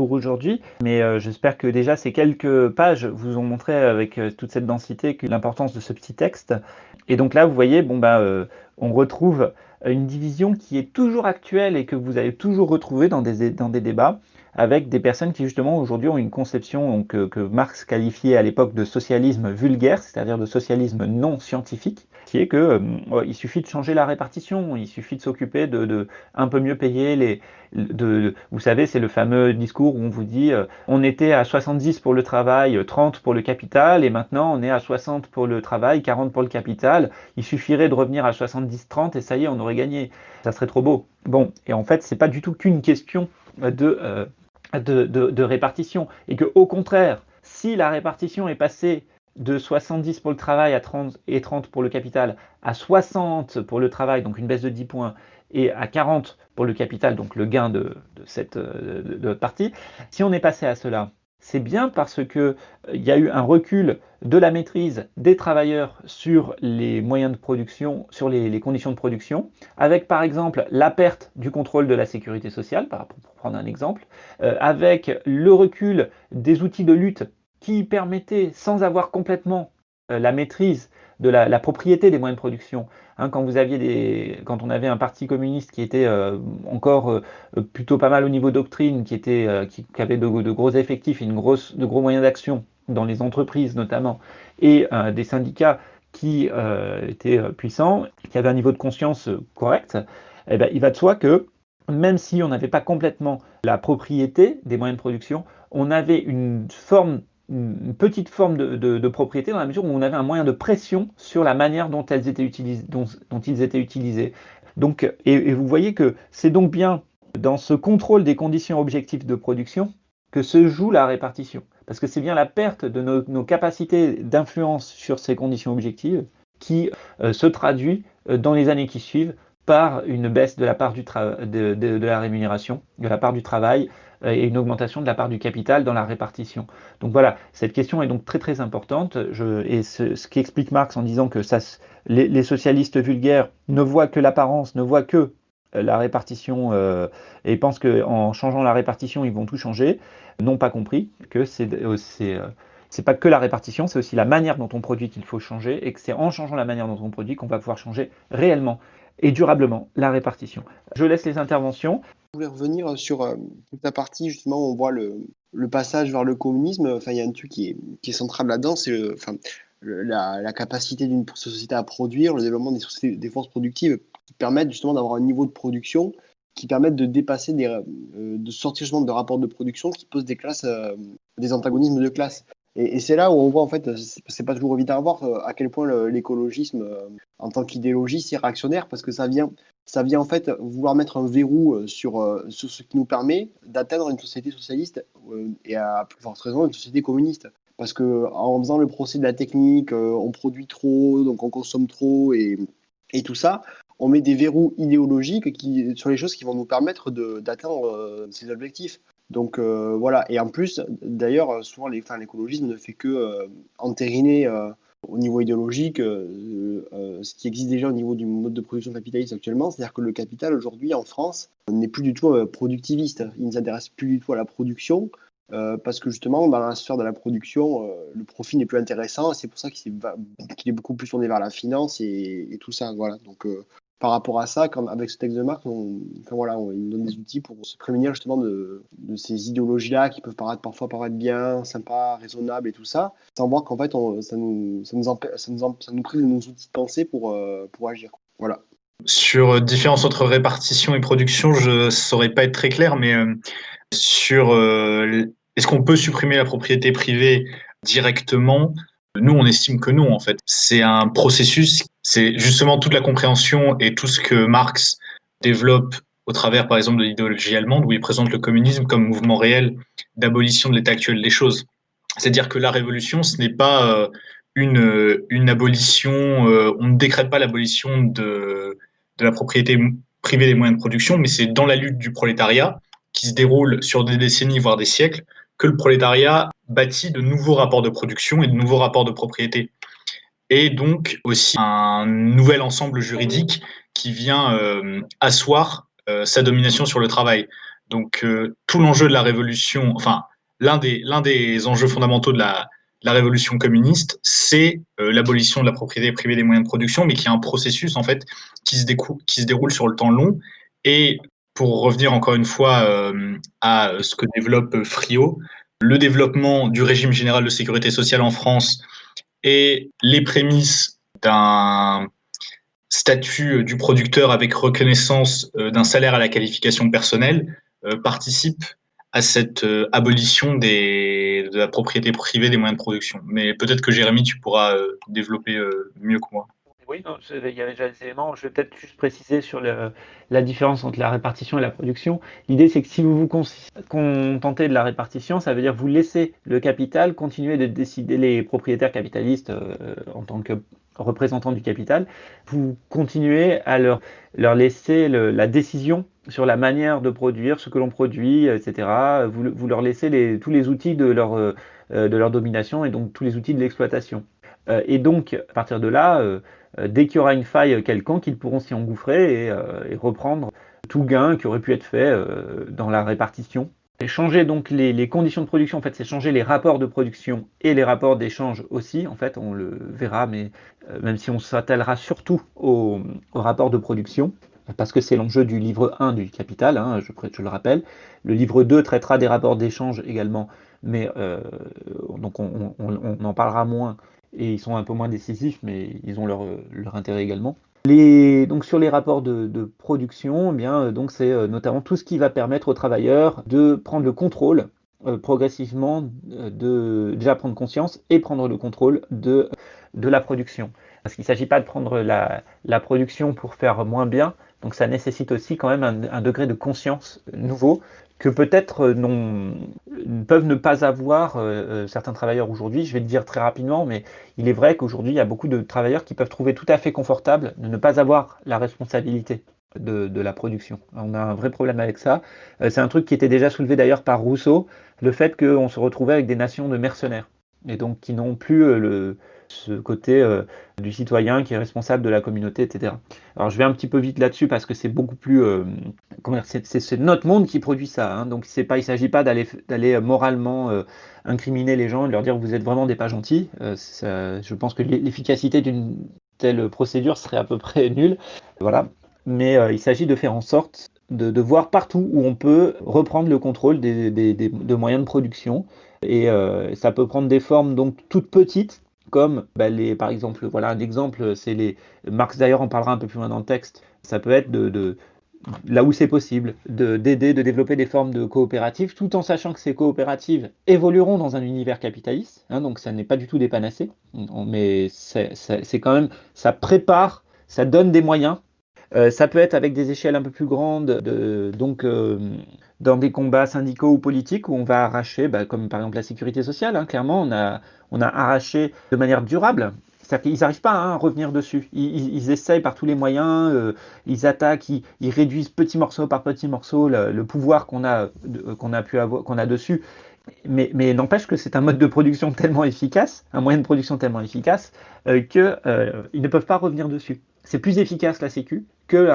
aujourd'hui. Mais euh, j'espère que déjà ces quelques pages vous ont montré avec euh, toute cette densité l'importance de ce petit texte. Et donc là, vous voyez, bon bah, euh, on retrouve une division qui est toujours actuelle et que vous avez toujours retrouvée dans des, dans des débats avec des personnes qui justement aujourd'hui ont une conception que Marx qualifiait à l'époque de socialisme vulgaire, c'est-à-dire de socialisme non scientifique, qui est que euh, il suffit de changer la répartition, il suffit de s'occuper de, un peu mieux payer les. De, vous savez, c'est le fameux discours où on vous dit euh, on était à 70 pour le travail, 30 pour le capital, et maintenant on est à 60 pour le travail, 40 pour le capital. Il suffirait de revenir à 70-30 et ça y est, on aurait gagné. Ça serait trop beau. Bon, et en fait, c'est pas du tout qu'une question de, euh, de, de, répartition. Et que au contraire, si la répartition est passée de 70 pour le travail à 30 et 30 pour le capital à 60 pour le travail, donc une baisse de 10 points, et à 40 pour le capital, donc le gain de, cette de, partie, si on est passé à cela, c'est bien parce qu'il euh, y a eu un recul de la maîtrise des travailleurs sur les moyens de production, sur les, conditions de production, avec par exemple la perte du contrôle de la sécurité sociale, pour prendre un exemple, euh, avec le recul des outils de lutte qui permettaient, sans avoir complètement la maîtrise de la, propriété des moyens de production. Hein, quand, vous aviez des, quand on avait un parti communiste qui était encore plutôt pas mal au niveau doctrine, qui, était, qui, avait de, gros effectifs et une grosse, de gros moyens d'action dans les entreprises notamment, et des syndicats qui étaient puissants, qui avaient un niveau de conscience correct, eh ben, il va de soi que même si on n'avait pas complètement la propriété des moyens de production, on avait une forme une petite forme de, propriété dans la mesure où on avait un moyen de pression sur la manière dont, elles étaient utilisées, dont, ils étaient utilisés. Donc, et, vous voyez que c'est donc bien dans ce contrôle des conditions objectives de production que se joue la répartition. Parce que c'est bien la perte de nos, capacités d'influence sur ces conditions objectives qui euh, se traduit euh, dans les années qui suivent par une baisse de la part du de, la rémunération, de la part du travail et une augmentation de la part du capital dans la répartition. Donc voilà, cette question est donc très très importante. Et ce, qui explique Marx en disant que les, socialistes vulgaires ne voient que l'apparence, ne voient que euh, la répartition euh, et pensent qu'en changeant la répartition, ils vont tout changer, n'ont pas compris que c'est euh, pas que la répartition, c'est aussi la manière dont on produit qu'il faut changer et que c'est en changeant la manière dont on produit qu'on va pouvoir changer réellement et durablement la répartition. Je laisse les interventions. Voulais revenir sur euh, toute la partie, justement, on voit le, passage vers le communisme. Enfin, il y a un truc qui est, central là-dedans, c'est la, capacité d'une société à produire, le développement des, des forces productives qui permettent justement d'avoir un niveau de production qui permettent de dépasser, des, euh, de sortir justement de rapports de production qui posent des classes, euh, des antagonismes de classe. Et, c'est là où on voit, en fait, c'est pas toujours évident à voir euh, à quel point l'écologisme, euh, en tant qu'idéologie, c'est réactionnaire, parce que ça vient, ça vient en fait vouloir mettre un verrou euh, sur, ce qui nous permet d'atteindre une société socialiste et à plus forte raison une société communiste. Parce que en faisant le procès de la technique, on produit trop, donc on consomme trop et, tout ça, on met des verrous idéologiques sur les choses qui vont nous permettre d'atteindre ces objectifs. Donc euh, voilà, et en plus, d'ailleurs, souvent l'écologisme ne fait que euh, entériner euh, au niveau idéologique ce qui existe déjà au niveau du mode de production capitaliste actuellement, c'est-à-dire que le capital aujourd'hui en France n'est plus du tout productiviste, il ne s'intéresse plus du tout à la production, parce que justement, dans la sphère de la production, le profit n'est plus intéressant. C'est pour ça qu'il est, beaucoup plus tourné vers la finance et, et tout ça. Voilà. Donc, par rapport à ça, quand, avec ce texte de marque, on, voilà, on, il nous donne des outils pour se prémunir justement de, ces idéologies-là qui peuvent paraître parfois paraître bien, sympas, raisonnables et tout ça, sans voir qu'en fait, ça, nous, ça, ça, nous ça prive de nos outils de pensée pour, euh, pour agir. Voilà. Sur euh, différence entre répartition et production, je ne saurais pas être très clair, mais euh, sur est-ce qu'on peut supprimer la propriété privée directement? Nous, on estime que non, en fait. C'est un processus, c'est justement toute la compréhension et tout ce que Marx développe au travers, par exemple, de l'idéologie allemande, où il présente le communisme comme mouvement réel d'abolition de l'état actuel des choses. C'est-à-dire que la révolution, ce n'est pas euh, une, une abolition, euh, on ne décrète pas l'abolition de la propriété privée des moyens de production, mais c'est dans la lutte du prolétariat qui se déroule sur des décennies, voire des siècles, que le prolétariat bâtit de nouveaux rapports de production et de nouveaux rapports de propriété. Et donc aussi un nouvel ensemble juridique qui vient euh, asseoir euh, sa domination sur le travail. Donc euh, tout l'enjeu de la révolution, enfin l'un des, l'un des enjeux fondamentaux de la, la révolution communiste, c'est l'abolition de la propriété privée des moyens de production, mais qui est un processus en fait qui se, qui se déroule sur le temps long. Et pour revenir encore une fois à ce que développe Frio, le développement du régime général de sécurité sociale en France et les prémices d'un statut du producteur avec reconnaissance euh, d'un salaire à la qualification personnelle euh, participent à cette euh, abolition de la propriété privée des moyens de production. Mais peut-être que Jérémy, tu pourras développer mieux que moi. Oui, il y avait déjà des éléments. Je vais peut-être juste préciser sur la différence entre la répartition et la production. L'idée, c'est que si vous vous contentez de la répartition, ça veut dire vous laissez le capital continuer de décider, les propriétaires capitalistes euh, en tant que représentants du capital, vous continuez à leur, laisser la décision sur la manière de produire, ce que l'on produit, etc. Vous, leur laissez tous les outils de leur, euh, de leur domination et donc tous les outils de l'exploitation. Euh, et donc, à partir de là, dès qu'il y aura une faille quelconque, ils pourront s'y engouffrer et, euh, reprendre tout gain qui aurait pu être fait euh, dans la répartition changer donc les, conditions de production, en fait, c'est changer les rapports de production et les rapports d'échange aussi, en fait, on le verra, mais euh, même si on s'attellera surtout aux, rapports de production, parce que c'est l'enjeu du livre 1 du Capital, hein, je, le rappelle. Le livre 2 traitera des rapports d'échange également, mais euh, donc on, en parlera moins, et ils sont un peu moins décisifs, mais ils ont leur, leur intérêt également. Donc sur les rapports de, production, eh bien, euh, donc c'est euh, notamment tout ce qui va permettre aux travailleurs de prendre le contrôle euh, progressivement, de déjà prendre conscience et prendre le contrôle de, de la production. Parce qu'il ne s'agit pas de prendre la, la, production pour faire moins bien, donc ça nécessite aussi quand même un degré de conscience nouveau que peut-être euh, peuvent ne pas avoir euh, euh, certains travailleurs aujourd'hui. Je vais le dire très rapidement, mais il est vrai qu'aujourd'hui, il y a beaucoup de travailleurs qui peuvent trouver tout à fait confortable de ne pas avoir la responsabilité de, la production. On a un vrai problème avec ça. C'est un truc qui était déjà soulevé d'ailleurs par Rousseau, le fait qu'on se retrouvait avec des nations de mercenaires, et donc qui n'ont plus le, ce côté euh, du citoyen qui est responsable de la communauté, etc. Alors je vais un petit peu vite là-dessus parce que c'est beaucoup plus... Euh, c'est notre monde qui produit ça. Hein. donc pas, il ne s'agit pas d'aller euh, moralement incriminer les gens et leur dire vous êtes vraiment des pas gentils. je pense que l'efficacité d'une telle procédure serait à peu près nulle. Voilà. Mais il s'agit de faire en sorte de, voir partout où on peut reprendre le contrôle des, de moyens de production. Et ça peut prendre des formes donc toutes petites, comme bah, les, par exemple, voilà un exemple, c'est les, Marx d'ailleurs en parlera un peu plus loin dans le texte, ça peut être de, là où c'est possible, d'aider, de, développer des formes de coopératives, tout en sachant que ces coopératives évolueront dans un univers capitaliste, hein, donc ça n'est pas du tout des panacées, mais c'est quand même, ça prépare, ça donne des moyens. Euh, ça peut être avec des échelles un peu plus grandes, de, donc euh, dans des combats syndicaux ou politiques où on va arracher, bah, comme par exemple la sécurité sociale, hein, clairement, on a, on a arraché de manière durable. C'est-à-dire qu'ils n'arrivent pas hein, à revenir dessus. Ils, essayent par tous les moyens, euh, ils attaquent, ils, réduisent petit morceau par petit morceau le, pouvoir qu'on a, qu'on a, pu avoir, qu'on a dessus. Mais, mais n'empêche que c'est un mode de production tellement efficace, un moyen de production tellement efficace, euh, qu'ils ne peuvent pas revenir dessus. C'est plus efficace la Sécu que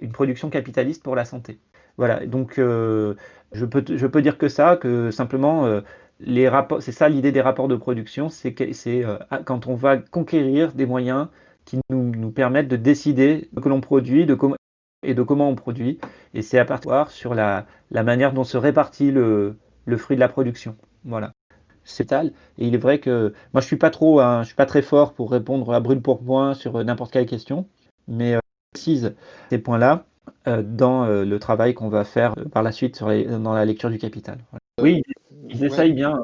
une production capitaliste pour la santé. Voilà, donc euh, je, peux, je peux dire que ça, que simplement, euh, les rapports, c'est ça l'idée des rapports de production, c'est c'est euh, quand on va conquérir des moyens qui nous, nous permettent de décider ce que l'on produit de et de comment on produit. Et c'est à partir sur la, la, manière dont se répartit le, le fruit de la production. Voilà. Et il est vrai que moi, je suis pas trop, je suis pas très fort pour répondre à brûle pour point sur n'importe quelle question, mais précise ces points-là euh, dans euh, le travail qu'on va faire euh, par la suite sur dans la lecture du Capital. Oui, ils essayent bien.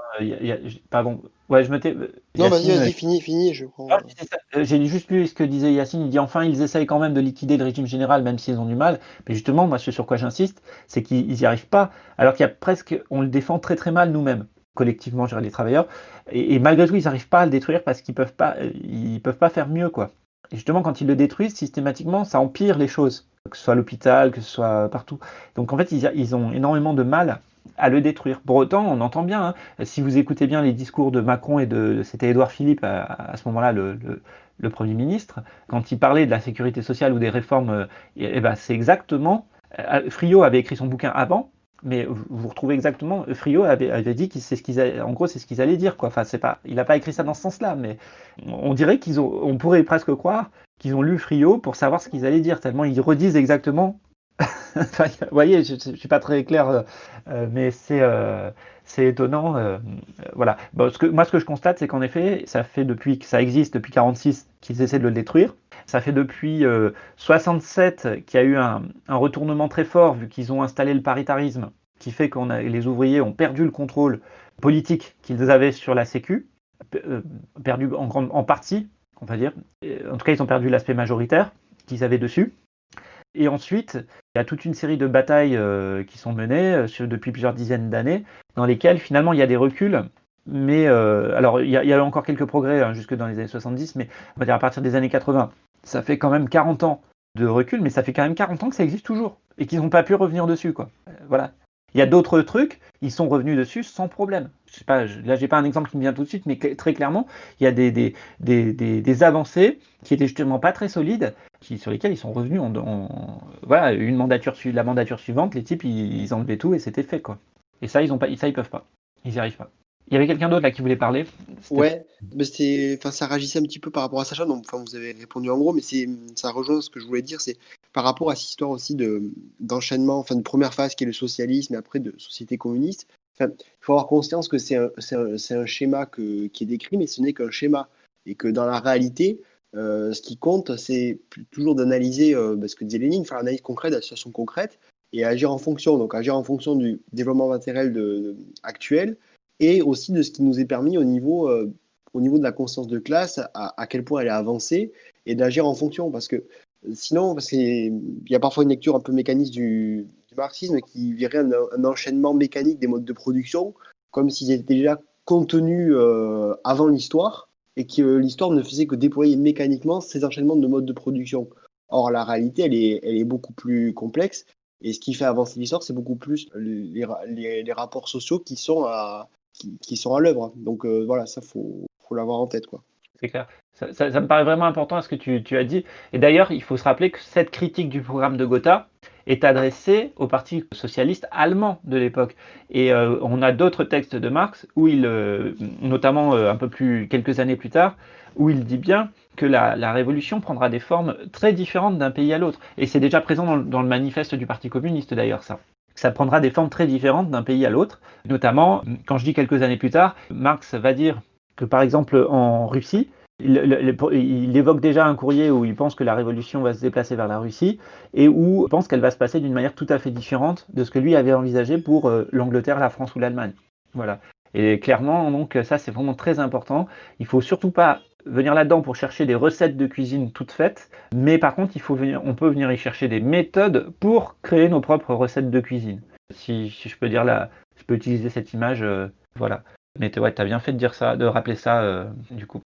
pardon. Ouais, je m'étais. Non, vas-y, vas-y, fini, fini, je crois. Ah, j'ai juste lu ce que disait Yacine. Il dit enfin, ils essayent quand même de liquider le régime général, même s'ils ont du mal. Mais justement, moi, ce sur quoi j'insiste, c'est qu'ils n'y arrivent pas. Alors qu'il y a presque, on le défend très très mal nous-mêmes collectivement, les travailleurs, et, et, malgré tout, ils n'arrivent pas à le détruire parce qu'ils peuvent pas, ils peuvent pas faire mieux, quoi. Et justement, quand ils le détruisent, systématiquement, ça empire les choses, que ce soit à l'hôpital, que ce soit partout. Donc en fait, ils, ont énormément de mal à le détruire. Pour autant, on entend bien, hein, si vous écoutez bien les discours de Macron et de, c'était Édouard Philippe à, ce moment-là, le, Premier ministre, quand il parlait de la sécurité sociale ou des réformes, euh, eh ben, c'est exactement, euh, Friot avait écrit son bouquin avant, mais vous retrouvez exactement, Frio avait, dit que c'est ce en gros, c'est ce qu'ils allaient dire, quoi. Enfin, pas, il n'a pas écrit ça dans ce sens-là, mais on dirait qu'ils ont, on pourrait presque croire qu'ils ont lu Frio pour savoir ce qu'ils allaient dire, tellement ils redisent exactement. vous voyez, je, ne suis pas très clair, euh, euh, mais c'est, euh, étonnant. voilà. Ce que, moi, ce que je constate, c'est qu'en effet, ça fait depuis que ça existe, depuis 46, qu'ils essaient de le détruire. Ça fait depuis 67 qu'il y a eu un, retournement très fort, vu qu'ils ont installé le paritarisme, qui fait que les ouvriers ont perdu le contrôle politique qu'ils avaient sur la Sécu, perdu en partie, on va dire. En tout cas, ils ont perdu l'aspect majoritaire qu'ils avaient dessus. Et ensuite, il y a toute une série de batailles qui sont menées depuis plusieurs dizaines d'années, dans lesquelles finalement il y a des reculs mais euh, alors, il y, a encore quelques progrès hein, jusque dans les années 70, mais on va dire à partir des années 80, ça fait quand même 40 ans de recul, mais ça fait quand même 40 ans que ça existe toujours et qu'ils n'ont pas pu revenir dessus, quoi. Euh, voilà. Il y a d'autres trucs, ils sont revenus dessus sans problème. Je sais pas, là, j'ai pas un exemple qui me vient tout de suite, mais très clairement, il y a des, des, des, des, avancées qui étaient justement pas très solides, qui, sur lesquelles ils sont revenus en, voilà, une mandature, la mandature suivante, les types, ils, ils enlevaient tout et c'était fait, quoi. Et ça, ils ont pas, ça, ils peuvent pas. Ils n'y arrivent pas. Il y avait quelqu'un d'autre là qui voulait parler? Ouais, mais ça réagissait un petit peu par rapport à Sacha, donc, vous avez répondu en gros, mais ça rejoint ce que je voulais dire, c'est par rapport à cette histoire aussi de, d'enchaînement, enfin, de première phase qui est le socialisme et après de société communiste. Il faut avoir conscience que c'est un, schéma qui est décrit, mais ce n'est qu'un schéma. Et que dans la réalité, euh, ce qui compte, c'est toujours d'analyser euh, bah, ce que disait Lénine, faire l'analyse concrète de la situation concrète et agir en fonction. Donc, agir en fonction du développement matériel actuel et aussi de ce qui nous est permis au niveau, euh, au niveau de la conscience de classe, à, à quel point elle est avancée, et d'agir en fonction. Parce que sinon, parce qu'il y a parfois une lecture un peu mécaniste du, marxisme qui verrait un, enchaînement mécanique des modes de production, comme s'ils étaient déjà contenus euh, avant l'histoire, et que l'histoire ne faisait que déployer mécaniquement ces enchaînements de modes de production. Or, la réalité, elle est, beaucoup plus complexe. Et ce qui fait avancer l'histoire, c'est beaucoup plus les, ra- les- les rapports sociaux qui sont à, qui, qui sont à l'œuvre. Donc euh, voilà, ça faut, faut l'avoir en tête quoi. Clair. Ça, me paraît vraiment important à ce que tu, as dit. Et d'ailleurs, il faut se rappeler que cette critique du programme de Gotha est adressée au Parti socialiste allemand de l'époque. Et euh, on a d'autres textes de Marx où il, euh, notamment euh, un peu plus quelques années plus tard, où il dit bien que la, révolution prendra des formes très différentes d'un pays à l'autre. Et c'est déjà présent dans, dans le manifeste du Parti communiste d'ailleurs ça. Ça prendra des formes très différentes d'un pays à l'autre. Notamment, quand je dis quelques années plus tard, Marx va dire que par exemple en Russie, il, évoque déjà un courrier où il pense que la révolution va se déplacer vers la Russie et où il pense qu'elle va se passer d'une manière tout à fait différente de ce que lui avait envisagé pour euh, l'Angleterre, la France ou l'Allemagne. Voilà. Et clairement, donc ça c'est vraiment très important. Il faut surtout pas venir là-dedans pour chercher des recettes de cuisine toutes faites, mais par contre, il faut venir, on peut venir y chercher des méthodes pour créer nos propres recettes de cuisine. Si, si je peux dire là, je peux utiliser cette image, euh, voilà. Mais ouais, t'as bien fait de dire ça, de rappeler ça, euh, du coup.